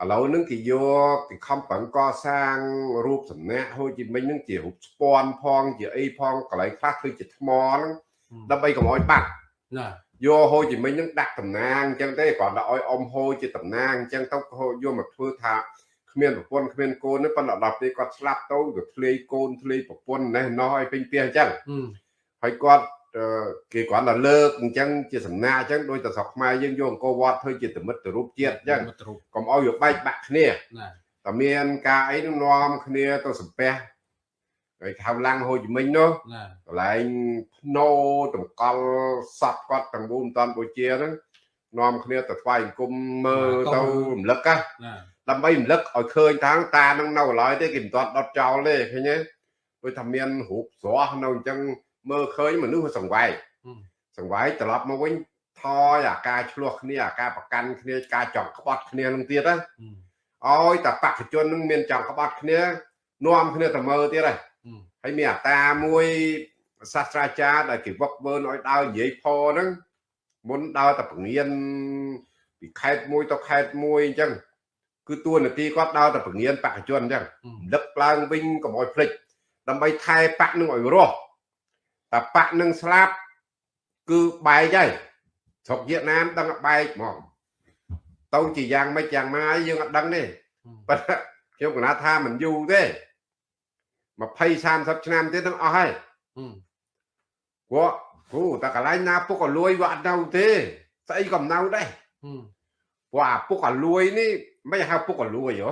S2: ឥឡូវហ្នឹងគេយកគេខំប្រឹងកសាងរូបសំណាកហូជីមិញហ្នឹងជារូបស្ពាន់ផង ជាអីផងកន្លែងខ្លះធ្វើជាថ្មហ្នឹងដើម្បីកុំឲ្យបាត់
S1: ណា
S2: យកហូជីមិញហ្នឹងដាក់តំណាងអញ្ចឹងទេគ្រាន់តែឲ្យអមហូជាតំណាងអញ្ចឹងទៅហូយកមកធ្វើថាគ្មានប្រពន្ធគ្មានកូនទេប៉ុន្តែដល់ពេលគាត់ស្លាប់ទៅវាធ្លាយកូនធ្លាយប្រពន្ធណេះណោះឲ្យពេញផ្ទះអញ្ចឹង
S1: ហឹម
S2: ហើយគាត់អឺគេគ្រាន់តែលើកអញ្ចឹងជាសំណាកអញ្ចឹងដោយតែស្រុកខ្មែរយើងយកអង្គរវត្តធ្វើជាទមិត្តរូបជាតិអញ្ចឹង
S1: មកទ្រុប
S2: កុំឲ្យវាបែកបាក់គ្នា
S1: ណា
S2: តែមានការអីនឹងនាំគ្នាទៅសំពះ ហើយខៅឡាំងហូជីមិញនោះ
S1: ណា
S2: កន្លែងភ្នោតម្កល់សពគាត់ទាំងមូលមិនតាន់បូជាហ្នឹងនាំគ្នាទៅថ្វាយអង្គមមើលទៅរំលឹកណា
S1: ណា
S2: ដើម្បីរំលឹកឲ្យឃើញថាតានឹងនៅកន្លែងទេគេមិនតាន់ដុតចោលទេឃើញទេដូចថាមានរូបស្រស់នៅអញ្ចឹងមើលឃើញមនុស្សវាសង្វែក
S1: ហឹម
S2: សង្វែកត្រឡប់មកវិញថយអាការឆ្លោះគ្នាអាការប្រកាន់គ្នាការចង់ក្បត់គ្នានឹងទៀតណា
S1: ហឹម
S2: ឲ្យតែបកជននឹងមានចង់ក្បត់គ្នានាំគ្នាទៅមើលទៀតហើយ
S1: ហឹម
S2: ហើយមានអាតាមួយសាស្ត្រាចារ្យដែលគេវឹកវើឲ្យដើរនិយាយផហ្នឹងមុនដើរតែពងៀនពីខេត្តមួយទៅខេត្តមួយអញ្ចឹងគឺតួនាទីគាត់ដើរតែពងៀនបកជនអញ្ចឹង
S1: ហឹម
S2: ដឹកឡើងវិញកុំឲ្យភ្លេចដើម្បីថែបកនឹងឲ្យរស់តែបកនឹងស្លាប់គឺបែកហើយស្រុកវៀតណាមដឹងតែបែកហ្មងទៅជាយ៉ាងម៉េចយ៉ាងម៉ាយយើងអត់ដឹងទេ
S1: ហឹម
S2: ប៉ុន្តែខ្ញុំគណថាមិនយូរទេ 20 30ឆ្នាំទៀតនឹងអស់ហើយ
S1: ហឹម
S2: ព្រោះគ្រូតែកន្លែងណាពុកក៏លួយវាអត់នៅទេស្អីក៏មិននៅដែរ
S1: ហឹម
S2: ព្រោះអាពុកក៏លួយនេះមិនហៅពុកក៏លួយហ៎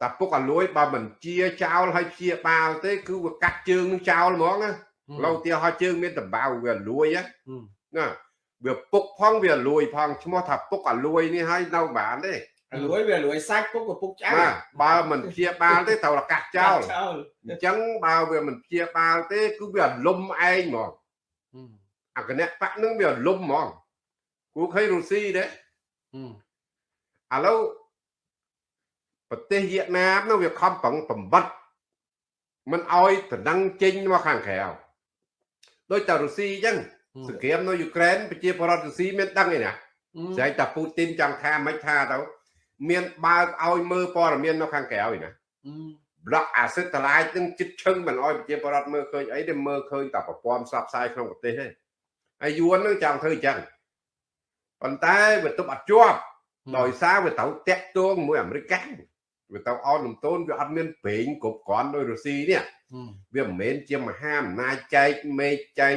S2: តែពុកក៏លួយបើមិនជាចោលហើយជាបាលទេ គឺវាកាត់ជើងនឹងចោលហ្មងណាឡូវទាហោជើងមានតបៅវាលួយណា
S1: ហឹម
S2: ណាវាពុកផងវាលួយផងឈ្មោះថាពុកក៏លួយនេះហើយនៅបានទេ
S3: លួយវាលួយសាច់ពុកក៏ពុកឆ្អើ
S2: បាទបើមិនព្យាបាលទេត្រូវតែកាត់ចោល
S3: ចោល
S2: អញ្ចឹងបើវាមិនព្យាបាលទេគឺវាលំឯងហ្មង
S1: ហឹម
S2: អាគណៈបកនឹងវាលំហ្មងគូឃើញរុស្ស៊ីទេ
S1: ហឹម
S2: ឥឡូវប្រទេសវៀតណាមនោះវាខំប្រឹងបំបត្តិមិនអោយតំណឹងចេញមកខាងក្រៅដូចតែរុស្ស៊ីអញ្ចឹងសង្គ្រាមនៅយូក្រែនប្រជាពលរដ្ឋរុស្ស៊ីមានដឹងឯណាស្អែកតែពូទីនចង់ថាមិនថាទៅ មានបើកឲ្យមើលព័ត៌មាននៅខាងក្រៅឯណា
S1: ហឹម
S2: ប្លុកអាសិទ្ធលាយនឹងចិត្តឈឹងមិនអោយប្រជាពលរដ្ឋមើលឃើញអីទេមើលឃើញតែប្រព័ន្ធផ្សព្វផ្សាយក្នុងប្រទេសទេហើយយួននឹងចង់ធ្វើអញ្ចឹងប៉ុន្តែវាទប់អត់ជាប់ដោយសារវាត្រូវតាក់ទងមួយអាមេរិកកាំងវាទៅអោនលំទោនវាអត់មានប្រេងគ្រប់គ្រាន់ដោយរុស្ស៊ីនេះ
S1: ហឹម
S2: វាមិនមែនជាមហាអំណាចចែកមេឃចែក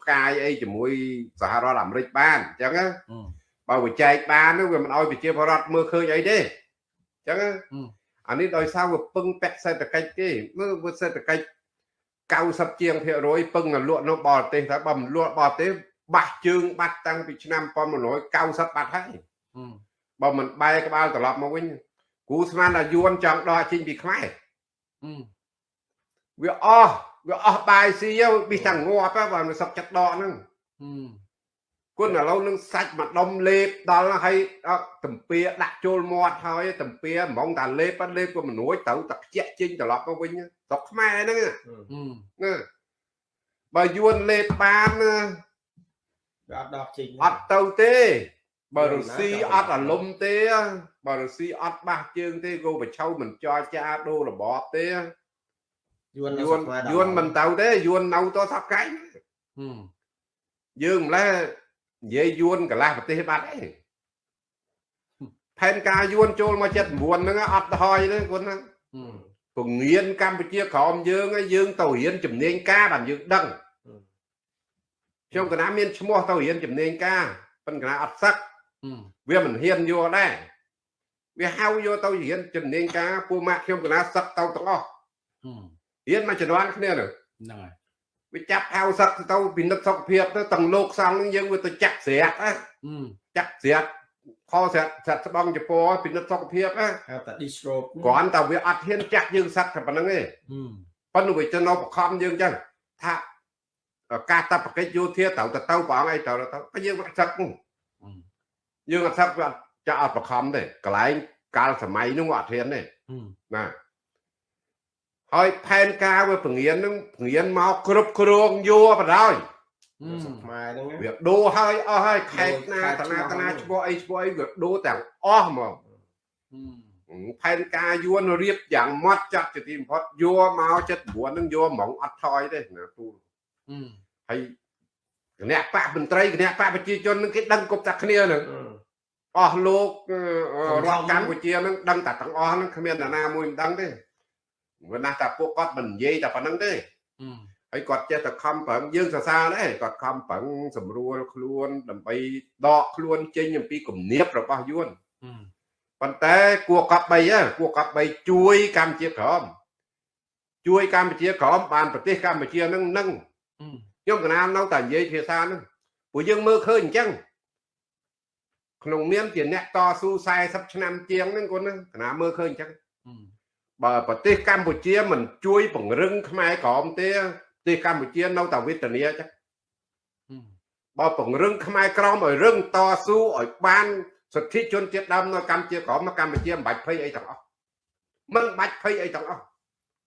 S2: ផ្កាយអីជាមួយសហរដ្ឋអាមេរិកបានអញ្ចឹងណា
S1: ហឹម
S2: បើវាចែកបាននោះវាមិនអោយប្រជាពលរដ្ឋមើលឃើញអីទេអញ្ចឹងណា
S1: ហឹម
S2: អានេះដោយសារវាពឹងពាក់សេដ្ឋកិច្ចទេមើលវាសេដ្ឋកិច្ច90ជាងភាគរយពឹងតែលក់នៅបរទេសតែបើមិនលក់បរទេសបាស់ជើងបាត់តាំងពីឆ្នាំ1990បាត់ហើយ
S1: ហឹម
S2: បើមិនបែរក្បាលត្រឡប់មកវិញគូស្មានថាយួនចង់ដកចេញពីខ្មែរ
S1: ហឹម
S2: វាអស់វាអស់បាយស៊ីហើយប៊ីទាំងងាប់ហើយបើមិនសុកចិត្តដកហ្នឹង
S1: ហឹម
S2: គុណឥឡូវនឹងសាច់មកដុំលេបដល់ហើយដល់តំពៀដាក់ចូលមាត់ហើយតំពៀហ្មងតាលេបបាត់លេបក៏មិនរួចទៅតែខ្ជាក់ចេញត្រឡប់មកវិញស្រុកខ្មែរហ្នឹងណា
S1: ហឹម
S2: ណាបើយួនលេបបានណា
S3: វាអត់ដកចេញ
S2: អត់ទៅទេបើរុស្ស៊ីអត់អាលំទេបើរុស្ស៊ីអត់បាសជើងទេគោប្រឆៅមិនចរចាដូររបបទេ
S3: យួននៅ
S2: យួន
S3: ស្រុកខ្មែរដល់
S2: យួនមិនទៅទេយួននៅតសប្កាយ
S1: ហឹម
S2: យើងម្លេះ និយាយយួនកន្លះប្រទេសបាត់ឯងផែនការយួនចូលមក79ហ្នឹងអត់ទៅហើយទេគាត់ហ្នឹង
S1: ហឹម
S2: ពងៀនកម្ពុជាក្រមយើងឯងយើងទៅរៀនជំនាញការបានយើងដឹងខ្ញុំកណាមានឈ្មោះទៅរៀនជំនាញការប៉ុន្តែកណាអត់សឹក
S1: ហឹម
S2: វាមិនហ៊ានយកដែរវាហៅយកទៅរៀនជំនាញការពូម៉ាក់ខ្ញុំកណាសឹកទៅទាំងអស់
S1: ហឹម
S2: រៀនមកជំនាន់គ្នានោះ
S1: ហ្នឹងហើយ
S2: វាចាប់ហៅសឹកទៅពិនិត្យសុខភាពទៅទាំងលោកសង្ឃនឹងយើងវាទៅចាក់ស្រាក់ណា
S1: ហឹម
S2: ចាក់ស្រាក់ខស្រាក់ស្រាក់ស្បង់ចពោពិនិត្យសុខភាពណា
S3: ហៅថា disrobe
S2: គ្រាន់តែវាអត់ហ៊ានចាក់យើងសឹកតែប៉ុណ្្នឹងទេ
S1: ហឹម
S2: ប៉ុន្តែវាទៅនៅបខំយើងចឹងថាការតបកិច្ចយោធាត្រូវទៅទៅព្រះអង្គអីទៅទៅក៏យើងមិនសឹក
S1: ហឹម
S2: យើងអត់សឹកវាអត់ចាក់អត់បខំទេកន្លែងកាលសម័យនោះអត់ហ៊ានទេ
S1: ហឹម
S2: ណា ហើយផែនការវាពងៀននឹងពងៀនមកគ្រប់គ្រងយោបដ ாய்
S1: ហឹម
S3: ស្រុកខ្មែរហ្នឹងណា
S2: វាដូរហើយអស់ហើយខេតណា
S3: ខេត្ត
S2: តាណា
S3: ឈ្មោះ
S2: តាណា
S3: ហ្នឹង
S2: ឈ្មោះអីឈ្មោះអីវាដូរទាំងអស់ហ្មង
S1: ហឹម
S2: ផែនការយួនរៀបយ៉ាងម៉ត់ចាត់ជាទីបំផុតយោមក79នឹងយោហ្មងអត់ថយទេណាទូ
S1: ហឹម
S2: ហើយគណៈបកមន្ត្រីគណៈបកប្រជាជននឹងគេដឹងគ្រប់តែគ្នានឹងអស់លោកអឺរដ្ឋកម្ពុជានឹងដឹងតែទាំងអស់នឹងគ្មាននរណាមួយមិនដឹងទេ មិនណាស់តែពួកគាត់មិននិយាយតែប៉ុណ្្នឹងទេ
S1: ហឹម
S2: ហើយគាត់ចេះតែខំប្រឹងយើងសរសើរដែរគាត់ខំប្រឹងសម្រួលខ្លួន ដើម្បីដកខ្លួនចេញអំពីគំនាបរបស់យួន
S1: ហឹម
S2: ប៉ុន្តែគួរកប់3ហ៎គួរកប់3ជួយកម្ពុជាក្រមជួយកម្ពុជាក្រមបានប្រទេសកម្ពុជានឹងនឹង
S1: ហឹម
S2: ខ្ញុំកណាននៅតែនិយាយភាសាហ្នឹងព្រោះយើងមើលឃើញអញ្ចឹងក្នុងនាមជាអ្នកតស៊ូ40ឆ្នាំជាងហ្នឹងគាត់ហ្នឹងកណាមើលឃើញអញ្ចឹង
S1: ហឹម
S2: បើប្រទេសកម្ពុជាមិនជួយពង្រឹងខ្មែរក្រមទេប្រទេសកម្ពុជានៅតែវេទនាអញ្ចឹង
S1: ហឹម
S2: បើពង្រឹងខ្មែរក្រមឲ្យរឹងតស៊ូឲ្យបានសិទ្ធិជនជាតិដើមនៅកម្ពុជាក្រមនៅកម្ពុជាមិនបាច់ភ័យអីទាំងអស់មិនបាច់ភ័យអីទាំងអស់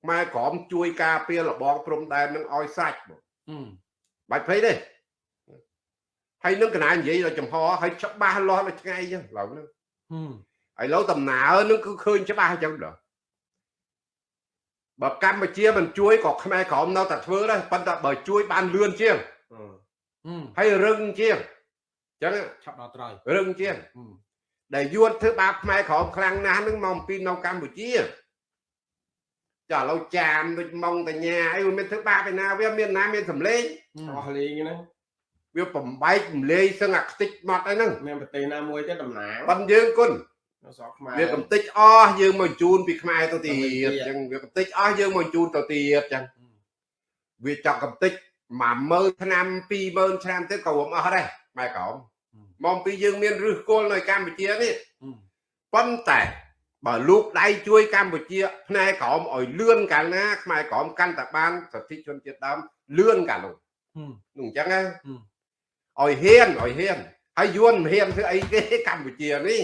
S2: ខ្មែរក្រមជួយការពាររបងព្រំដែននឹងឲ្យសាច់បង
S1: ហឹម
S2: បាច់ភ័យទេហើយនឹងកណានិយាយដល់ចំហហើយច្បាស់លាស់ដល់ថ្ងៃអញ្ចឹងឡើយហ្នឹង
S1: ហឹម
S2: ឥឡូវដំណើរនឹងគឺឃើញច្បាស់អញ្ចឹងដល់ បើកម្ពុជាមិនជួយក៏ខ្មែរក្រមនៅតែធ្វើដែរប៉ុន្តែបើជួយបានលឿនជាង
S1: ហឹម
S2: ហើយរឹងជាងអញ្ចឹង
S1: ឆាប់ដល់ត្រៃ
S2: រឹងជាង
S1: ហឹម
S2: ដែលយួនធ្វើបាបខ្មែរក្រមខ្លាំងណាស់នឹងមកអំពីនៅកម្ពុជាចាឥឡូវចាមដូចម៉ងតញ្ញាអីវាមានធ្វើបាបឯណាវាមានណាមានសម្លេង
S3: អស់លេងហ្នឹង
S2: វាបំបែកសម្លេងសឹងអាខ្ទេចមកអីហ្នឹង
S3: មានប្រទេសណាមួយទេតំណាង
S2: ប៉ុនយើងគុណ
S3: នៅ ស្រុកខ្មែរ
S2: វាកំតិចអស់យើងមកជូនពីខ្មែរទៅទៀត
S3: ទៅទៀត
S2: អញ្ចឹងវាកំតិចអស់យើងមកជូនទៅទៀតអញ្ចឹងវាចង់កំតិច10000ឆ្នាំ20000ឆ្នាំទៀតក៏រួមអស់ដែរម៉ែក្រមមកអំពីយើងមានឫសគល់នៅកម្ពុជានេះ
S1: ហឹម
S2: ប៉ុន្តែបើលោកដៃជួយកម្ពុជាផ្នែកក្រមឲ្យលឿនកាលណាខ្មែរក្រមកាន់តែបានសិទ្ធិជនជាតិដើមលឿនកាលនោះ
S1: ហឹម
S2: នោះអញ្ចឹងណា
S1: ហឹម
S2: ឲ្យហ៊ានឲ្យហ៊ានហើយយួនមិនហ៊ានធ្វើអីទេកម្ពុជានេះ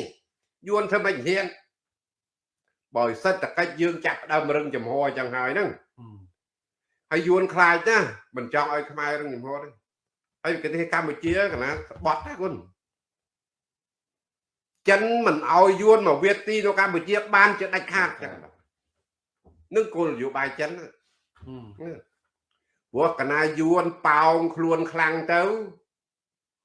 S2: យួនធ្វើមិនហ៊ានបើសិទ្ធិកិច្ចយើងចាក់ផ្ដើមរឹងចំហអញ្ចឹងហើយហ្នឹង
S1: ហឹម
S2: ហើយយួនខ្លាចណាមិនចង់ឲ្យខ្មែររឹងចំហទេហើយប្រទេសកម្ពុជាកណាបត់ណាគុណចិនមិនឲ្យយួនមកវាទីនៅកម្ពុជាបានជាដាច់ខាតចឹងនឹងគោលនយោបាយចិនណា
S1: ហឹម
S2: ព្រោះកណាយួនប៉ោងខ្លួនខ្លាំងទៅ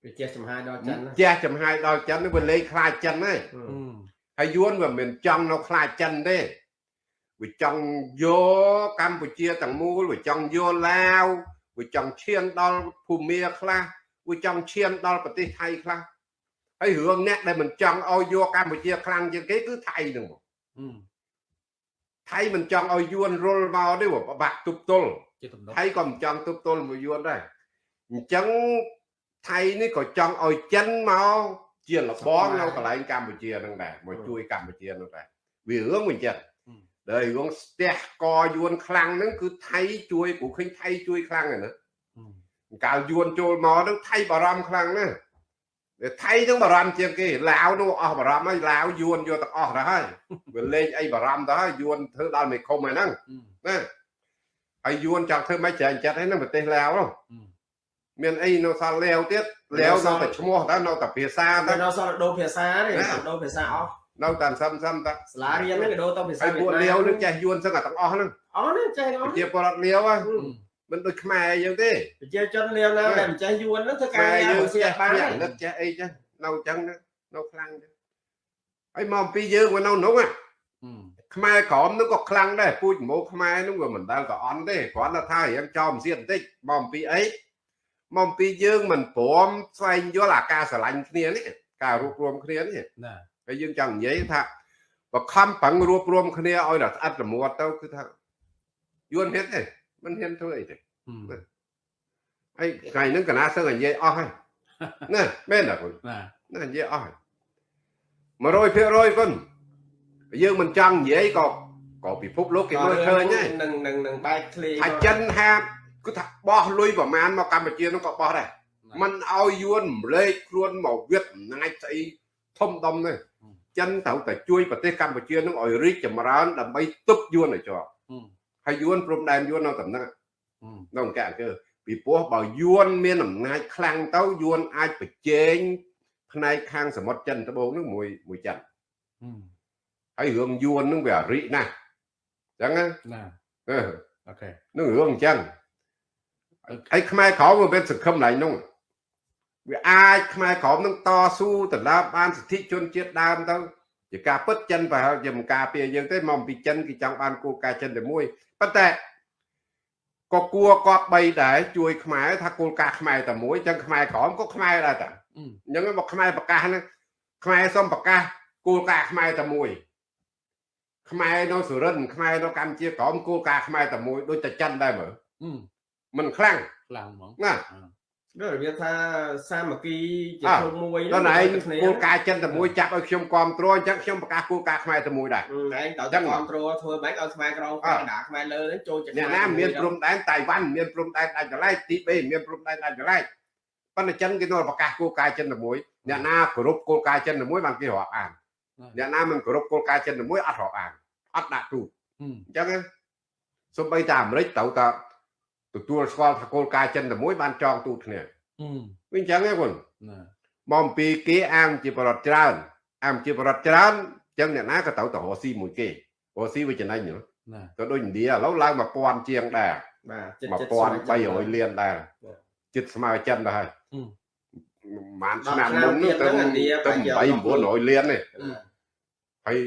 S3: វាចេះចំហាយដល់ចិនណា
S2: ជះចំហាយដល់ចិននេះវាលេងខ្លាចចិនហើយ
S3: ហឹ
S1: ហឹ
S3: ម
S1: ម
S2: ហើយយួនវាមិនចង់នៅខ្លាចចិនទេវាចង់យកកម្ពុជាទាំងមូលវាចង់យកឡាវវាចង់ឈានដល់ភូមាខ្លះវាចង់ឈានដល់ប្រទេសថៃខ្លះហើយរឿងអ្នកដែលមិនចង់ឲ្យយកកម្ពុជាខ្លាំងជាងគេគឺថៃហ្នឹងមក
S1: ហឹម
S2: ថៃមិនចង់ឲ្យយួនរុលមកទេវាពិបាកទប់ទល់
S1: ជាទំនុក
S2: ថៃក៏មិនចង់ទប់ទល់មួយយួនដែរអញ្ចឹង ថៃនេះក៏ចង់ឲ្យចិនមកជាលបងនៅកន្លែងកម្ពុជាហ្នឹងដែរមកជួយកម្ពុជាហ្នឹងដែរវារឿងមិនចឹងដែលរឿងស្ទះកយួនខ្លាំងហ្នឹងគឺថៃជួយព្រោះឃើញថៃជួយខ្លាំងហ្នឹងណា
S1: ហឹម
S2: កាលយួនចូលមកហ្នឹងថៃបារម្ភខ្លាំងណាស់តែថៃហ្នឹងបារម្ភជាងគេឡាវនោះអស់បារម្ភហើយឡាវយួនយកទាំងអស់ទៅហើយវាលេងអីបារម្ភទៅហើយយួនធ្វើដល់មេឃុំហើយហ្នឹង
S1: ហឹម
S2: ណាហើយយួនចង់ធ្វើមិនច្រើនចិត្តហ្នឹងប្រទេសឡាវហ្នឹង
S1: ហឹ ម
S2: មានអីនៅសល់លាវទៀតលាវនៅតែឈ្មោះតែនៅតែភាសា
S3: តែ
S2: តែ
S3: ដល់សល់ដូរភាសាទេ
S2: ណា
S3: ដូរភាសាអស់
S2: នៅតាមសឹមសឹមតា
S3: សាលារៀនហ្នឹងក៏ដូរទៅភាសា
S2: ហើយពួកលាវនឹងចេះយួនសឹងតែទាំងអស់ហ្នឹង
S3: អស់ហ្នឹងចេះអស់
S2: ប្រជាពលរដ្ឋលាវហ្នឹងមិនដូចខ្មែរយើងទេ
S3: ប្រជាជនលាវណាដែលមិនចេះយួនហ្នឹងធ្វើការ
S2: ខ្មែរ
S3: ងារ
S2: យើង
S3: មិនស្គា
S2: ចេះ
S3: ល់បាន
S2: គ្នាអាណិតចេះអីចេះនៅអញ្ចឹងណានៅខ្លាំងចឹងហើយមកអំពីយើងមកនៅនោះណាខ្មែរក្រមនោះក៏ខ្លាំងដែរពូជម៉ូខ្មែរនោះក៏មិនដែលក៏អន់ទេគ្រាន់តែថារៀងចោលមិនសៀតបន្តិចមកអំពីអី មកអំពីយើងមិនព្រមស្វែងយល់អាការស្រឡាញ់គ្នានេះការរួបរวมគ្នានេះ
S1: ណា
S2: ហើយយើងចង់និយាយថាបខំប្រឹងរួបរวมគ្នាឲ្យដល់ស្អិតល្មួតទៅគឺថាយួនហ៊ានទេមិនហ៊ានធ្វើអីទេ ហើយថ្ងៃហ្នឹងកណាសឹងតែនិយាយអស់ហើយណាមែនទេគុណ
S1: ណា
S2: ណានិយាយអស់ហើយ100%គុណយើងមិនចង់និយាយក៏ក៏ពិភពលោកគេមើលឃើញហើយ
S3: នឹងនឹងនឹងបែកធ្លាយ
S2: ថាចិនហាប គឺថាបោះលុយប្រមាណមកកម្ពុជានោះក៏បោះដែរมันឲ្យយួនរំលែកខ្លួនមកវិតអំណាចស្អីធំដុំនេះចិនត្រូវតែជួយប្រទេសកម្ពុជានឹងឲ្យរីកចម្រើនដើម្បីទប់យួនឲ្យជាប់ហើយយួនព្រំដែនយួននៅតំណឹងនៅអង្គការអង្គើពីព្រោះបើយួនមានអំណាចខ្លាំងទៅយួនអាចប្រជែងផ្នែកខាងសមុទ្រចិនត្បូងនឹងមួយមួយចិនហើយរឿងយួននឹងវាអរិណាស់អញ្ចឹងណា
S1: ណា
S2: អឺ
S1: អូខេ
S2: នឹងរឿងអញ្ចឹង ហើយខ្មែរក្រមវាមានសង្ឃឹមឡើងនោះវាអាចខ្មែរក្រមនឹងតស៊ូទៅលើបានសិទ្ធិជនជាតិដើមទៅជាការពិតចិនប្រហែលជាមិនការពារយើងទេមកពីចិនគេចង់បានគោលការណ៍ចិនតែមួយប៉ុន្តែក៏គួរកប់បីដែរជួយខ្មែរថាគោលការណ៍ខ្មែរតែមួយអញ្ចឹងខ្មែរក្រមក៏ខ្មែរដែរតា
S1: អឺ
S2: អញ្ចឹងមកខ្មែរប្រកាសហ្នឹងខ្មែរសុំប្រកាសគោលការណ៍ខ្មែរតែមួយខ្មែរនៅសុរិនទ៍ខ្មែរនៅកម្ពុជាក្រមគោលការណ៍ខ្មែរតែមួយដូចតែចិនដែរមើល
S1: អឺ
S2: មិនខ្លាំង
S1: ខ្លាំងហ្មង
S2: ណា
S3: ដូចវាថាសាមគ្គីជាធំមួយ
S2: ដល់ឯង
S3: គោ
S2: លការណ៍ចិនតែមួយចាប់ឲ្យខ្ញុំគ្រប់គ្រងអញ្ចឹងខ្ញុំប្រកាសគោលការណ៍ខ្មែរតែមួយដែរ
S3: ឯងត្រូវ
S2: តែ
S3: គ្រប់គ្រងធ្វើម៉េចឲ្យខ្មែរក្រោមខ្មែរដាខ្មែរលើនឹងចូលចំ
S2: ណែកណាមានព្រំដែនតៃវ៉ាន់មានព្រំដែនដាច់កន្លែងទីបេមានព្រំដែនដាច់កន្លែងប៉ុន្តែចិនគេនៅប្រកាសគោលការណ៍ចិនតែមួយអ្នកណាគោរពគោលការណ៍ចិនតែមួយបានគេរាប់អានអ្នកណាមិនគោរពគោលការណ៍ចិនតែមួយអត់រាប់អានអត់ដាក់ទូ
S1: អ
S2: ញ្ចឹងសូម្បីតែអាមេរិកត្រូវតែ ទទួលស្គាល់ថាគោលការណ៍ចិនតែមួយបានចងទូគ្នា
S1: អឺ
S2: វិញអញ្ចឹងណាគុណ
S1: ណា
S2: មកអំពីគេអាមជាបរដ្ឋច្រើនអាមជាបរដ្ឋច្រើនអញ្ចឹងអ្នកណាក៏ត្រូវទៅរកស៊ីមួយគេរកស៊ីវាចំណេញហ៎
S1: ណា
S2: ក៏ដូចឥណ្ឌាឥឡូវឡើង1000ជាងដែរ
S3: បាទចិត្តចិត្ត
S2: 1300លានដែរ
S3: បាទ
S2: ចិត្តស្មើចិនដែរហើយ
S1: អឺ
S2: ប្រហែល
S3: ដប់
S2: ឆ្នាំ
S3: ឆ្នាំ
S2: មុននោះ
S3: ទៀត
S2: ទៅ
S3: ហ្នឹងឥណ្ឌា
S2: ទៅ
S3: ប្រហែលជា
S2: 8 900លាននេះ
S1: អឺ
S2: ហើយ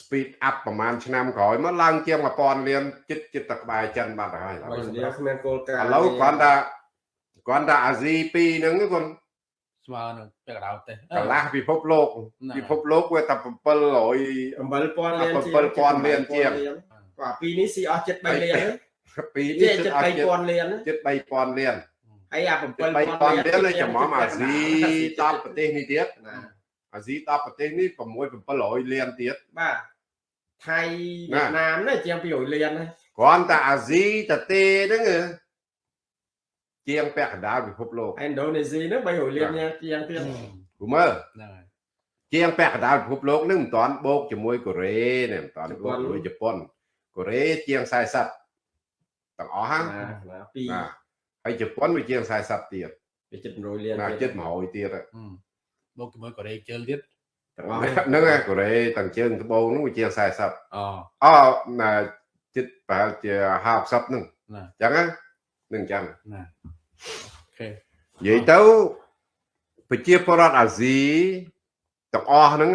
S2: speed up ប្រហែលឆ្នាំក្រោយមកឡើងជាង1000លានចិត្តចិត្តតែក្បែរចិនបាត់ទៅហើយ
S3: ឥណ្ឌាគ្មានគោលការណ៍
S2: ឥឡូវគ្រាន់តែគ្រាន់តែអាស៊ីពីរហ្នឹងគាត់
S1: ស្មើនឹងពាក់កណ្ដាលទេ
S2: កន្លះពិភពលោក
S1: ណា
S2: ពិភពលោកវាតែ700
S3: 7000លាន
S2: 7000លានជាង
S3: បាទពីនេះស៊ីអស់ចិត្ត3លាន
S2: ពីរ
S3: ទេ
S2: នេះ
S3: ចិត្ត
S2: ចិត្តឲ្យចិត្ត
S3: 3000លាន
S2: ចិត្ត3000លាន
S3: ហើយអា
S2: ចិត្ត
S3: 7000
S2: 3000លាននេះចំមអាស៊ី10ប្រទេសនេះទៀត
S3: ណា
S2: អាស៊ី10ប្រទេសនេះ6 700លានទៀត
S3: បាទថៃវៀតណាមណាជាង200លានណា
S2: គ្រាន់តែអាស៊ីតទេហ្នឹងហ៎ជាងពាក់កណ្ដាលពិភពលោក
S3: ឥណ្ឌូនេស៊ីហ្នឹង300លានជាងទៀត
S2: គូមើល
S1: ហ្នឹងហើយ
S2: ជាងពាក់កណ្ដាលពិភពលោកហ្នឹងមិនតាន់បូកជាមួយកូរ៉េនេះមិនតាន់បូកជាមួយជប៉ុនកូរ៉េជាង40ទាំងអស់ហ្នឹង
S3: ណាណាពី
S2: ណាហើយជប៉ុនវាជាង40ទៀត
S3: ពីចិត្ត100លាន
S2: ណា
S3: ទៀត
S2: ចិត្ត100ទៀត
S1: មកជាមួយកូរ៉េជើងទៀត
S3: ទាំងអស់
S2: ហ្នឹងកូរ៉េទាំងជើងត្បូងហ្នឹងវាជា40
S1: អូ
S2: អូណាចិត្តប្រហែលជា50ហ្នឹងអញ្ចឹងហ្នឹងអញ្ចឹង
S1: ណាអូខេ
S2: និយាយទៅប្រជាពលរដ្ឋអាស៊ីទាំងអស់ហ្នឹង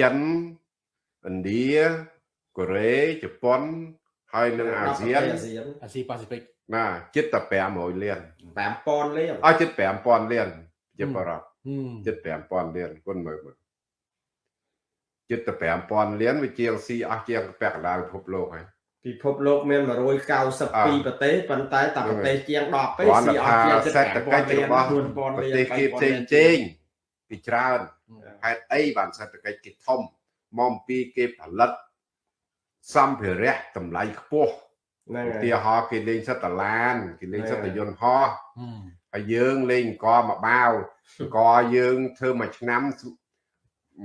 S2: ចិនឥណ្ឌាកូរ៉េជប៉ុនហើយនឹងអាស៊ាន
S3: អាស៊ី
S1: ប៉ាស៊ីហ្វិក
S2: ណាចិត្តតែ500លាន
S3: 5000លាន
S2: អស់ចិត្ត5000លានជាបរិបទ 75000លានគុណមើលមើល75000លានវាជាស៊ីអស់ជាងពាក់កណ្ដាលពិភពលោកហើយ
S3: ពិភពលោកមាន192ប្រទេសប៉ុន្តែតែប្រទេសជាង10ទេស៊ីអស់ជាង
S2: សេដ្ឋកិច្ចរបស់ប្រទេសគេផ្សេងផ្សេងពីច្រើនហេតុអីបានសេដ្ឋកិច្ចគេធំមកពីគេផលិតសម្ភារៈតម្លៃខ្ពស់ឧទាហរណ៍គេលេងសិតតឡានគេលេងសិតយន្តហោះហើយយើងលេងអង្គរមួយបាវ អង្គយើងធ្វើមួយឆ្នាំ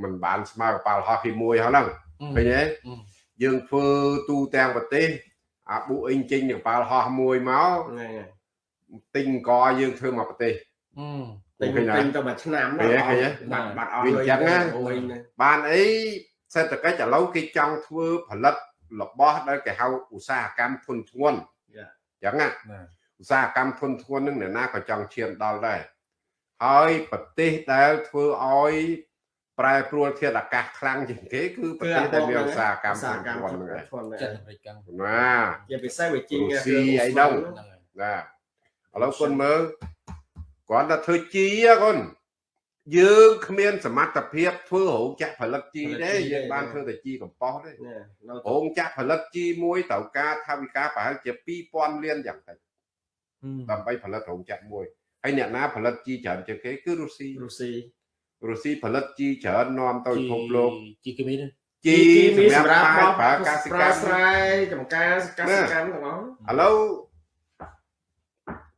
S2: មិនបានស្មើកប៉ាល់ហោះគេមួយហ្នឹងឃើញទេ
S1: អឺ
S2: យើងធ្វើទូទាំងប្រទេសអាប៊ូអ៊ីងចេញកប៉ាល់ហោះមួយមក
S3: ហ្នឹងហើយ
S2: ទិញអង្គយើងធ្វើមកប្រទេស
S1: អឺ
S3: ទិញ
S2: ឃើញហើយ
S3: ទិញទៅមួយឆ្នាំ
S2: ឃើញហើយឃើញហើយ
S3: បាត់បាត់អស់
S2: វាអញ្ចឹងណា
S3: អូយណា
S2: បានអីសេដ្ឋកិច្ចឥឡូវគេចង់ធ្វើផលិតរបស់ដែលគេហៅឧស្សាហកម្មធុនធ្ងន់
S3: យ៉ា
S2: អញ្ចឹងណា
S1: ណា
S2: ឧស្សាហកម្មធុនធ្ងន់នឹងអ្នកណាក៏ចង់ឈានដល់ដែរ ហើយប្រទេសដែលធ្វើឲ្យប្រែប្រួលធាតុអាកាសខ្លាំងជាងគេគឺប្រទេសដែលមានឧស្សាហកម្ម
S3: ឧស្សាហកម្ម
S2: ធុនធ្ងន់ហ្នឹងឯង
S3: ធន់
S1: ចិត្តអាមេរិកកាំង
S2: ណា
S3: ជាពិសេសវាជីង
S2: រុស្ស៊ីអីដល់
S1: ហ្នឹងហើយ
S2: ណាឥឡូវគុណមើលគាត់ថាធ្វើជីហ៎គុណយើងគ្មានសមត្ថភាពធ្វើរោងចក្រផលិតជីទេយើងបានធ្វើតែជីកំប៉ុស្តទេ
S3: ណានៅ
S2: រោងចក្រផលិតជីមួយត្រូវការថវិកាប្រហែលជា2000លានយ៉ាងតិចដើម្បីផលិតរោងចក្រមួយ ហើយអ្នកណាផលិតជីច្រើនជាងគេគឺរុស្ស៊ី
S3: រុស្ស៊ី
S2: រុស្ស៊ីផលិតជីច្រើននាំទៅពិភពលោក
S1: ជីគីមីនេះ
S2: ជីសម្រាប់ប្រើប្រើកសិ
S3: ប្រើ
S2: កម្ម
S3: ស្រែចំការកសិកម្មទាំងអស់
S2: ឥឡូវ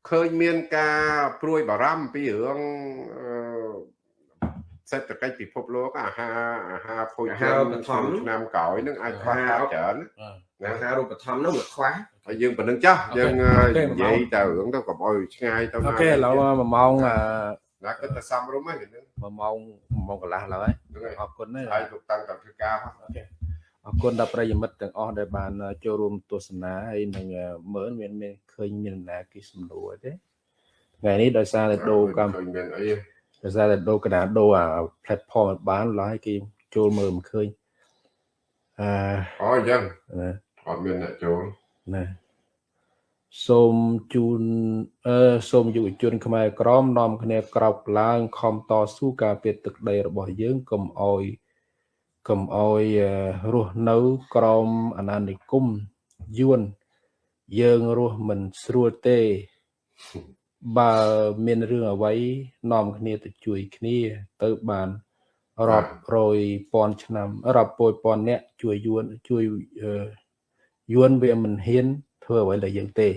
S2: ឃើញមានការព្រួយបារម្ភពីរឿងអឺសេដ្ឋកិច្ចពិភពលោកអាហារអាហារភោជនីយឆ្នាំក្រោយនឹងអាចខ្វះខាតច្រើន
S3: អា
S2: ណា
S3: ហារូបត្ថម្ភនោះវាខ្វះ
S2: ហើយយើងប៉ុណ្្នឹងចាស់យើងនិយាយតែរឿងទៅកុំអោយឆ្ងាយទៅ
S1: អូខេឥឡូវ1ម៉ោង
S2: ណាគិតតែសំរុំហ្នឹងហ្នឹង
S1: 1ម៉ោង1ម៉ោងកន្លះឡើយ
S2: ហើយ
S1: អរគុណណា
S2: ហើយលោកតាំងតែធ្វើការ
S1: អរគុណដល់ប្រិយមិត្តទាំងអស់ដែលបានចូលរួមទស្សនាហើយនឹងមើលមានមានឃើញមានណាគេសំដួរទេថ្ងៃនេះដោយសារតែដូរកម្ម
S2: ឃើញមានអី
S1: ដោយសារតែដូរកណ្ដាលដូរអា platform ឲ្យបានឡើយគេចូលមើលមិនឃើញអឺ
S2: អូអញ្ចឹង
S1: ណា
S2: អត់មានអ្នកចូល
S1: ណាសូមជូនអឺសូមយុវជន ខ្មែរក្រមនាំគ្នាក្រោកឡើងខំតស៊ូការពារទឹកដីរបស់យើងកុំអោយកុំអោយអឺរស់នៅក្រមអាណានិគមយួនយើងរស់មិនស្រួលទេ បើមានរឿងអ្វីនាំគ្នាទៅជួយគ្នា ទៅបានរាប់រយពាន់ឆ្នាំរាប់ពយពាន់អ្នកជួយយួនជួយអឺ យួនវាមិនហ៊ានធ្វើអ្វីដល់យើងទេ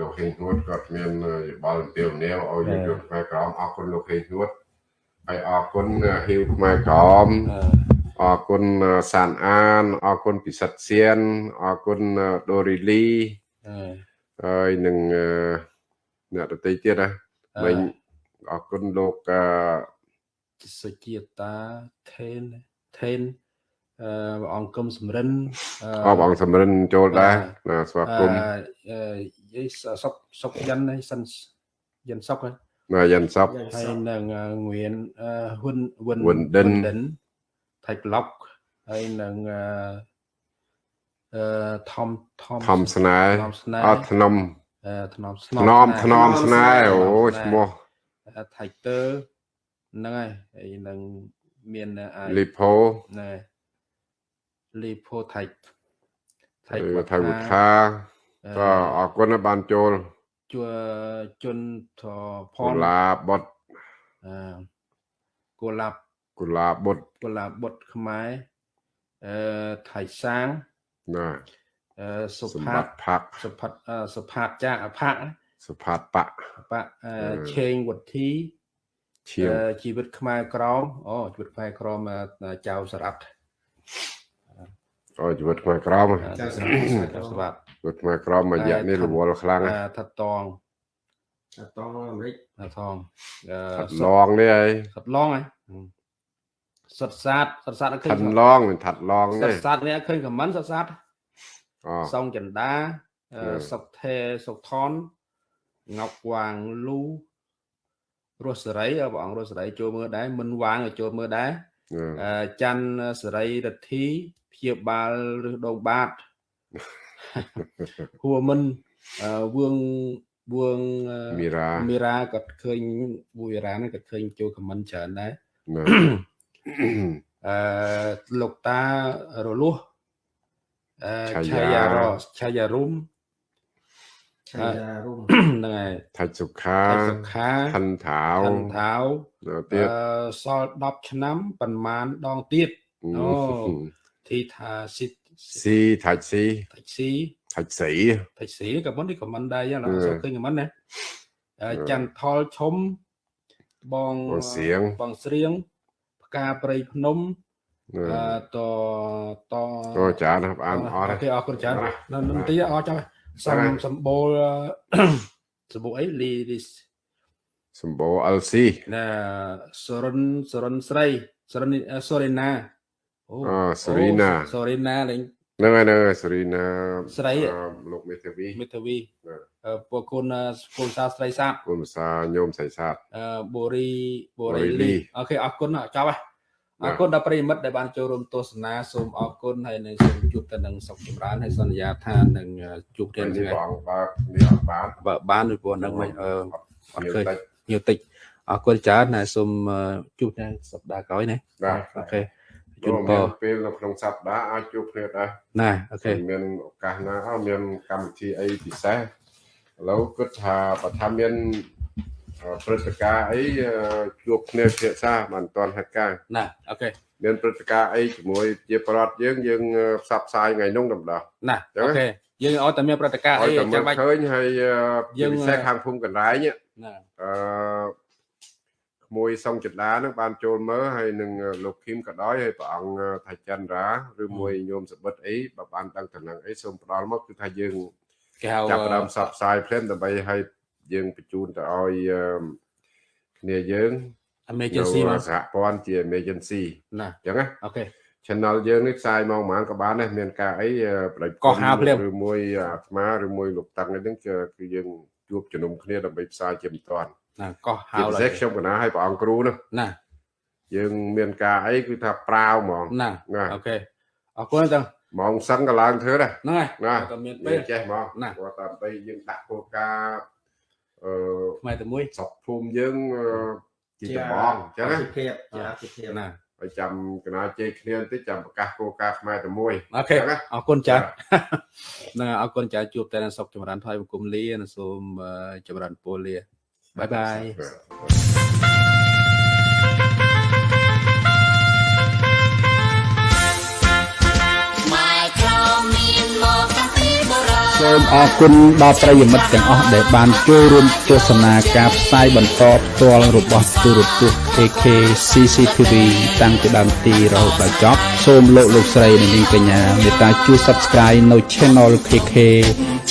S2: លោកហេងហួតគាត់មានយោបល់ពីនីវឲ្យយុវជនខ្មែរក្រមអរគុណលោកហេងហួតហើយអរគុណហ៊ីវខ្មែរក្រម
S1: អឺ
S2: អរគុណសានអានអរគុណពិសិដ្ឋសៀនអរគុណដូរីលី
S1: អឺ
S2: ហើយនឹងអឺអ្នកដទៃទៀតណាវិញអរគុណលោកអឺ
S1: សុជាតាថេនថេនអឺ ព្រះអង្គគឹមសំរិន
S2: អបអង្គសំរិនចូលដែរណាស្វាគមន៍
S1: អឺយីសុកសុកយ៉ាន់ហ្នឹងសិនយ៉ាន់សុកហ្នឹង
S2: ណាយ៉ាន់សព
S3: យ៉ាង
S1: ហើ
S3: ស
S1: យ
S3: ព
S1: នឹងអឺងៀនអឺហ៊ុនវិន
S2: វិនដិន
S1: ដិនថៃប្លុកហើយនឹងអឺអឺថំថំ
S2: ធម្មស្នេហ៍
S1: ថំស្នេហ៍
S2: អត់ធ្នម
S1: អឺថ្នមស្ធ្ន
S2: មធ្នមស្នេហ៍អូឈ្មោះ
S1: ថៃទ័រហ្នឹងហើយហើយនឹងមានអា
S2: លីផូ
S1: ណែ លីផូថៃថៃ
S2: ថៃវិថាក៏អរគុណបានចូល
S1: ជួជនធផ
S2: កូ
S1: ន
S2: ឡាបុត
S1: អឺកូឡាប់
S2: កូឡាបុត
S1: កូឡាបុតខ្មែរអឺថៃសាង
S2: ណា
S1: អឺសុ
S2: សម្ផាប
S1: ត
S2: ត្តិផាក់
S1: សុផាតអឺសុផាតចាអផាក់ណា
S2: សុផាតបៈ
S1: បៈអឺ
S2: អឺ
S1: ឆេងវុធី
S2: ឈៀង
S1: អឺជីវិតខ្មែរក្រមអូជីវិតខ្មែរក្រមអឺចៅសរ៉ាត់
S2: អូជីវិតខ្មែរក្រម
S1: អឺចៅសរ៉ាត់ចៅសរ៉ាត់
S2: ជីវិតខ្មែរក្រមមួយរយៈនេះរវល់ខ្លាំង
S1: អ
S2: ណាស់ឺ
S1: ថាតង
S3: អាតងអាមេរិក
S1: ថាថងអឺ
S2: ថាត់ឡងនេះហើយ
S1: សត្វឡងហើយសត្វសាតសត្វសាតអត់ឃើ
S2: ថា
S1: ញ
S2: ត់ឡងមិនថាត់ឡង
S1: ស
S2: ទេ
S1: ត្វសាតនេះអត់ឃើញខមមិនសត្វសាត
S2: អូ
S1: សងចន្ទាអឺ
S2: អឺ
S1: សុកថេសុកថនងប់វាងលូរស់សេរីអើបងអង្គរស់សេរីចូលមើលដែរមិនវាងក៏ចូលមើលដែរ
S2: អឺ
S1: អឺច័ន្ទសេរីរទ្ធី ព្យាបាលឬដងបាតហួមិនអឺវឿងវឿងអឺ
S2: មីរ៉ា
S1: មីរ៉ាគាត់ឃើញវឿងមីរ៉ាហ្នឹងគាត់ឃើញចូលខមមិនច្រើនដែរ
S2: ណា
S1: អឺលោកតារលួសអឺ
S2: ឆា
S1: ឆា
S2: យា
S1: យារឆាយារុំ
S3: ឆៃយ៉ារុំ
S1: ហ្នឹងហើយ
S2: ថាច់សុខា
S1: តែសុខា
S2: ខិនថាវ
S1: ខនថាវ
S2: នៅទៀត
S1: អឺសល់10ឆ្នាំប៉ុន្មានដងទៀតអូ ទីថាស៊ី
S2: ស៊ីថាច់ស៊ី
S1: តាច់ស៊ី
S2: ថាច់ស៊ី
S1: តាច់ស៊ីក៏មិននេះក៏មិនដែរយ៉ាងណា
S2: អឺ
S1: សូមឃើញក៏មិនណាអឺច័ន្ទថលឈុំបង
S2: បងសៀង
S1: បងស្រៀងផ្កាព្រៃភ្នំ
S2: អឺ
S1: អឺតត
S2: អូចាណាស់អានអត់
S1: អូខេអរគុណច្រើននៅនឹងទីអរចាំសំ
S2: ហ្នឹងហើយ
S1: សម្បូរសម្បូរអីលីលី
S2: សម្បូរ LC
S1: ណាសរិនសរិនស្រីសរិនសរិណា អូ
S2: អូសរីណា
S1: សរិណាលេង
S2: ហ្នឹងហើយហ្នឹងហើយសេរីណា
S1: ស្រី
S2: អឺលោកមេធាវី
S1: មេធាវី
S2: ណា
S1: អឺពួកគុណស្គុលសាស្ត្រីសាប
S2: គុណភាសាញោមសៃសាទ
S1: អឺបូរីបូ
S2: បូរី
S1: រី
S2: លី
S1: លីអូខេអរគុណអរចប់ហើយអរគុណដល់ប្រិយមិត្តដែលបានចូលរួមទស្សនាសូមអរគុណហើយនឹងសូមជួបទៅនឹងសុខចម្រើនហើយសន្យាថានឹងជួបគ្នា
S2: នេះ
S1: ថ្ងៃ
S2: បងបើនេះអត់បាន
S1: បើបានពីព្រោះនឹងមិនអឺអត់ឃើញ
S2: តិច
S1: ញៀវតិចអរគុណច្រើនណាសូមអឺជួបនៅសប្តាហ៍ក្រោយណា
S2: បាទ
S1: អូខេ ជូ
S2: ជួ
S1: ន
S2: ន
S1: ព
S2: ព
S1: រ
S2: ពេលនៅក្នុងសប្តាហ៍អាចជួបគ្នាដែរ
S1: ណាអូខេ
S2: មានឱកាសណាអត់មានកម្មវិធីអីពិសេសឥឡូវគិតថាបើថាមានអឺព្រឹត្តិការណ៍អីអឺជួបគ្នាពិភាក្សាបានតាន់ហេតុការណ៍
S1: ណាអូខេ
S2: មានព្រឹត្តិការណ៍អីជាមួយជាប្រដ្ឋយើងយើងអឺផ្សព្វផ្សាយថ្ងៃនោះតម្ដង
S1: ណា
S2: ចឹង
S1: អូខេយើងឲ្យតែមានប្រតិការអី
S2: ឲ្យតែមើ
S1: ចាំ
S2: ល
S1: បាច់
S2: ឃើញហើយអឺ
S1: យើង
S2: ជាពិសេសខាងភូមិកណ្ដែងនេះ
S1: ណា
S2: អឺក្មួយសុងចិន្តានឹងបានចូលមើលហើយនឹងលោកឃីមក៏ដោយហើយព្រះអង្គថៃចន្ទរាឬមួយញោមសបិតអីបើបានដឹងតំណែងអីសូមផ្ដល់មកគឺថាយើង
S1: គេហៅ
S2: ចាប់ផ្ដើមផ្សព្វផ្សាយភ្លាមដើម្បីឲ្យយើងបញ្ជូនទៅឲ្យអឺគ្នាយើង
S1: emergency
S2: នៅ
S1: មក
S2: សហព័ន្ធជា emergency
S1: ណា
S2: អញ្ចឹងណា
S1: អូខេ
S2: channel យើងនេះផ្សាយមកប្រហែលក៏បានដែរមានការអីអឺប្រដេច
S1: ក៏ហៅភ្លាម
S2: ឬមួយអាត្មាឬមួយលោកតាំងអីហ្នឹងគឺគឺយើងជួបជំនុំគ្នាដើម្បីផ្សាយជាបន្តបន្ទាប់
S1: ណាក៏ហៅ
S2: ជាពិ
S1: ឡើ
S2: សេស
S1: យ
S2: ខ្ញុំកណាឲ្យព្រះអង្គគ្រូនោះ
S1: ណា
S2: យើងមានការអីគឺថាប្រាវហ្មង
S1: ណា
S2: ណា
S1: អូខេអរគុណចឹង
S2: ហ្មងសឹងក៏ឡើងធ្វើដែរ
S1: ហ្នឹងហើយ
S2: ណា
S1: តែមាន
S2: យើ
S1: ពេល
S2: ងចេះហ្មង
S1: ណា
S2: ព្រោះតាមបីយើងដាក់គោលការណ៍អឺ
S1: ផ្នែកតែមួយ
S2: ស្រុកភូមិយើងអឺជាចម្បងអញ្ចឹងណា
S3: អាទិភាពជាអាទិភាព
S1: ណា
S2: ហើយចាំកណាជ័យគ្នាបន្តិចចាំប្រកាសគោលការណ៍ខ្មែរតែមួយ
S1: អូខេ
S2: ចឹងណា
S1: អរគុណចាស់ហ្នឹងហើយអរគុណចាស់ជួបតែនឹងសុខចម្រើនថ្លៃបង្គំលានិងសូមអឺចម្រើនពរលា បាយបាយ
S4: ខ្មែរក្រមានមកតាំងពីបុរាណ
S1: សូមអរគុណដល់ប្រិយមិត្តទាំងអស់ដែលបានចូលរួមទស្សនាការផ្សាយបន្តផ្ទាល់របស់ទូរទស្សន៍ AK CCTV តាំងពីដើមទីរហូតដល់ចប់សូមលោកលោកស្រីនិងនាងកញ្ញាមេត្តាជួយ Subscribe នៅ Channel KK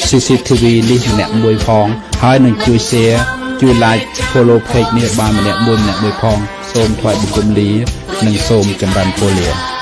S1: CCTV នេះម្នាក់មួយផងហើយនឹងជួយ Share ជួយ Like Follow Page នេះបានម្នាក់មួយម្នាក់មួយផង សូមថ្លែងបង្គំលា និងសូមចម្រើនពរលា